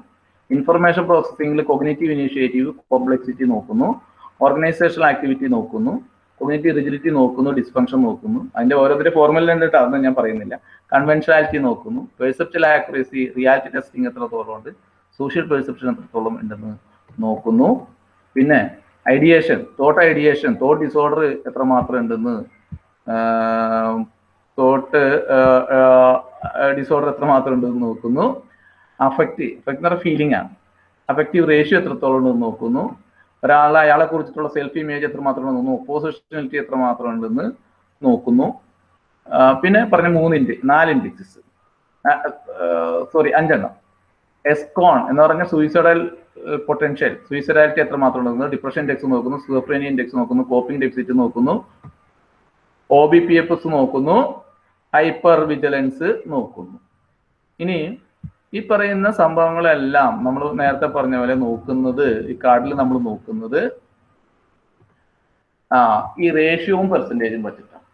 ഇൻഫർമേഷൻ പ്രോസസ്സിംഗിൽ കൊഗ്നേറ്റീവ് ഇനീഷ്യേറ്റീവ് കോംപ്ലക്സിറ്റി നോക്കുന്നു. ഓർഗനൈസേഷണൽ ആക്ടിവിറ്റി നോക്കുന്നു. കൊഗ്നേറ്റീവ് റിജിലിറ്റി നോക്കുന്നു ഡിസ്ഫങ്ഷൻ നോക്കുന്നു. അതിന്റെ ഓരോരുത്തരുടെ ഫോർമുല കണ്ടിട്ട് അതൊന്നും ഞാൻ പറയുന്നില്ല. കൺവെൻഷനാലിറ്റി നോക്കുന്നു. പെർസെപ്റ്റൽ ആക്യുറസി റിയാലിറ്റി ടെസ്റ്റിംഗ് എത്രത്തോളം ഉണ്ട്? സോഷ്യൽ പെർസെപ്ഷൻ എത്രത്തോളം ഉണ്ടെന്ന് നോക്കുന്നു. പിന്നെ ideation thought ideation thought disorder എത്രമാത്രം ഉണ്ടെന്ന് തോട്ട് ഡിസോർഡർ എത്രമാത്രം ഉണ്ടെന്ന് നോക്കുന്നു. അഫക്റ്റ് അഫക്റ്റ് എന്ന് പറഞ്ഞാൽ ഫീലിംഗ് ആണ്. അഫക്റ്റീവ് റേഷ്യോ എത്രത്തോളം ഉണ്ടെന്ന് നോക്കുന്നു. ഒരാളെ അയാളെ കുറിച്ചിട്ടുള്ള സെൽഫ് ഇമേജ് എത്രമാത്രം ഉണ്ടെന്ന് ഓപ്പോസിഷണാലിറ്റി എത്രമാത്രം ഉണ്ടെന്ന് നോക്കുന്നു. പിന്നെ പറഞ്ഞ മൂന്ന് ഇൻഡി നാല് ഇൻഡിക്സസ് സോറി അഞ്ചെണ്ണം. എസ്കോൺ എന്ന് പറഞ്ഞ സൂയിസൈഡൽ പൊട്ടൻഷ്യൽ സൂയിസൈഡാലിറ്റി എത്ര മാത്രം ഉണ്ടെന്ന് ഡിപ്രഷൻ ഇൻഡെക്സ് നോക്കുന്നു സ്കോഫ്രേനിയ ഇൻഡെക്സ് നോക്കുന്നു കോപ്പിംഗ് ഡെഫിസിറ്റ് നോക്കുന്നു O B P F S നോക്കുന്നു ഹൈപ്പർ വിജിലൻസ് നോക്കുന്നു. ഇനി ഈ പറയുന്ന സംഭവങ്ങളെല്ലാം നമ്മൾ നേരത്തെ പറഞ്ഞ പോലെ നോക്കുന്നത് ഈ കാർഡിൽ നമ്മൾ നോക്കുന്നത് ആ ഈ റേഷ്യോവും പെർസെന്റേജും പറ്റിട്ടാണ്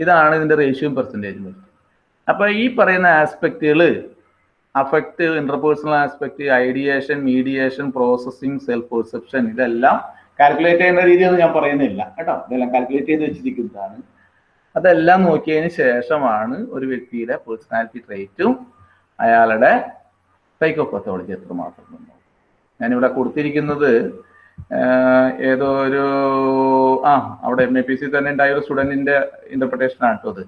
ഇതാണ് ഇതിന്റെ റേഷ്യോയും പെർസെന്റേജും അപ്പോൾ അപ്പൊ ഈ പറയുന്ന ആസ്പെക്റ്റുകൾ affect interpersonal aspect ideation mediation processing self perception ഇതെല്ലാം കാൽക്കുലേറ്റ് ചെയ്യുന്ന രീതിയൊന്നും ഞാൻ പറയുന്നില്ല. കേട്ടോ? ഇതെല്ലാം കാൽക്കുലേറ്റ് ചെയ്ത് വെച്ചിരിക്കുന്നതാണ്. അതെല്ലാം നോക്കിയതിന് ശേഷമാണ് ഒരു വ്യക്തിയുടെ പേഴ്സണാലിറ്റി ട്രേറ്റും അയാളുടെ സൈക്കോപത്തോളജി എത്രമാത്രം ഞാനിവിടെ കൊടുത്തിരിക്കുന്നത് ഏതോ ഒരു ആ അവിടെ എം എ പി സി തന്നെ ഉണ്ടായ ഒരു സ്റ്റുഡന്റിന്റെ ഇന്റർപ്രിട്ടേഷൻ ആണ് അത്.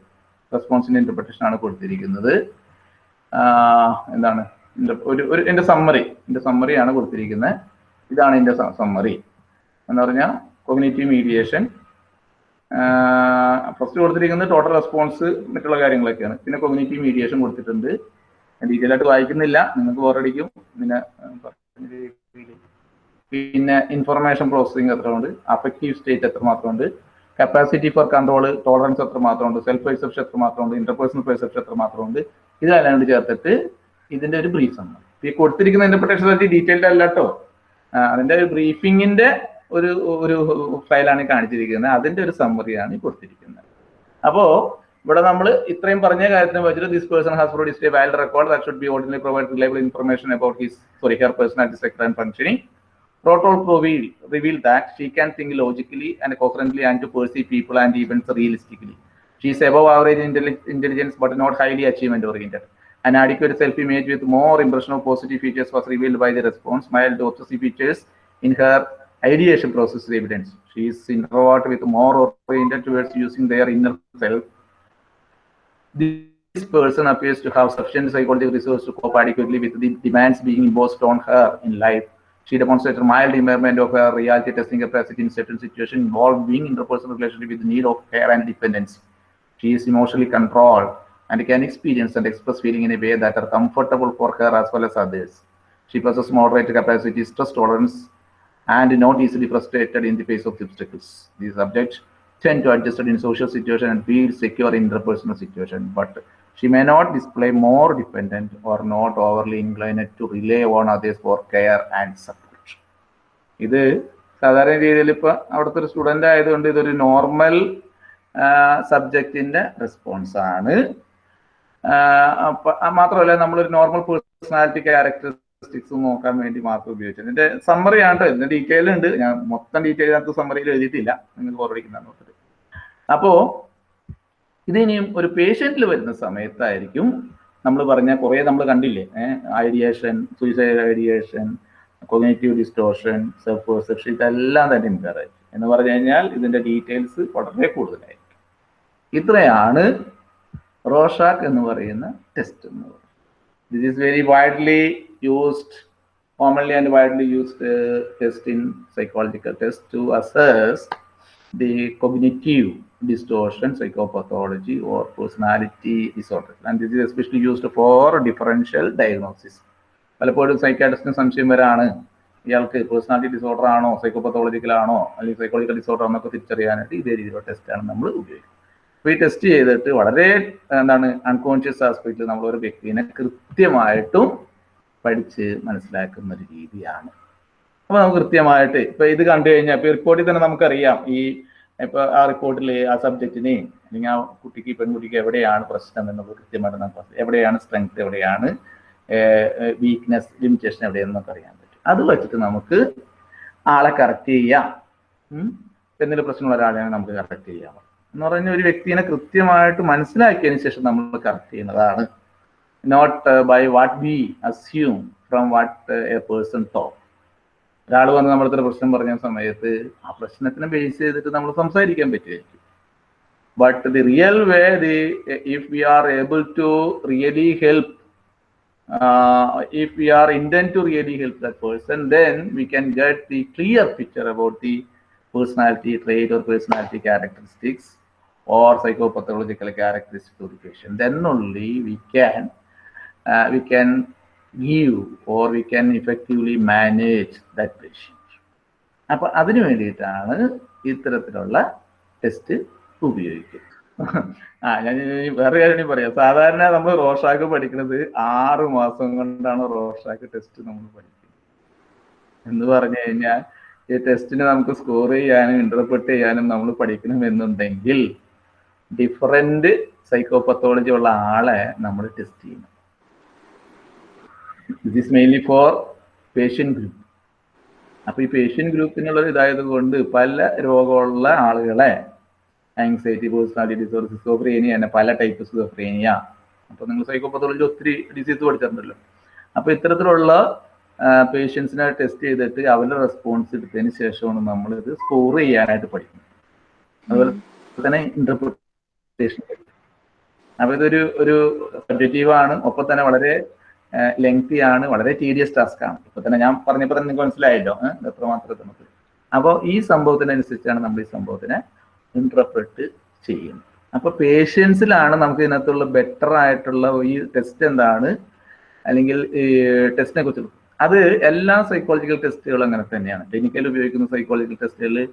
റെസ്പോൺസിന്റെ ഇന്റർപ്രിട്ടേഷൻ ആണ് കൊടുത്തിരിക്കുന്നത്. എന്താണ്? ഒരു ഒരു എന്റെ സമ്മറി എന്റെ സമ്മറിയാണ് കൊടുത്തിരിക്കുന്നത്. ഇതാണ് എന്റെ സമ്മറി എന്ന് പറഞ്ഞാൽ കൊഗ്നേറ്റീവ് മീഡിയേഷൻ ഫസ്റ്റ് കൊടുത്തിരിക്കുന്നത് ടോട്ടൽ റെസ്പോൺസ് മറ്റുള്ള കാര്യങ്ങളൊക്കെയാണ്. പിന്നെ കൊഗ്നേറ്റീവ് മീഡിയേഷൻ കൊടുത്തിട്ടുണ്ട്. ഡീറ്റെയിൽ ആയിട്ട് വായിക്കുന്നില്ല. നിങ്ങൾക്ക് ബോറടിക്കും പിന്നെ. പിന്നെ ഇൻഫർമേഷൻ പ്രോസസ്സിംഗ് എത്ര ഉണ്ട് അഫക്റ്റീവ് സ്റ്റേറ്റ് എത്ര മാത്രമുണ്ട് കപ്പാസിറ്റി ഫോർ കൺട്രോൾ ടോളറൻസ് എത്ര മാത്രമുണ്ട് സെൽഫ് പെർസെപ്ഷൻ എത്ര മാത്രമുണ്ട് ഇന്റർപേഴ്സണൽ പെർസെപ്ഷൻ എത്ര മാത്രമുണ്ട് ഇതെല്ലാം കൂടി ചേർത്തിട്ട് ഇതിന്റെ ഒരു ബ്രീഫ് ആണ്. ഈ കൊടുത്തിരിക്കുന്ന ഇന്റർപ്രിട്ടേഷൻ പറ്റി ഡീറ്റെയിൽഡ് അല്ല കേട്ടോ അതിന്റെ ഒരു ബ്രീഫിങ്ങിന്റെ ഒരു ഒരു ഫയലാണ് കാണിച്ചിരിക്കുന്നത്. അതിന്റെ ഒരു സമ്മറിയാണ് ഈ കൊടുത്തിരിക്കുന്നത്. അപ്പോ ഇവിടെ നമ്മൾ ഇത്രയും പറഞ്ഞ കാര്യത്തിന് വെച്ചിട്ട് this person has produced a valid record that should be ordinary provide reliable information about his sorry here personality sector and functioning Protol reveal, reveal that she can think logically and coherently and to perceive people and events realistically. She is above average intelli- intelligence but not highly achievement oriented. An adequate self-image with more impression of positive features was revealed by the response. Mild obsessive features in her ideation process is evidence. She is introvert with more oriented towards using their inner self. This person appears to have sufficient psychological resources to cope adequately with the demands being imposed on her in life. She demonstrated mild impairment of her reality testing capacity in certain situations involving interpersonal relationship with the need of care and dependence. She is emotionally controlled and can experience and express feeling in a way that are comfortable for her as well as others. She possesses moderate capacity, stress tolerance, and not easily frustrated in the face of obstacles. These subjects tend to adjust in social situation and feel secure in interpersonal situation, but she may not display more dependent or not overly inclined to rely on others for care and support. ഇത് സാധാരണ രീതിയിൽ ഇപ്പൊ അവിടുത്തെ ഒരു student ആയതുകൊണ്ട് ഇതൊരു normal സബ്ജക്റ്റിന്റെ response ആണ്. മാത്രമല്ല നമ്മളൊരു നോർമൽ പേഴ്സണാലിറ്റി ക്യാരക്ടറിസ്റ്റിക്സ് നോക്കാൻ വേണ്ടി മാത്രം ഉപയോഗിച്ചത്. ഇതിന്റെ സമ്മറി ആണ് കേട്ടോ. ഇതിന്റെ ഡീറ്റെയിൽ ഉണ്ട്. ഞാൻ മൊത്തം ഡീറ്റെയിൽ അതിനകത്ത് സമ്മറിയിൽ എഴുതിയിട്ടില്ല. നിങ്ങൾ ഓർമ്മിക്കുന്ന നോക്കിട്ട് അപ്പോ ഇത് ഇനിയും ഒരു പേഷ്യന്റിൽ വരുന്ന സമയത്തായിരിക്കും നമ്മൾ പറഞ്ഞ കുറേ നമ്മൾ കണ്ടില്ലേ? Ideation suicide ideation cognitive distortion self perception ഇതെല്ലാം തന്നെ ആയിരിക്കും എന്ന് പറഞ്ഞു കഴിഞ്ഞാൽ ഇതിന്റെ ഡീറ്റെയിൽസ് വളരെ കൂടുതലായിരിക്കും. ഇത്രയാണ് റോഷാക്ക് എന്ന് പറയുന്ന ടെസ്റ്റ് എന്ന് പറയുന്നത്. This is very widely used commonly and widely used uh, test in psychological test to assess the cognitive distortion, psychopathology, or personality disorder. And this is especially used for differential diagnosis. പലപ്പോഴും സൈക്കാട്രിസ്റ്റിന് സംശയം വരാണ് ഇയാൾക്ക് personality disorder ആണോ psychopathological ആണോ അല്ലെങ്കിൽ psychological disorder ആണോ ഒക്കെ തിരിച്ചറിയാനായിട്ട് ഇതേ രീതിയിലുള്ള ടെസ്റ്റാണ് നമ്മൾ ഉപയോഗിക്കുന്നത് അപ്പോൾ ഈ ടെസ്റ്റ് ചെയ്തിട്ട് വളരെ എന്താണ് അൺകോൺഷ്യസ് ആസ്പെക്റ്റിൽ നമ്മൾ ഒരു വ്യക്തിനെ കൃത്യമായിട്ടും പഠിച്ച് മനസ്സിലാക്കുന്ന ഒരു രീതിയാണ് അപ്പോൾ നമുക്ക് കൃത്യമായിട്ട് ഇപ്പൊ ഇത് കണ്ടു കഴിഞ്ഞാൽ ഇപ്പൊ റിപ്പോർട്ടിൽ തന്നെ നമുക്കറിയാം ഈ ഇപ്പൊ ആ റിപ്പോർട്ടിൽ ആ സബ്ജക്റ്റിനെയും അല്ലെങ്കിൽ ആ കുട്ടിക്ക് പെൺകുട്ടിക്ക് എവിടെയാണ് പ്രശ്നം എന്നുള്ളത് കൃത്യമായിട്ട് നമുക്ക്. എവിടെയാണ് സ്ട്രെങ്ത് എവിടെയാണ് വീക്ക്നെസ് ലിമിറ്റേഷൻ എവിടെയെന്ന് നമുക്ക് അറിയാൻ പറ്റും. അത് വെച്ചിട്ട് നമുക്ക് ആളെ കറക്റ്റ് ചെയ്യാം. എന്തെങ്കിലും പ്രശ്നമുള്ള ഒരാളെയാണ് നമുക്ക് കറക്റ്റ് ചെയ്യാം. എന്ന് പറഞ്ഞ ഒരു വ്യക്തിനെ കൃത്യമായിട്ട് മനസ്സിലാക്കിയതിന് ശേഷം നമ്മൾ കറക്റ്റ് ചെയ്യുന്നതാണ്. Not by what be assume from what a person talk ഒരാൾ വന്ന് നമ്മുടെ അടുത്തൊരു പ്രശ്നം പറഞ്ഞ സമയത്ത് ആ പ്രശ്നത്തിനെ ബേസ് ചെയ്തിട്ട് നമ്മൾ സംസാരിക്കാൻ പറ്റുമായിരിക്കും but the real way the if we are able to really help if we are intent to really help that person then we can get the clear picture about the personality trait or personality characteristics or psychopathological characteristics of the patient then only we can uh, we can give or we can effectively manage that patient. അപ്പൊ അതിനു വേണ്ടിയിട്ടാണ് ഇത്തരത്തിലുള്ള test ഉപയോഗിക്കുന്നത്. ആ ഞാൻ വേറെ കാര്യം പറയാം. സാധാരണ നമ്മൾ റോഷാക്ക് പഠിക്കുന്നത് ആറ് മാസം കൊണ്ടാണ് റോഷാക്ക് ടെസ്റ്റ് നമ്മൾ പഠിക്കുന്നത്. എന്ന് പറഞ്ഞു കഴിഞ്ഞാൽ ഈ ടെസ്റ്റിന് നമുക്ക് സ്കോർ ചെയ്യാനും ഇന്റർപ്രറ്റ് ചെയ്യാനും നമ്മൾ പഠിക്കണമെന്നുണ്ടെങ്കിൽ ഡിഫറെന്റ് സൈക്കോപത്തോളജി ഉള്ള ആളെ നമ്മൾ ടെസ്റ്റ് ചെയ്യണം. This is mainly for patient group അപ്പൊ ഈ പേഷ്യൻ ഗ്രൂപ്പിനുള്ള ഇതായത് കൊണ്ട് പല രോഗമുള്ള ആളുകളെ ആങ്സൈറ്റി പേഴ്സണാലിറ്റി ഡിസോർഡർ സിസോഫ്രേനിയ തന്നെ പല ടൈപ്പ് സിസോഫ്രേനിയ അപ്പോൾ നിങ്ങൾ സൈക്കോപത്തോളജി ഒത്തിരി ഡിസീസ് പഠിച്ചിട്ടുണ്ടല്ലോ. അപ്പൊ ഇത്തരത്തിലുള്ള പേഷ്യൻസിനെ ടെസ്റ്റ് ചെയ്തിട്ട് അവരുടെ റെസ്പോൺസ് എടുത്തതിന് ശേഷമാണ് നമ്മൾ ഇത് സ്കോർ ചെയ്യാനായിട്ട് പഠിക്കുന്നത്. അതുപോലെ തന്നെ ഇന്റർപ്രിട്ടേഷൻ അപ്പൊ ഇതൊരു ഒരു സബ്ജക്റ്റീവ് ആണ്. ഒപ്പം തന്നെ വളരെ ലെങ്തി ആണ്. വളരെ ടീഡിയസ് ടാസ്ക് ആണ്. ഇപ്പൊ തന്നെ ഞാൻ പറഞ്ഞപ്പോൾ തന്നെ നിങ്ങൾക്ക് മനസ്സിലായല്ലോ. എത്ര മാത്രം എത്രമാത്രം നമുക്ക്. അപ്പോൾ ഈ സംഭവത്തിനനുസരിച്ചാണ് നമ്മൾ ഈ സംഭവത്തിനെ ഇന്റർപ്രറ്റ് ചെയ്യുന്നത്. അപ്പൊ പേഷ്യൻസിലാണ് നമുക്ക് ഇതിനകത്തുള്ള ബെറ്റർ ആയിട്ടുള്ള ഈ ടെസ്റ്റ് എന്താണ്? അല്ലെങ്കിൽ ഈ ടെസ്റ്റിനെ കുറിച്ച്. അത് എല്ലാ സൈക്കോളജിക്കൽ ടെസ്റ്റുകളും അങ്ങനെ തന്നെയാണ്. ക്ലിനിക്കൽ ഉപയോഗിക്കുന്ന സൈക്കോളജിക്കൽ ടെസ്റ്റുകളിൽ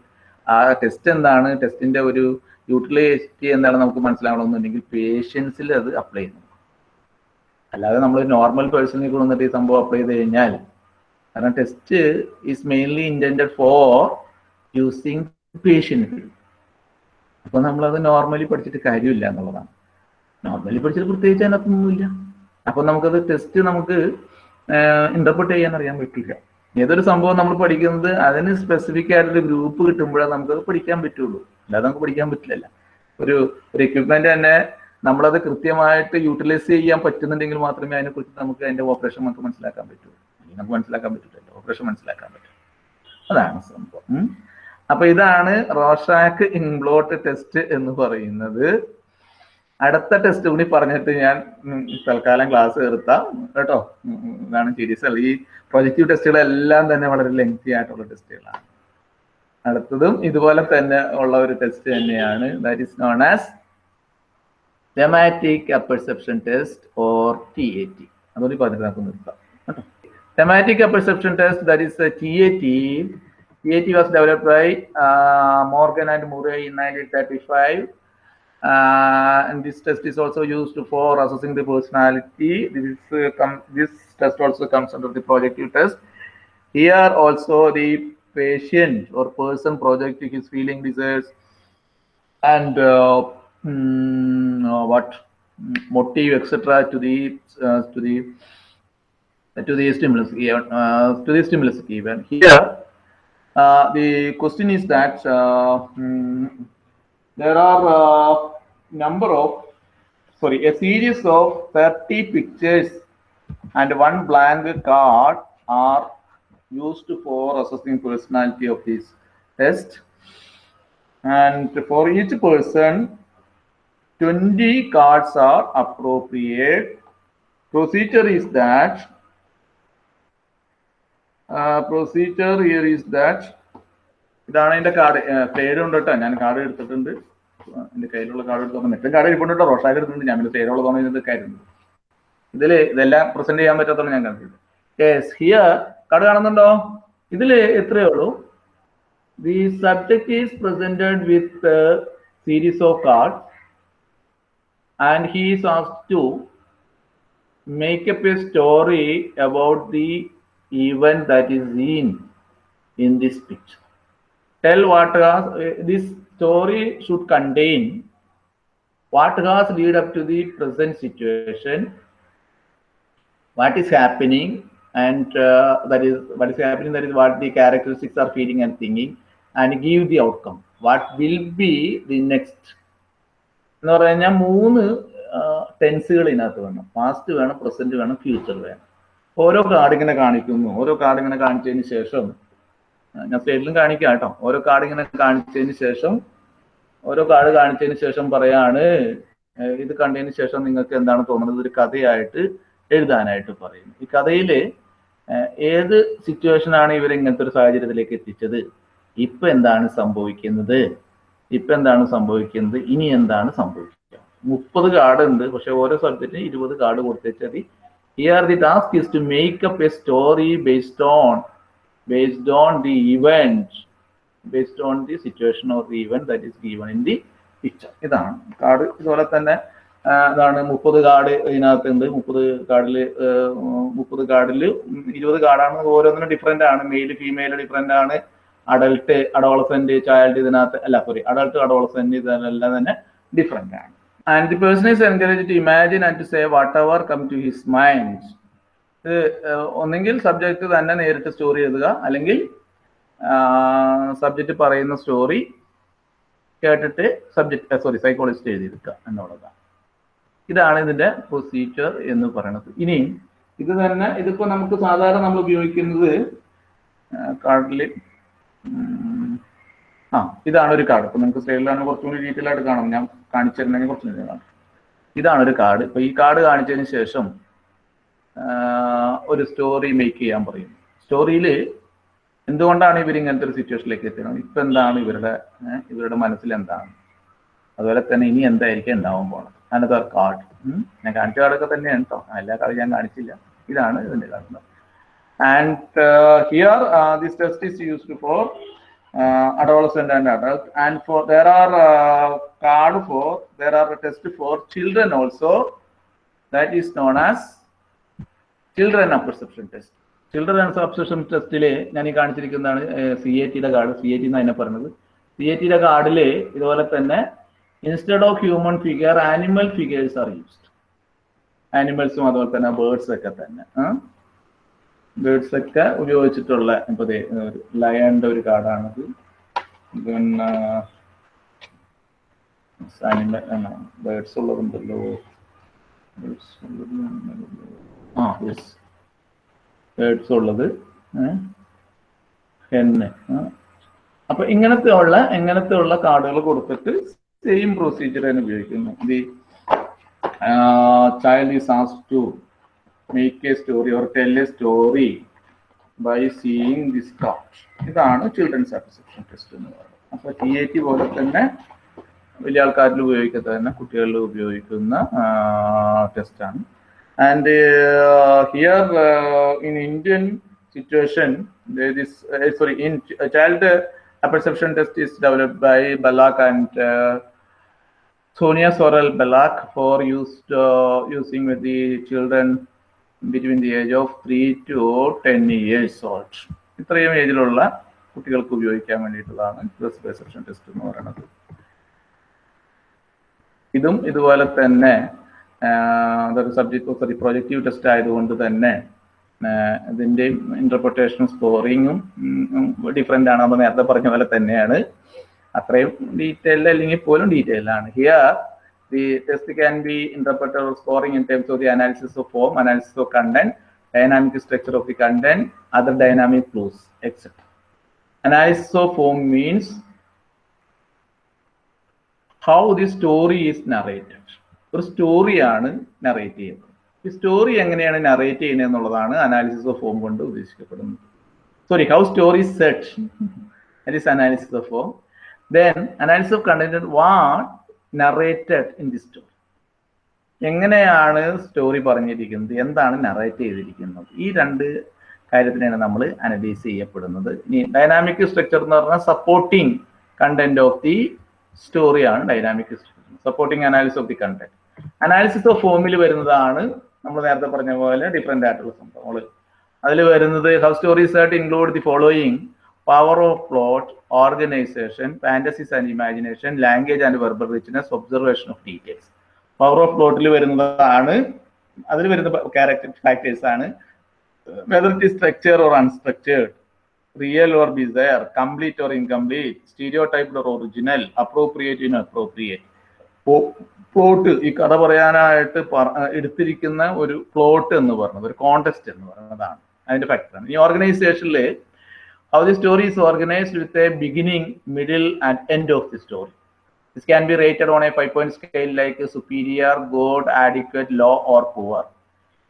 ആ ടെസ്റ്റ് എന്താണ്? ടെസ്റ്റിന്റെ ഒരു യൂട്ടിലിറ്റി എന്താണ് നമുക്ക് മനസ്സിലാവണമെന്നുണ്ടെങ്കിൽ പേഷ്യൻസിൽ അത് അപ്ലൈ ചെയ്യുന്നു. അല്ലാതെ നമ്മൾ നോർമൽ പേഴ്സണിൽ കൊണ്ടുവന്നിട്ട് ഈ സംഭവം അപ്ലൈ ചെയ്ത് കഴിഞ്ഞാൽ കാരണം test is mainly intend for using patients അപ്പൊ നമ്മളത് നോർമലി പഠിച്ചിട്ട് കാര്യമില്ല എന്നുള്ളതാണ്. നോർമലി പഠിച്ചിട്ട് പ്രത്യേകിച്ച് അതിനകത്തൊന്നുമില്ല. അപ്പൊ നമുക്കത് ടെസ്റ്റ് നമുക്ക് ഇന്റർപ്രട്ട് ചെയ്യാൻ അറിയാൻ പറ്റില്ല. ഏതൊരു സംഭവം നമ്മൾ പഠിക്കുന്നത് അതിന് സ്പെസിഫിക് ആയിട്ടൊരു ഗ്രൂപ്പ് കിട്ടുമ്പോഴേ നമുക്കത് പഠിക്കാൻ പറ്റുള്ളൂ. അല്ലാതെ നമുക്ക് പഠിക്കാൻ പറ്റില്ലല്ല. ഒരു ഒരു എക്യുപ്മെന്റ് തന്നെ നമ്മളത് കൃത്യമായിട്ട് യൂട്ടിലൈസ് ചെയ്യാൻ പറ്റുന്നുണ്ടെങ്കിൽ മാത്രമേ അതിനെക്കുറിച്ച് നമുക്ക് അതിന്റെ ഓപ്പറേഷൻ നമുക്ക് മനസ്സിലാക്കാൻ പറ്റൂ. നമുക്ക് മനസ്സിലാക്കാൻ പറ്റില്ല ഓപ്പറേഷൻ മനസ്സിലാക്കാൻ പറ്റും. അതാണ് സംഭവം. അപ്പൊ ഇതാണ് റോഷാക്ക് ഇൻബ്ലോട്ട് ടെസ്റ്റ് എന്ന് പറയുന്നത്. അടുത്ത ടെസ്റ്റ് കൂടി പറഞ്ഞിട്ട് ഞാൻ തൽക്കാലം ക്ലാസ് നിർത്താം. കേട്ടോ? ഇതാണ് സീരീസ് ഈ പ്രൊജക്റ്റീവ് ടെസ്റ്റുകളെല്ലാം തന്നെ വളരെ ലെങ്തി ആയിട്ടുള്ള ടെസ്റ്റുകളാണ് അടുത്തതും ഇതുപോലെ തന്നെ ഉള്ള ഒരു ടെസ്റ്റ് തന്നെയാണ്. That is known as Thematic apperception test or T A T അതുകൂടി പറഞ്ഞിട്ട് നമുക്ക് നിർത്താം കേട്ടോ thematic apperception test that is T A T TAT was developed by uh, Morgan and Murray in 1935. Uh, and this test is also used for assessing the personality. This is uh, com- this test also comes under the projective test. Here also the patient or person projecting his feeling, desires, and uh, mm, uh, what motive, etc. to the uh, to the to the stimulus uh, to the stimulus given here. Uh, the question is that uh, mm, there are a number of sorry a series of 30 pictures and one blank card are used for assessing personality of this test and for each person 20 cards are appropriate. Procedure is that procedure here is that ഇതാണ് എന്റെ card പേരുണ്ട് കേട്ടോ. ഞാൻ card എടുത്തിട്ടുണ്ട്. എന്റെ കയ്യിലുള്ള card എടുത്തു മറ്റും കാർഡ് ഇരിപ്പുണ്ട് റോഷാക്ക് എടുത്തിട്ടുണ്ട്. ഞാൻ പിന്നെ പേരുള്ളതാണ് ഇതിന്റെ കാര്യമുണ്ട് ഇതിൽ ഇതെല്ലാം പ്രസന്റ് ചെയ്യാൻ പറ്റാത്തതാണ് ഞാൻ കണ്ടിട്ടുണ്ട് യെസ് ഹിയർ കാർഡ് കാണുന്നുണ്ടോ? ഇതിൽ എത്രയേ ഉള്ളൂ? The subject is presented with series of card and he is asked to make up a story about the event that is seen in this picture. Tell what has, eh, this story should contain what has led up to the present situation, what is happening, and uh, that is what is happening, that is what the characteristics are feeling and thinking, and give the outcome. What will be the next എന്ന് പറഞ്ഞു കഴിഞ്ഞാൽ മൂന്ന് ടെൻസുകൾ ഇതിനകത്ത് വേണം. Past വേണം present വേണം future വേണം. ഓരോ കാർഡ് ഇങ്ങനെ കാണിക്കുന്നു. ഓരോ കാർഡ് ഇങ്ങനെ കാണിച്ചതിന് ശേഷം ഞാൻ സ്ലൈഡിലും കാണിക്കാം കേട്ടോ. ഓരോ കാർഡ് ഇങ്ങനെ കാണിച്ചതിന് ശേഷം ഓരോ കാർഡ് കാണിച്ചതിന് ശേഷം പറയാണ് ഇത് കണ്ടതിന് ശേഷം നിങ്ങൾക്ക് എന്താണ് തോന്നുന്നത്? ഒരു കഥയായിട്ട് എഴുതാനായിട്ട് പറയുന്നു. ഈ കഥയിൽ ഏത് സിറ്റുവേഷനാണ് ഇവർ ഇങ്ങനത്തെ ഒരു സാഹചര്യത്തിലേക്ക് എത്തിച്ചത്? ഇപ്പൊ എന്താണ് സംഭവിക്കുന്നത്? ഇപ്പൊ എന്താണ് സംഭവിക്കുന്നത്? ഇനി എന്താണ് സംഭവിക്കുക? മുപ്പത് കാർഡ് ഉണ്ട്. പക്ഷെ ഓരോ സബ്ജക്റ്റിന് ഇരുപത് കാർഡ് കൊടുത്തേച്ചാൽ മതി. Here the task is to make up a story based on based on the event based on the situation of the event that is given in the picture ഇതാണ്. കാർഡ് ഇതുപോലെ തന്നെ അതാണ് മുപ്പത് കാർഡ് ഇതിനകത്തുണ്ട്. മുപ്പത് കാർഡിൽ മുപ്പത് കാർഡിൽ ഇരുപത് കാർഡാണ് ഓരോന്നിനും ഡിഫറെന്റ് ആണ്. മെയിൽ ഫീമെയിൽ ഡിഫറെന്റ് ആണ്. അഡൾട്ട് അഡോളസെന്റ് ചൈൽഡ് ഇതിനകത്ത് അല്ല സോറി അഡൾട്ട് അഡോളസെന്റ് ഇതിനെല്ലാം തന്നെ ഡിഫറെന്റ് ആണ്. And the person is encourage to imagine and to say whatever come to his mind ഇത് ഒന്നെങ്കിൽ സബ്ജക്റ്റ് തന്നെ നേരിട്ട് സ്റ്റോറി എഴുതുക. അല്ലെങ്കിൽ സബ്ജക്റ്റ് പറയുന്ന സ്റ്റോറി കേട്ടിട്ട് സബ്ജക്റ്റ് സോറി സൈക്കോളജിസ്റ്റ് എഴുതിയെടുക്കുക എന്നുള്ളതാണ്. ഇതാണ് ഇതിന്റെ പ്രൊസീജിയർ എന്ന് പറയുന്നത്. ഇനി ഇത് തന്നെ ഇതിപ്പോ നമുക്ക് സാധാരണ നമ്മൾ ഉപയോഗിക്കുന്നത് കാർഡിൽ ആ ഇതാണ് ഒരു കാർഡ് ഇപ്പൊ നിങ്ങൾക്ക് സ്ലൈഡിലാണ് കുറച്ചും കൂടി ഡീറ്റെയിൽ ആയിട്ട് കാണാം. ഞാൻ കാണിച്ചിരുന്നെങ്കിൽ കുറച്ചും കൂടി കാണാം. ഇതാണ് ഒരു കാർഡ് ഇപ്പൊ ഈ കാർഡ് കാണിച്ചതിന് ശേഷം ഒരു സ്റ്റോറി മേക്ക് ചെയ്യാൻ പറയും. സ്റ്റോറിയിൽ എന്തുകൊണ്ടാണ് ഇവർ ഇങ്ങനത്തെ ഒരു സിറ്റുവേഷനിലേക്ക് എത്തുന്നത് ഇപ്പൊ എന്താണ് ഇവരുടെ ഇവരുടെ മനസ്സിൽ എന്താണ്? അതുപോലെ തന്നെ ഇനി എന്തായിരിക്കും ഉണ്ടാവാൻ പോണത്? അനദർ കാർഡ് ഞാൻ കാണിച്ച കാർഡൊക്കെ തന്നെയാണ് കേട്ടോ എല്ലാ കാർഡും ഞാൻ കാണിച്ചില്ല. ഇതാണ് ഇതിന്റെ card and here this test is used for adolescent and adult. And for there are uh, card for there are a test for children also. That is known as children perception test. Children subscription ടെസ്റ്റിൽ ഞാൻ ഈ കാണിച്ചിരിക്കുന്നതാണ് C A ടിയുടെ card C A T എന്ന് അതിനെ പറഞ്ഞത്. C A ടിയുടെ കാർഡിൽ ഇതുപോലെ തന്നെ instead of human figure animal figures are used ആനിമൽസും അതുപോലെ തന്നെ ബേർഡ്സ് ഒക്കെ തന്നെ ബേർഡ്സ് ഒക്കെ ഉപയോഗിച്ചിട്ടുള്ള ഇപ്പൊ ലയന്റെ ഒരു കാർഡാണിത്. പിന്നെ ആനിമൽ ബേർഡ്സ് ഉള്ളതുണ്ടല്ലോ. ഉള്ളത് ആ യെസ് ബേർഡ്സ് ഉള്ളത് അപ്പൊ ഇങ്ങനത്തെ ഉള്ള ഇങ്ങനത്തെ ഉള്ള കാർഡുകൾ കൊടുത്തിട്ട് സെയിം പ്രൊസീജിയർ തന്നെ ഉപയോഗിക്കുന്നു. The child is as to make a story or tell a story by seeing this card ഇതാണ് ചിൽഡ്രൻസ് അപ്രിസെപ്ഷൻ ടെസ്റ്റ് എന്ന് പറയുന്നത്. അപ്പൊ ടി എ ടി പോലെ തന്നെ വലിയ ആൾക്കാരിൽ ഉപയോഗിക്കാത്ത തന്നെ കുട്ടികളിൽ ഉപയോഗിക്കുന്ന ടെസ്റ്റാണ് and here in Indian situation this sorry in child perception test is developed by Balak and uh, Sonia Sorel Balak for used uh, using with the children between the age of 3 to 10 years old. ഇത്രയും ഏജിലുള്ള കുട്ടികൾക്ക് ഉപയോഗിക്കാൻ വേണ്ടിയിട്ടുള്ളതാണ് test എന്ന് പറയുന്നത്. ഇതും ഇതുപോലെ തന്നെ അതൊരു സബ്ജക്ട് സോറി പ്രൊജക്റ്റീവ് ടെസ്റ്റ് ആയതുകൊണ്ട് തന്നെ ഇതിന്റെയും ഇന്റർപ്രിട്ടേഷനും സ്കോറിങ്ങും ഡിഫറെന്റ് ആണ് നമ്മൾ നേരത്തെ പറഞ്ഞ പോലെ തന്നെയാണ്. അത്രയും ഡീറ്റെയിൽ അല്ലെങ്കിൽ പോലും ഡീറ്റെയിൽ ആണ്. Here the test can be interpreter scoring in terms of the analysis of form analysis of content dynamic structure of the content other dynamic clues etcetera analysis of form means how the story is narrated ഒരു സ്റ്റോറിയാണ് narrate ചെയ്യുന്നത്. ഈ story എങ്ങനെയാണ് narrate ചെയ്യുന്നത് എന്നുള്ളതാണ് analysis of form കൊണ്ട് ഉദ്ദേശിക്കപ്പെടുന്നത്. Sorry how story set that is analysis of form then analysis of content what narrated in the story എങ്ങനെയാണ് story പറഞ്ഞിരിക്കുന്നത്? എന്താണ് നറേറ്റ് ചെയ്തിരിക്കുന്നത്? ഈ രണ്ട് കാര്യത്തിനാണ് നമ്മൾ അനലൈസ് ചെയ്യപ്പെടുന്നത്. ഇനി ഡൈനാമിക് സ്ട്രക്ചർ എന്ന് പറഞ്ഞാൽ സപ്പോർട്ടിങ് കണ്ടന്റ് ഓഫ് ദി സ്റ്റോറിയാണ് dynamic structure supporting analysis of the content analysis of ഫോമിൽ വരുന്നതാണ് നമ്മൾ നേരത്തെ പറഞ്ഞ പോലെ ഡിഫറെന്റ് ആയിട്ടുള്ള സംഭവങ്ങൾ. അതിൽ വരുന്നത് ഹൗ സ്റ്റോറീസ് ആയിട്ട് include the following power of plot organisation fantasies and imagination language and verbal richness observation of details power of പ്ലോട്ടിൽ വരുന്നതാണ് അതിൽ വരുന്ന ക്യാരക്ടർ ഫാക്ടേഴ്സ് ആണ്. Whether it structure or unstructured real or bizarre complete or incomplete stereotype or original appropriate inappropriate plot ഈ കഥ പറയാനായിട്ട് പറ- എടുത്തിരിക്കുന്ന ഒരു പ്ലോട്ട് എന്ന് പറയുന്നത് ഒരു കോണ്ടെസ്റ്റ് എന്ന് പറയുന്നതാണ് അതിന്റെ ഫാക്ടറാണ് ഈ ഓർഗനൈസേഷനിൽ how the story is organized with a beginning, middle, and end of the story. This can be rated on a five-point scale like superior, good, adequate, low, or poor.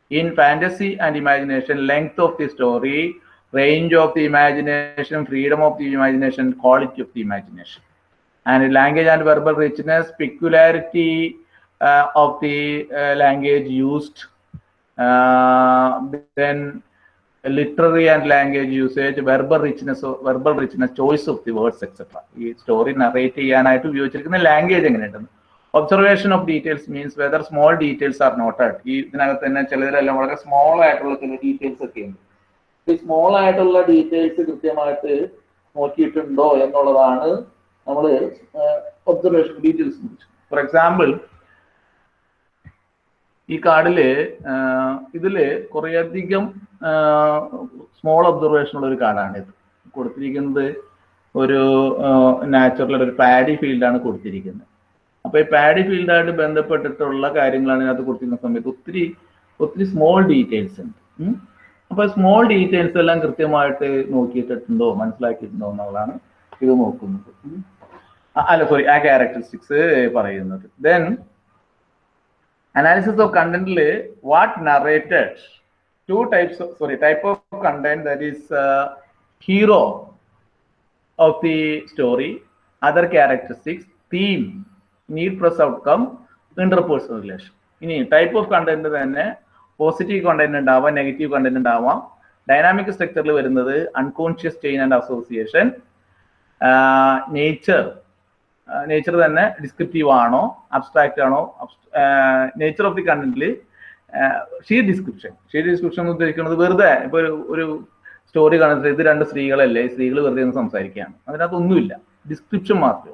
In fantasy and imagination, length of the story, range of the imagination, freedom of the imagination, quality of the imagination. And language and verbal richness, peculiarity uh, of the uh, language used, uh, then literary and language usage verbal richness verbal richness choice of the words etcetera ഈ story narrate ചെയ്യാനായിട്ട് ഉപയോഗിച്ചിരിക്കുന്ന language എങ്ങനെയുണ്ടെന്ന് observation of details means whether small details are noted ഈ ഇതിനകത്ത് തന്നെ ചിലതിലെല്ലാം വളരെ small ആയിട്ടുള്ള ചില ഡീറ്റെയിൽസ് ഒക്കെ ഉണ്ട്. ഈ സ്മോൾ ആയിട്ടുള്ള ഡീറ്റെയിൽസ് കൃത്യമായിട്ട് നോക്കിയിട്ടുണ്ടോ എന്നുള്ളതാണ് നമ്മൾ ഒബ്സർവേഷൻ ഡീറ്റെയിൽസ് ഫോർ എക്സാമ്പിൾ ഈ കാർഡിൽ ഇതിൽ കുറേയധികം സ്മോൾ ഒബ്സർവേഷൻ ഉള്ള ഒരു കാർഡാണ് ഇത്. കൊടുത്തിരിക്കുന്നത് ഒരു നാച്ചുറൽ ഒരു പാഡി ഫീൽഡാണ് കൊടുത്തിരിക്കുന്നത്. അപ്പൊ ഈ പാഡി ഫീൽഡായിട്ട് ബന്ധപ്പെട്ടിട്ടുള്ള കാര്യങ്ങളാണ് ഇതിനകത്ത് കൊടുത്തിരുന്ന സമയത്ത് ഒത്തിരി ഒത്തിരി സ്മോൾ ഡീറ്റെയിൽസ് ഉണ്ട്. അപ്പോൾ അപ്പൊ സ്മോൾ ഡീറ്റെയിൽസ് എല്ലാം കൃത്യമായിട്ട് നോക്കിയിട്ടുണ്ടോ മനസ്സിലാക്കിയിട്ടുണ്ടോ എന്നുള്ളതാണ് ഇത് നോക്കുന്നത്. അല്ല സോറി ആ ക്യാരക്ടറിസ്റ്റിക്സ് പറയുന്നത്. Then analysis of കണ്ടന്റിൽ what narrated two types sorry type of content that is hero of the story other characteristics theme need plus outcome interpersonal relation ഇനി ടൈപ്പ് ഓഫ് കണ്ടന്റ് തന്നെ പോസിറ്റീവ് കണ്ടന്റ് ഉണ്ടാവാം negative content ഉണ്ടാവാം. Dynamic സ്ട്രക്ചറിൽ വരുന്നത് unconscious chain and association nature nature തന്നെ descriptive ആണോ abstract ആണോ nature of the കണ്ടന്റിൽ ഷീ ഡിസ്ക്രിപ്ഷൻ ഷീ ഡിസ്ക്രിപ്ഷൻ എന്ന് ഉദ്ദേശിക്കുന്നത് വെറുതെ ഇപ്പൊ ഒരു ഒരു സ്റ്റോറി കാണുന്നത് ഇത് രണ്ട് സ്ത്രീകളല്ലേ സ്ത്രീകൾ വെറുതെ ഒന്ന് സംസാരിക്കുകയാണ്. അതിനകത്തൊന്നുമില്ല ഡിസ്ക്രിപ്ഷൻ മാത്രമേ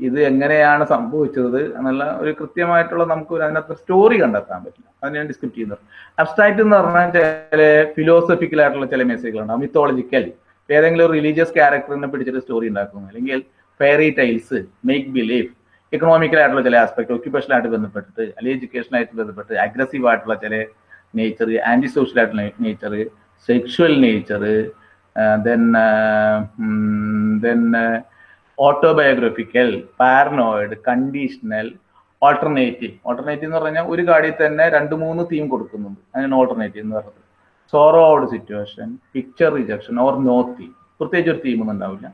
ഇത് എങ്ങനെയാണ് സംഭവിച്ചത് എന്നുള്ള ഒരു കൃത്യമായിട്ടുള്ള നമുക്ക് അതിനകത്ത് സ്റ്റോറി കണ്ടെത്താൻ പറ്റില്ല. അതിനെയാണ് ഡിസ്ക്രിപ്റ്റ് ചെയ്യുന്നത്. അബ്സ്ട്രാക്ട് എന്ന് പറഞ്ഞാൽ ചില ഫിലോസഫിക്കൽ ആയിട്ടുള്ള ചില മെസ്സേജുകളുണ്ടാവും മിത്തോളജിക്കൽ ഏതെങ്കിലും ഒരു റിലീജിയസ് ക്യാരക്ടറിനെ പിടിച്ചിട്ട് സ്റ്റോറി ഉണ്ടാക്കുന്നു അല്ലെങ്കിൽ fairy tales make believe economical ആയിട്ടുള്ള ചില ആസ്പെക്ട് ഒക്യുപേഷൻ ആയിട്ട് ബന്ധപ്പെട്ടിട്ട് അല്ലെങ്കിൽ എഡ്യൂക്കേഷൻ ആയിട്ട് ബന്ധപ്പെട്ട് അഗ്രസീവ് ആയിട്ടുള്ള ചില നേച്ചർ ആന്റി സോഷ്യൽ ആയിട്ടുള്ള nature sexual nature then then autobiographical paranoid conditional alternative alternative എന്ന് പറഞ്ഞാൽ ഒരു കാർഡിൽ തന്നെ രണ്ട് മൂന്ന് തീം കൊടുക്കുന്നുണ്ട്. അതിനാണ് ഓൾട്ടർനേറ്റീവ് എന്ന് പറയുന്നത് സോറോഡ് situation picture rejection or no theme പ്രത്യേകിച്ച് ഒരു തീമൊന്നും ഉണ്ടാവില്ല.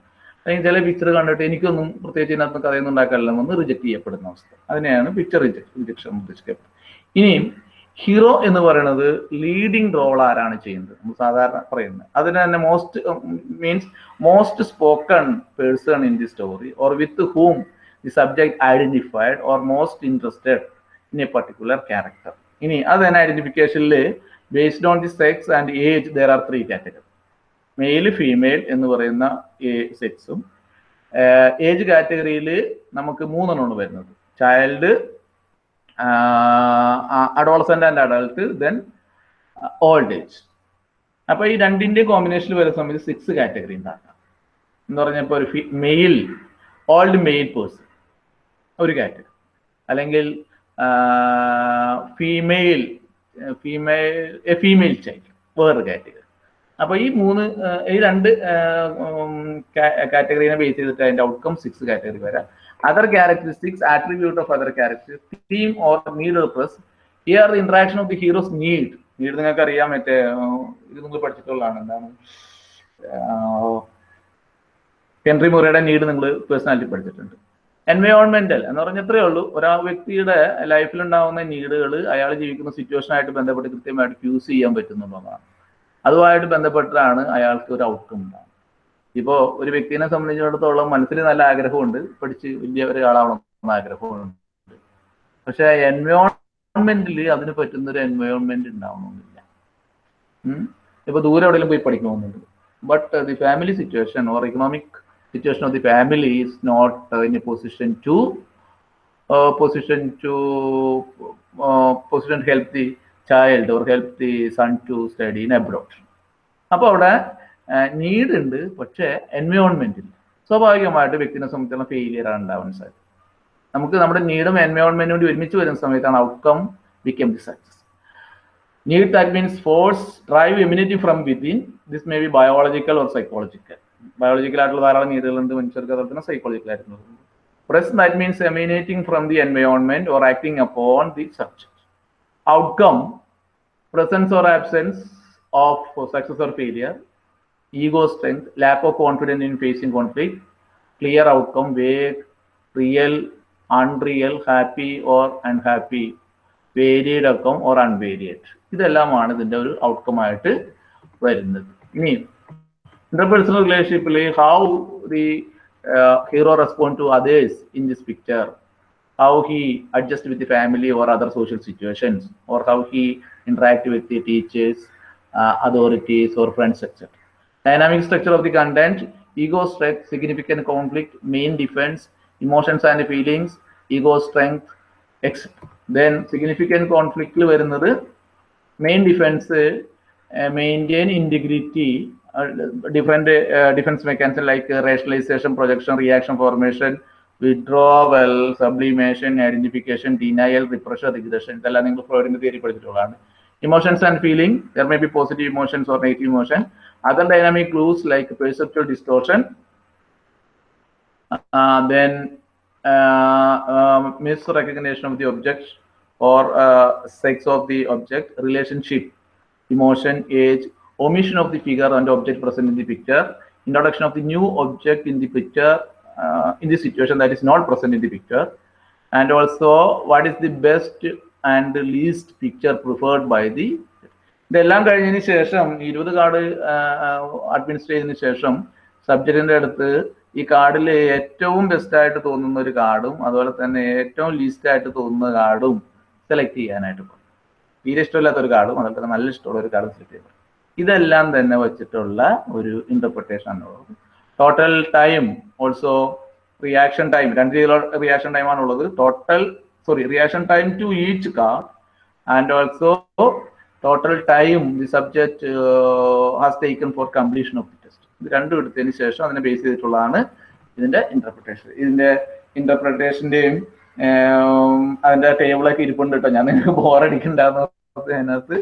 അല്ലെങ്കിൽ ചില പിക്ചർ കണ്ടിട്ട് എനിക്കൊന്നും പ്രത്യേകിച്ച് ഇതിനകത്ത് കഥയൊന്നും ഉണ്ടാക്കാനില്ലെന്ന് റിജക്ട് ചെയ്യപ്പെടുന്ന അവസ്ഥ. അതിനെയാണ് പിക്ചർ റിജക്ഷൻ ഉദ്ദേശിക്കുന്നത് ഇനിയും ഹീറോ എന്ന് പറയുന്നത് ലീഡിങ് റോൾ ആരാണ് ചെയ്യുന്നത്? നമ്മൾ സാധാരണ പറയുന്നത്. അതിന് തന്നെ most means most spoken person in the story or with whom the subject identified or most interested in a particular character ഇനി അത് തന്നെ ഐഡന്റിഫിക്കേഷനിൽ based on the sex and age there are three category male female എന്ന് പറയുന്ന സെക്സും age കാറ്റഗറിയിൽ നമുക്ക് മൂന്നെണ്ണമാണ് വരുന്നത്. Child adolescent and adult then old age അപ്പൊ ഈ രണ്ടിന്റെ കോമ്പിനേഷനിൽ വരുന്ന സമയത്ത് സിക്സ് കാറ്റഗറി ഉണ്ടാക്കാം. എന്ന് പറഞ്ഞപ്പോൾ ഒരു മെയിൽ ഓൾഡ് മെയിൽ പേഴ്സൺ ഒരു കാറ്റഗറി അല്ലെങ്കിൽ female female a female child വേറൊരു കാറ്റഗറി അപ്പൊ ഈ മൂന്ന് ഈ രണ്ട് കാറ്റഗറീനെ ബേസ് ചെയ്തിട്ട് അതിന്റെ ഔട്ട്കം സിക്സ് കാറ്റഗറി വരാം. Other characteristics attribute of other characteristics theme or need plus here interaction of the heroes need need നിങ്ങൾക്ക് അറിയാം മറ്റേ ഇത് നിങ്ങൾ പഠിച്ചിട്ടുള്ളതാണ്. എന്താണ്? ഹെൻറി മുറയുടെ നീഡ് നിങ്ങൾ പേഴ്സണാലിറ്റി പഠിച്ചിട്ടുണ്ട്. എൻവയോൺമെന്റൽ എന്ന് പറഞ്ഞാൽ ഇത്രയേ ഉള്ളൂ. ഒരാ വ്യക്തിയുടെ ലൈഫിൽ ഉണ്ടാകുന്ന നീഡുകൾ അയാൾ ജീവിക്കുന്ന സിറ്റുവേഷനായിട്ട് ബന്ധപ്പെട്ട് കൃത്യമായിട്ട് ഫ്യൂസ് ചെയ്യാൻ പറ്റുന്നുള്ളതാണ്. അതുമായിട്ട് ബന്ധപ്പെട്ടാണ് അയാൾക്ക് ഒരു ഔട്ട്കം ഉണ്ടാകുന്നത് ഇപ്പോൾ ഒരു വ്യക്തിനെ സംബന്ധിച്ചിടത്തോളം മനസ്സിൽ നല്ല ആഗ്രഹമുണ്ട് പഠിച്ച് വലിയ ഒരാളാവണം എന്ന ആഗ്രഹമുണ്ട്. പക്ഷെ എൻവയോൺമെന്റിൽ അതിന് പറ്റുന്ന ഒരു എൻവയോൺമെന്റ് ഉണ്ടാവണമെന്നില്ല. ഇപ്പൊ ദൂരെ എവിടെയെങ്കിലും പോയി പഠിക്കണമെന്നുണ്ട്. But the family situation or economic situation of the family is not in a position to position to position help uh, position or help the son to study in abroad. അപ്പോൾ അവിടെ need ഉണ്ട് പക്ഷേ environment ഇല്ല. സ്വാഭാവികമായിട്ട് വ്യക്തിനെ സംബന്ധിച്ചുള്ള failure ആണ് ഉണ്ടാവാൻ സാധ്യത. നമുക്ക് നമ്മുടെ നീഡും എൻവയോൺമെന്റും കൂടി ഒരുമിച്ച് വരുന്ന സമയത്താണ് outcome വിക്കം the success need that means force drive immunity from within this may be biological or psychological biological ആയിട്ടുള്ള ധാരാളം നീഡുകളുണ്ട് മനുഷ്യർക്ക് അതുപോലെ സൈക്കോളജിക്കൽ ആയിട്ടുള്ളത് press that means emanating from the environment or acting upon the subject outcome presence or absence of success or failure, ego strength, lack of confidence in facing conflict, clear outcome, vague, real, unreal, happy or unhappy, varied outcome or unvaried. ഇതെല്ലാമാണ് ഇതിന്റെ ഒരു outcome ആയിട്ട് വരുന്നത് ഇനി interpersonal റിലേഷൻഷിപ്പിൽ how the hero respond to others in this picture how he adjusts with the family or other social situations, or how he interact with the teachers, uh, authorities, or friends, etc. Dynamic structure of the content, ego strength, significant conflict, main defense, emotions and feelings, ego strength, etc. Then significant conflict വരുന്നത് main defence maintain integrity different defence mechanism like rationalisation projection reaction formation withdrawal sublimation identification denial repression regression ഇതെല്ലാം നിങ്ങൾ ഫ്ലോയിഡിന്റെ theory പഠിച്ചിട്ടുള്ളതാണ് emotions and feeling there may be positive emotions or negative emotion other dynamic clues like perceptual distortion then uh, misrecognition of the object or uh, sex of the object, relationship, emotion, age, omission of the figure and object present in the picture, introduction of the new object in the picture, uh, in the situation that is not present in the picture, and also what is the best and the least picture preferred by the ഇതെല്ലാം കഴിഞ്ഞതിന് ശേഷം ഇരുപത് card ചെയ്തതിന് ശേഷം സബ്ജക്റ്റിന്റെ അടുത്ത് ഈ കാർഡിൽ ഏറ്റവും ബെസ്റ്റ് ആയിട്ട് തോന്നുന്ന ഒരു കാർഡും അതുപോലെ തന്നെ ഏറ്റവും ലീസ്റ്റ് ആയിട്ട് തോന്നുന്ന കാർഡും സെലക്ട് ചെയ്യാനായിട്ട് പറയും തീരെ ഇഷ്ടമില്ലാത്ത ഒരു കാർഡും അതുപോലെ തന്നെ നല്ല ഇഷ്ടമുള്ള ഒരു കാർഡും സെലക്ട് ചെയ്യും ഇതെല്ലാം തന്നെ വെച്ചിട്ടുള്ള ഒരു ഇന്റർപ്രിട്ടേഷൻ ആണുള്ളത് total time also reaction time രണ്ട് രീതിയിലുള്ള റിയാക്ഷൻ ടൈം ഉള്ളത്. Total sorry reaction time to each card and also total time the subject has taken for completion of the test ഇത് രണ്ടും എടുത്തതിന് ശേഷം അതിനെ ബേസ് ചെയ്തിട്ടുള്ളതാണ് ഇതിന്റെ ഇന്റർപ്രിട്ടേഷൻ ഇതിന്റെ ഇന്റർപ്രിട്ടേഷന്റെയും അതിന്റെ ടേബിളൊക്കെ ഇരിപ്പുണ്ട് കേട്ടോ. ഞാൻ നിങ്ങൾക്ക് ബോറടിക്കണ്ടെന്ന് അതിനകത്ത്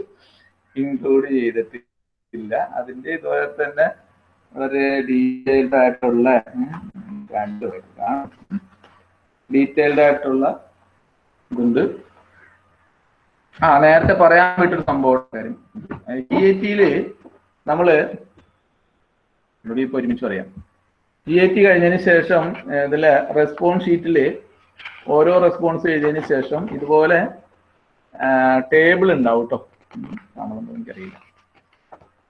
ഇൻക്ലൂഡ് ചെയ്തിട്ടില്ല. അതിന്റെ ഇതുപോലെ തന്നെ വളരെ ഡീറ്റെയിൽഡ് ആയിട്ടുള്ള രണ്ട് ഡീറ്റെയിൽഡ് ആയിട്ടുള്ള ഇതുണ്ട്. ആ നേരത്തെ പറയാൻ പറ്റൊരു സംഭവം കാര്യം. ജി ഐ ടിയിൽ നമ്മൾ ഇപ്പൊ ഒരുമിച്ച് പറയാം. ജി ഐ ടി കഴിഞ്ഞതിന് ശേഷം ഇതിലെ റെസ്പോൺസ് ഷീറ്റിൽ ഓരോ റെസ്പോൺസ് എഴുതിയതിന് ശേഷം ഇതുപോലെ ടേബിൾ ഉണ്ടാവും കേട്ടോ നമ്മളൊന്നും എനിക്കറിയില്ല.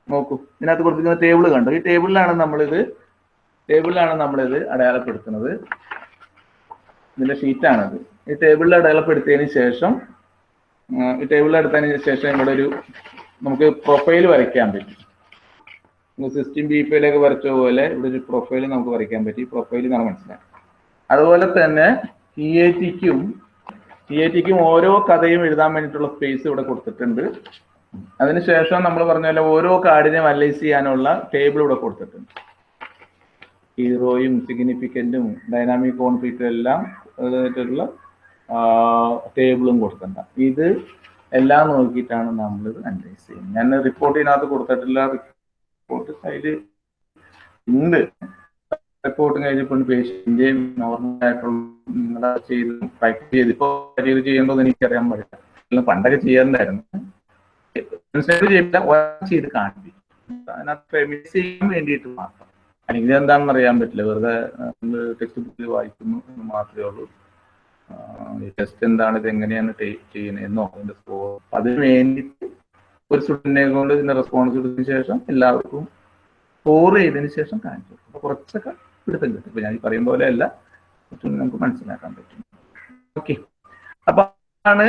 നോക്കൂ. ഇതിനകത്ത് കൊടുത്തിരിക്കുന്ന ടേബിൾ കണ്ടോ? ഈ ടേബിളിലാണ് നമ്മളിത് ടേബിളിലാണ് നമ്മളിത് അടയാളപ്പെടുത്തുന്നത്. ഇതിന്റെ ഷീറ്റാണത് ഈ ടേബിളിൽ അടയാളപ്പെടുത്തിയതിന് ശേഷം ഈ ടേബിളിൽ എടുത്തതിന് ശേഷം ഇവിടെ ഒരു നമുക്ക് പ്രൊഫൈൽ വരയ്ക്കാൻ പറ്റും. സിസ്റ്റം ബി പിയിലേക്ക് വരച്ച പോലെ ഇവിടെ ഒരു പ്രൊഫൈൽ നമുക്ക് വരയ്ക്കാൻ പറ്റി. പ്രൊഫൈൽ നമ്മൾ മനസ്സിലാക്കാം അതുപോലെ തന്നെ ഇ എ ടിക്കും ഇ എ ടിക്കും ഓരോ കഥയും എഴുതാൻ വേണ്ടിയിട്ടുള്ള സ്പേസ് ഇവിടെ കൊടുത്തിട്ടുണ്ട്. അതിനുശേഷം നമ്മൾ പറഞ്ഞ പോലെ ഓരോ കാർഡിനെയും അനലൈസ് ചെയ്യാനുള്ള ടേബിൾ ഇവിടെ കൊടുത്തിട്ടുണ്ട്. ഹീറോയും സിഗ്നിഫിക്കന്റും ഡൈനാമിക് കോൺഫ്ലിക്റ്റും എല്ലാം അതിനായിട്ടുള്ള ടേബിളും കൊടുത്തിട്ടുണ്ട്. ഇത് എല്ലാം നോക്കിയിട്ടാണ് നമ്മൾ ഇത് അനലൈസ് ചെയ്യുന്നത്. ഞാൻ റിപ്പോർട്ടിനകത്ത് കൊടുത്തിട്ടില്ല. റിപ്പോർട്ട് അതിൽ ഉണ്ട്. റിപ്പോർട്ട് കഴിഞ്ഞപ്പോൾ പേഷ്യന്റെയും നോർമൽ ആയിട്ടുള്ള നിങ്ങളെ ചെയ്ത് പ്രാക്ടീസ് ചെയ്ത്. ഇപ്പോൾ ചെയ്യുമ്പോൾ എനിക്കറിയാൻ പറ്റില്ല പണ്ടൊക്കെ ചെയ്യാറുണ്ടായിരുന്നു. ചെയ്ത് കാണിപ്പിക്കും അതിനകത്ത് ചെയ്യാൻ വേണ്ടിയിട്ട് മാത്രം. അല്ലെങ്കിൽ എന്താണെന്ന് അറിയാൻ പറ്റില്ല. വെറുതെ ടെക്സ്റ്റ് ബുക്കിൽ വായിക്കുന്നു എന്ന് മാത്രമേ ഉള്ളൂ. ടെസ്റ്റ് എന്താണ് ഇത് എങ്ങനെയാണ് ചെയ്യുന്നതെന്നോ അതിന്റെ സ്കോർ അതിന് വേണ്ടിയിട്ട് ഒരു സ്റ്റുഡന്റിനെ കൊണ്ട് ഇതിന്റെ റെസ്പോൺസ് എടുത്തതിന് ശേഷം എല്ലാവർക്കും സ്കോർ ചെയ്തതിന് ശേഷം കാണിച്ചു അപ്പൊ കുറച്ചൊക്കെ പിടുത്തം കിട്ടും. ഇപ്പൊ ഞാൻ ഈ പറയും പോലെ അല്ല. നമുക്ക് മനസ്സിലാക്കാൻ പറ്റും. ഓക്കെ. അപ്പൊ ആണ്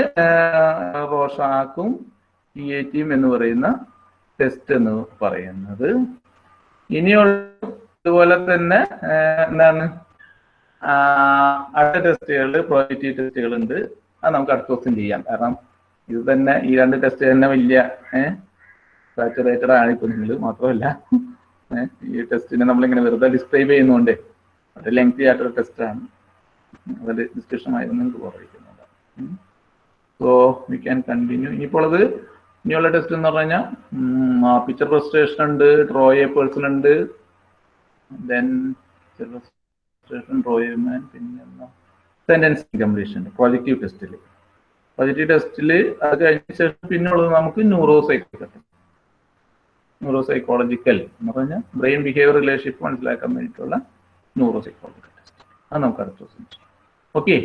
റോഷാക്കും ടി എ ടിയും എന്ന് പറയുന്ന ടെസ്റ്റ് എന്ന് പറയുന്നത്. ഇനിയുള്ള ഇതുപോലെ തന്നെ എന്താണ്? അടുത്ത ടെസ്റ്റുകൾ പ്രോജക്റ്റ് ടെസ്റ്റുകൾ ഉണ്ട് അത് നമുക്ക് അടുത്ത ദിവസം ചെയ്യാം. കാരണം ഇത് തന്നെ ഈ രണ്ട് ടെസ്റ്റ് തന്നെ വലിയ സാച്ചുറേറ്റഡ് ആണ് ഇപ്പൊ നിങ്ങൾ മാത്രമല്ല ഈ ടെസ്റ്റിനെ നമ്മളിങ്ങനെ വെറുതെ ഡിസ്ക്രൈബ് ചെയ്യുന്നതുകൊണ്ട് അത് ലെങ്തി ആയിട്ടൊരു ടെസ്റ്റാണ് അതിൽ ഡിസ്കഷൻ ആയിരുന്നു നിങ്ങൾക്ക് പറയുന്നത് സോ വി ക്യാൻ കണ്ടിന്യൂ ഇനിയിപ്പോൾ അത് ഇനിയുള്ള ടെസ്റ്റ് എന്ന് പറഞ്ഞു കഴിഞ്ഞാൽ പിക്ചർ പ്രസ്റ്റേഷൻ ഉണ്ട് ഡ്രോ എ പേഴ്സൺ ഉണ്ട്. Then frustration draw a man പിന്നെ സെന്റൻസ് കംപ്ലീഷൻ പ്രോജക്റ്റീവ് ടെസ്റ്റിൽ പോസിറ്റീവ് ടെസ്റ്റിൽ അത് കഴിഞ്ഞ ശേഷം പിന്നുള്ളത് നമുക്ക് ന്യൂറോ സൈക്കോളജി ന്യൂറോ സൈക്കോളജിക്കൽ എന്ന് പറഞ്ഞാൽ ബ്രെയിൻ ബിഹേവിയർ റിലേഷൻഷിപ്പ് മനസ്സിലാക്കാൻ വേണ്ടിയിട്ടുള്ള ന്യൂറോ സൈക്കോളജിക്കൽ ടെസ്റ്റ് അത് നമുക്ക് അടുത്ത ദിവസം ഓക്കെ